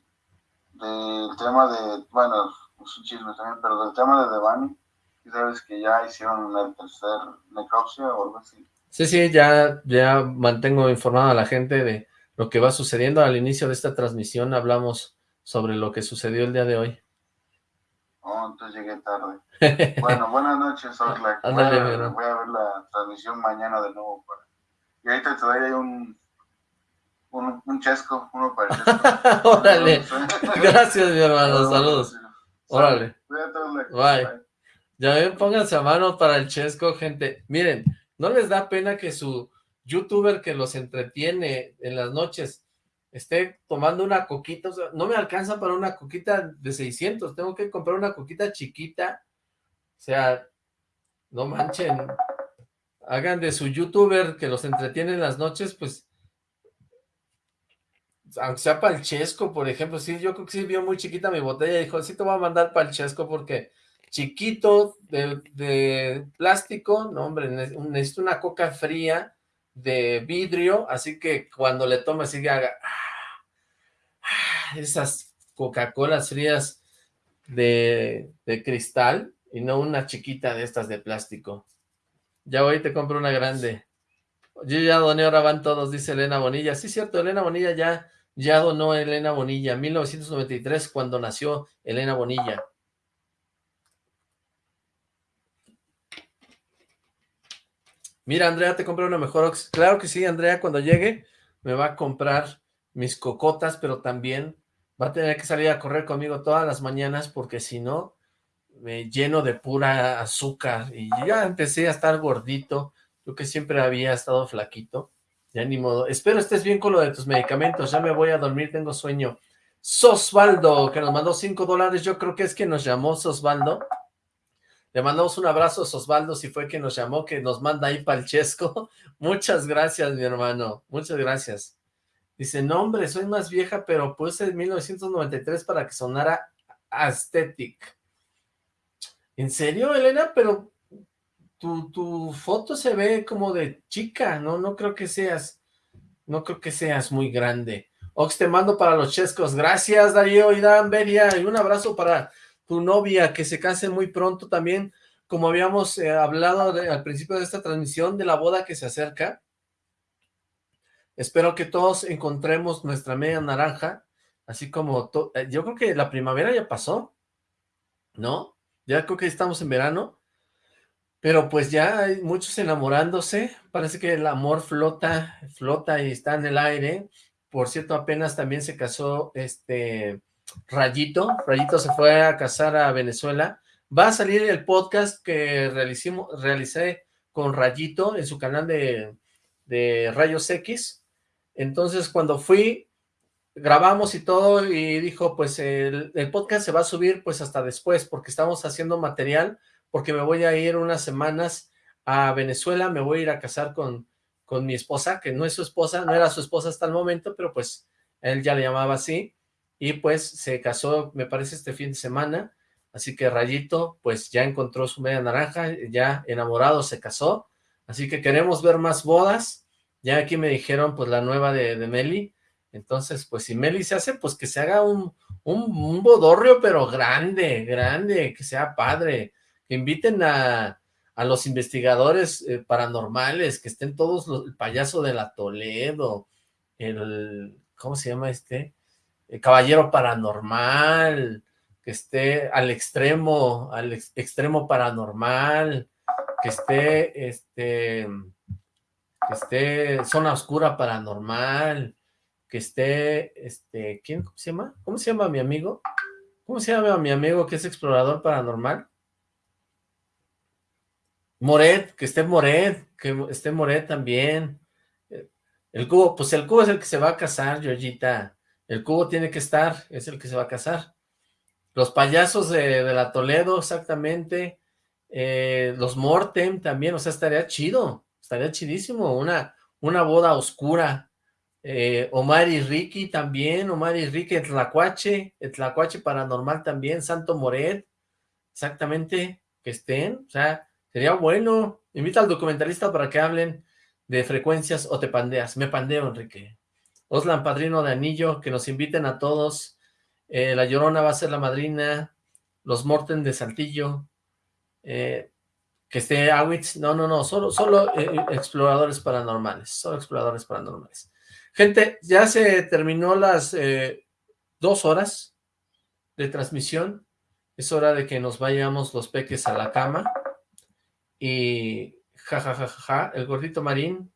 del tema de, bueno, es un chisme también, pero del tema de Devani, y sabes que ya hicieron el tercer necropsia o algo así. Sí, sí, ya, ya mantengo informada a la gente de lo que va sucediendo. Al inicio de esta transmisión hablamos sobre lo que sucedió el día de hoy. Oh, entonces llegué tarde. bueno, buenas noches, Oxlack. Voy, a, voy a ver la transmisión mañana de nuevo. Para... Y ahorita te doy un, un, chesco, uno para el chesco. Órale. Gracias, mi hermano. Saludos. Órale. Bye. Ya ven, pónganse a mano para el chesco, gente. Miren, ¿no les da pena que su youtuber que los entretiene en las noches esté tomando una coquita? no me alcanza para una coquita de 600. Tengo que comprar una coquita chiquita. O sea, no manchen. Hagan de su youtuber que los entretiene en las noches, pues aunque sea para el chesco, por ejemplo, sí, yo creo que sí vio muy chiquita mi botella dijo, sí te voy a mandar para el chesco porque chiquito de, plástico, no hombre, necesito una coca fría de vidrio, así que cuando le tome sigue haga ah, esas Coca-Colas frías de, de cristal y no una chiquita de estas de plástico. Ya voy te compro una grande. Yo ya doné, ahora van todos, dice Elena Bonilla. Sí, cierto, Elena Bonilla ya ya donó Elena Bonilla, 1993, cuando nació Elena Bonilla. Mira, Andrea, te compré una mejor Claro que sí, Andrea, cuando llegue me va a comprar mis cocotas, pero también va a tener que salir a correr conmigo todas las mañanas porque si no, me lleno de pura azúcar y ya empecé a estar gordito. Yo que siempre había estado flaquito. Ya ni modo. Espero estés bien con lo de tus medicamentos. Ya me voy a dormir, tengo sueño. Sosvaldo, que nos mandó cinco dólares. Yo creo que es que nos llamó Sosvaldo. Le mandamos un abrazo a Sosvaldo, si fue que nos llamó, que nos manda ahí Palchesco. Muchas gracias, mi hermano. Muchas gracias. Dice, no, hombre, soy más vieja, pero puse en 1993 para que sonara aesthetic. ¿En serio, Elena? Pero tu, foto se ve como de chica, ¿no? No creo que seas, no creo que seas muy grande. Ox, te mando para los chescos. Gracias, Darío y Dan Beria. Y un abrazo para tu novia, que se case muy pronto también. Como habíamos eh, hablado al principio de esta transmisión, de la boda que se acerca. Espero que todos encontremos nuestra media naranja, así como... Eh, yo creo que la primavera ya pasó, ¿no? Ya creo que estamos en verano. Pero pues ya hay muchos enamorándose, parece que el amor flota, flota y está en el aire. Por cierto, apenas también se casó este Rayito, Rayito se fue a casar a Venezuela. Va a salir el podcast que realicimos, realicé con Rayito en su canal de, de Rayos X. Entonces cuando fui, grabamos y todo y dijo pues el, el podcast se va a subir pues hasta después porque estamos haciendo material porque me voy a ir unas semanas a Venezuela, me voy a ir a casar con, con mi esposa, que no es su esposa, no era su esposa hasta el momento, pero pues él ya le llamaba así, y pues se casó, me parece, este fin de semana, así que Rayito, pues ya encontró su media naranja, ya enamorado se casó, así que queremos ver más bodas, ya aquí me dijeron pues la nueva de, Meli, entonces pues si Meli se hace, pues que se haga un, un, un bodorrio, pero grande, grande, que sea padre, que inviten a, los investigadores eh, paranormales, que estén todos los, el payaso de la Toledo, el, ¿cómo se llama este? El caballero paranormal, que esté al extremo, al extremo paranormal, que esté, este, que esté zona oscura paranormal, que esté, este, ¿quién se llama? ¿Cómo se llama mi amigo? ¿Cómo se llama mi amigo que es explorador paranormal? Moret, que esté Moret, que esté Moret también. El cubo, pues el cubo es el que se va a casar, Georgita. El cubo tiene que estar, es el que se va a casar. Los payasos de, la Toledo, exactamente. Eh, los Mortem también, o sea, estaría chido, estaría chidísimo, una, una boda oscura. Eh, Omar y Ricky también, Omar y Ricky, Tlacuache, Tlacuache paranormal también, Santo Moret, exactamente, que estén, o sea, Sería bueno. Invita al documentalista para que hablen de frecuencias o te pandeas. Me pandeo, Enrique. Oslan, padrino de anillo, que nos inviten a todos. Eh, la Llorona va a ser la madrina. Los Morten de Saltillo. Eh, que esté Awitz. No, no, no. Solo, solo eh, exploradores paranormales. Solo exploradores paranormales. Gente, ya se terminó las dos horas de transmisión. Es hora de que nos vayamos los peques a la cama. Y jajajaja, el gordito marín.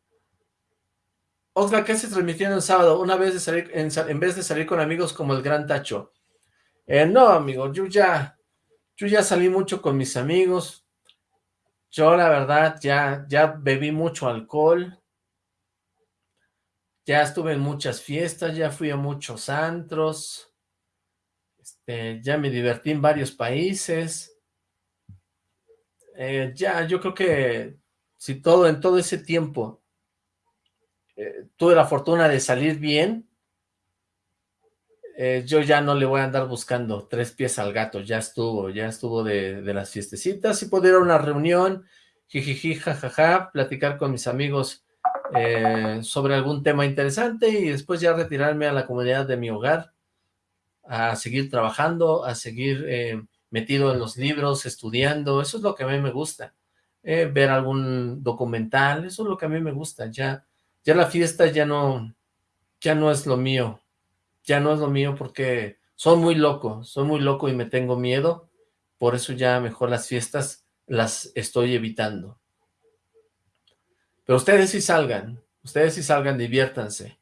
Oxlack, ¿qué se transmitiendo el sábado? Una vez de salir, en, vez de salir con amigos como el Gran Tacho. Eh, no, amigo, yo ya, yo ya salí mucho con mis amigos. Yo, la verdad, ya, ya bebí mucho alcohol. Ya estuve en muchas fiestas, ya fui a muchos antros. Este, ya me divertí en varios países. Eh, ya, yo creo que si todo, en todo ese tiempo eh, tuve la fortuna de salir bien, eh, yo ya no le voy a andar buscando tres pies al gato, ya estuvo, ya estuvo de, las fiestecitas, si puedo ir a una reunión, jijiji, jajaja, platicar con mis amigos sobre algún tema interesante y después ya retirarme a la comunidad de mi hogar, a seguir trabajando, a seguir metido en los libros, estudiando, eso es lo que a mí me gusta. Eh, ver algún documental, eso es lo que a mí me gusta, ya, ya la fiesta ya no, ya no es lo mío, ya no es lo mío porque soy muy loco, soy muy loco y me tengo miedo, por eso ya mejor las fiestas las estoy evitando. Pero ustedes sí salgan, ustedes sí salgan, diviértanse.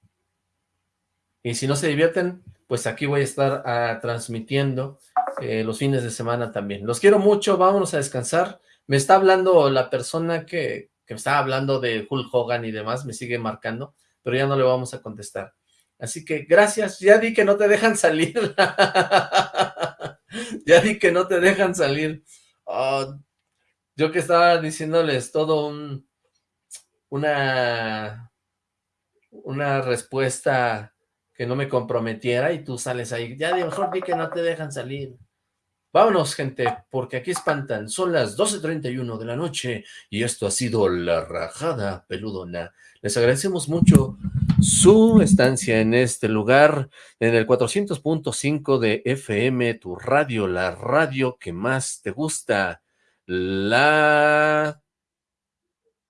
Y si no se divierten, pues aquí voy a estar ah, transmitiendo eh, los fines de semana también. Los quiero mucho, vámonos a descansar. Me está hablando la persona que, que me estaba hablando de Hulk Hogan y demás, me sigue marcando, pero ya no le vamos a contestar. Así que gracias, ya di que no te dejan salir. ya di que no te dejan salir. Oh, yo que estaba diciéndoles todo un, una, una respuesta que no me comprometiera y tú sales ahí. Ya de mejor di que no te dejan salir. Vámonos, gente, porque aquí espantan. Son las 12.31 de la noche y esto ha sido La Rajada Peludona. Les agradecemos mucho su estancia en este lugar, en el 400.5 de FM, tu radio, la radio que más te gusta, la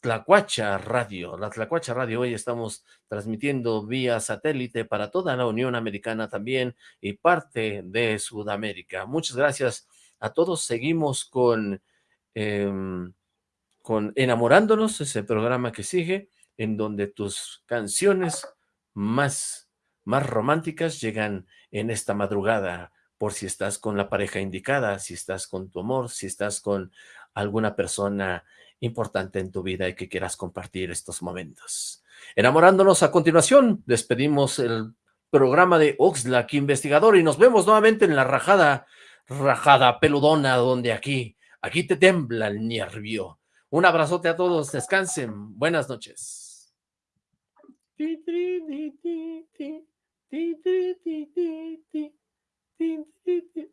Tlacuacha Radio. La Tlacuacha Radio, hoy estamos transmitiendo vía satélite para toda la Unión Americana también y parte de Sudamérica. Muchas gracias a todos. Seguimos con, em, con Enamorándonos, ese programa que sigue, en donde tus canciones más, más románticas llegan en esta madrugada, por si estás con la pareja indicada, si estás con tu amor, si estás con alguna persona importante en tu vida y que quieras compartir estos momentos. Enamorándonos a continuación, despedimos el programa de Oxlack Investigador y nos vemos nuevamente en la rajada, rajada peludona, donde aquí, aquí te tembla el nervio. Un abrazote a todos, descansen, buenas noches.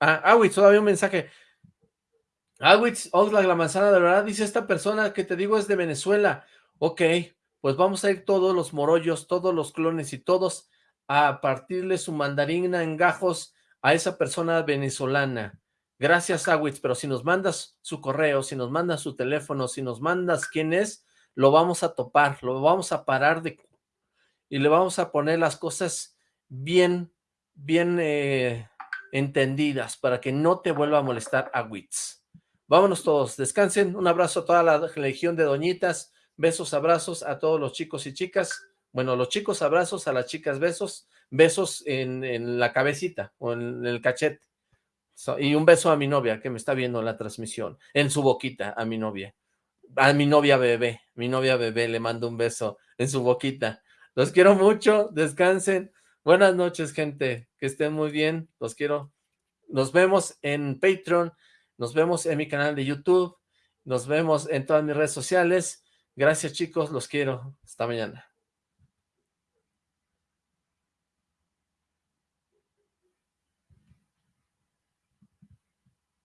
Ah, ah, todavía un mensaje. Awitz Oxlack, la manzana de verdad, dice esta persona que te digo es de Venezuela. Ok, pues vamos a ir todos los morollos, todos los clones y todos a partirle su mandarina en gajos a esa persona venezolana. Gracias, Awitz, pero si nos mandas su correo, si nos mandas su teléfono, si nos mandas quién es, lo vamos a topar, lo vamos a parar de... y le vamos a poner las cosas bien, bien eh, entendidas para que no te vuelva a molestar Awitz. Vámonos todos, descansen, un abrazo a toda la legión de doñitas, besos, abrazos a todos los chicos y chicas, bueno, los chicos abrazos, a las chicas besos, besos en, la cabecita o en el cachete, y un beso a mi novia que me está viendo la transmisión, en su boquita, a mi novia, a mi novia bebé, mi novia bebé, le mando un beso en su boquita, los quiero mucho, descansen, buenas noches gente, que estén muy bien, los quiero, nos vemos en Patreon, nos vemos en mi canal de YouTube. Nos vemos en todas mis redes sociales. Gracias chicos, los quiero. Hasta mañana.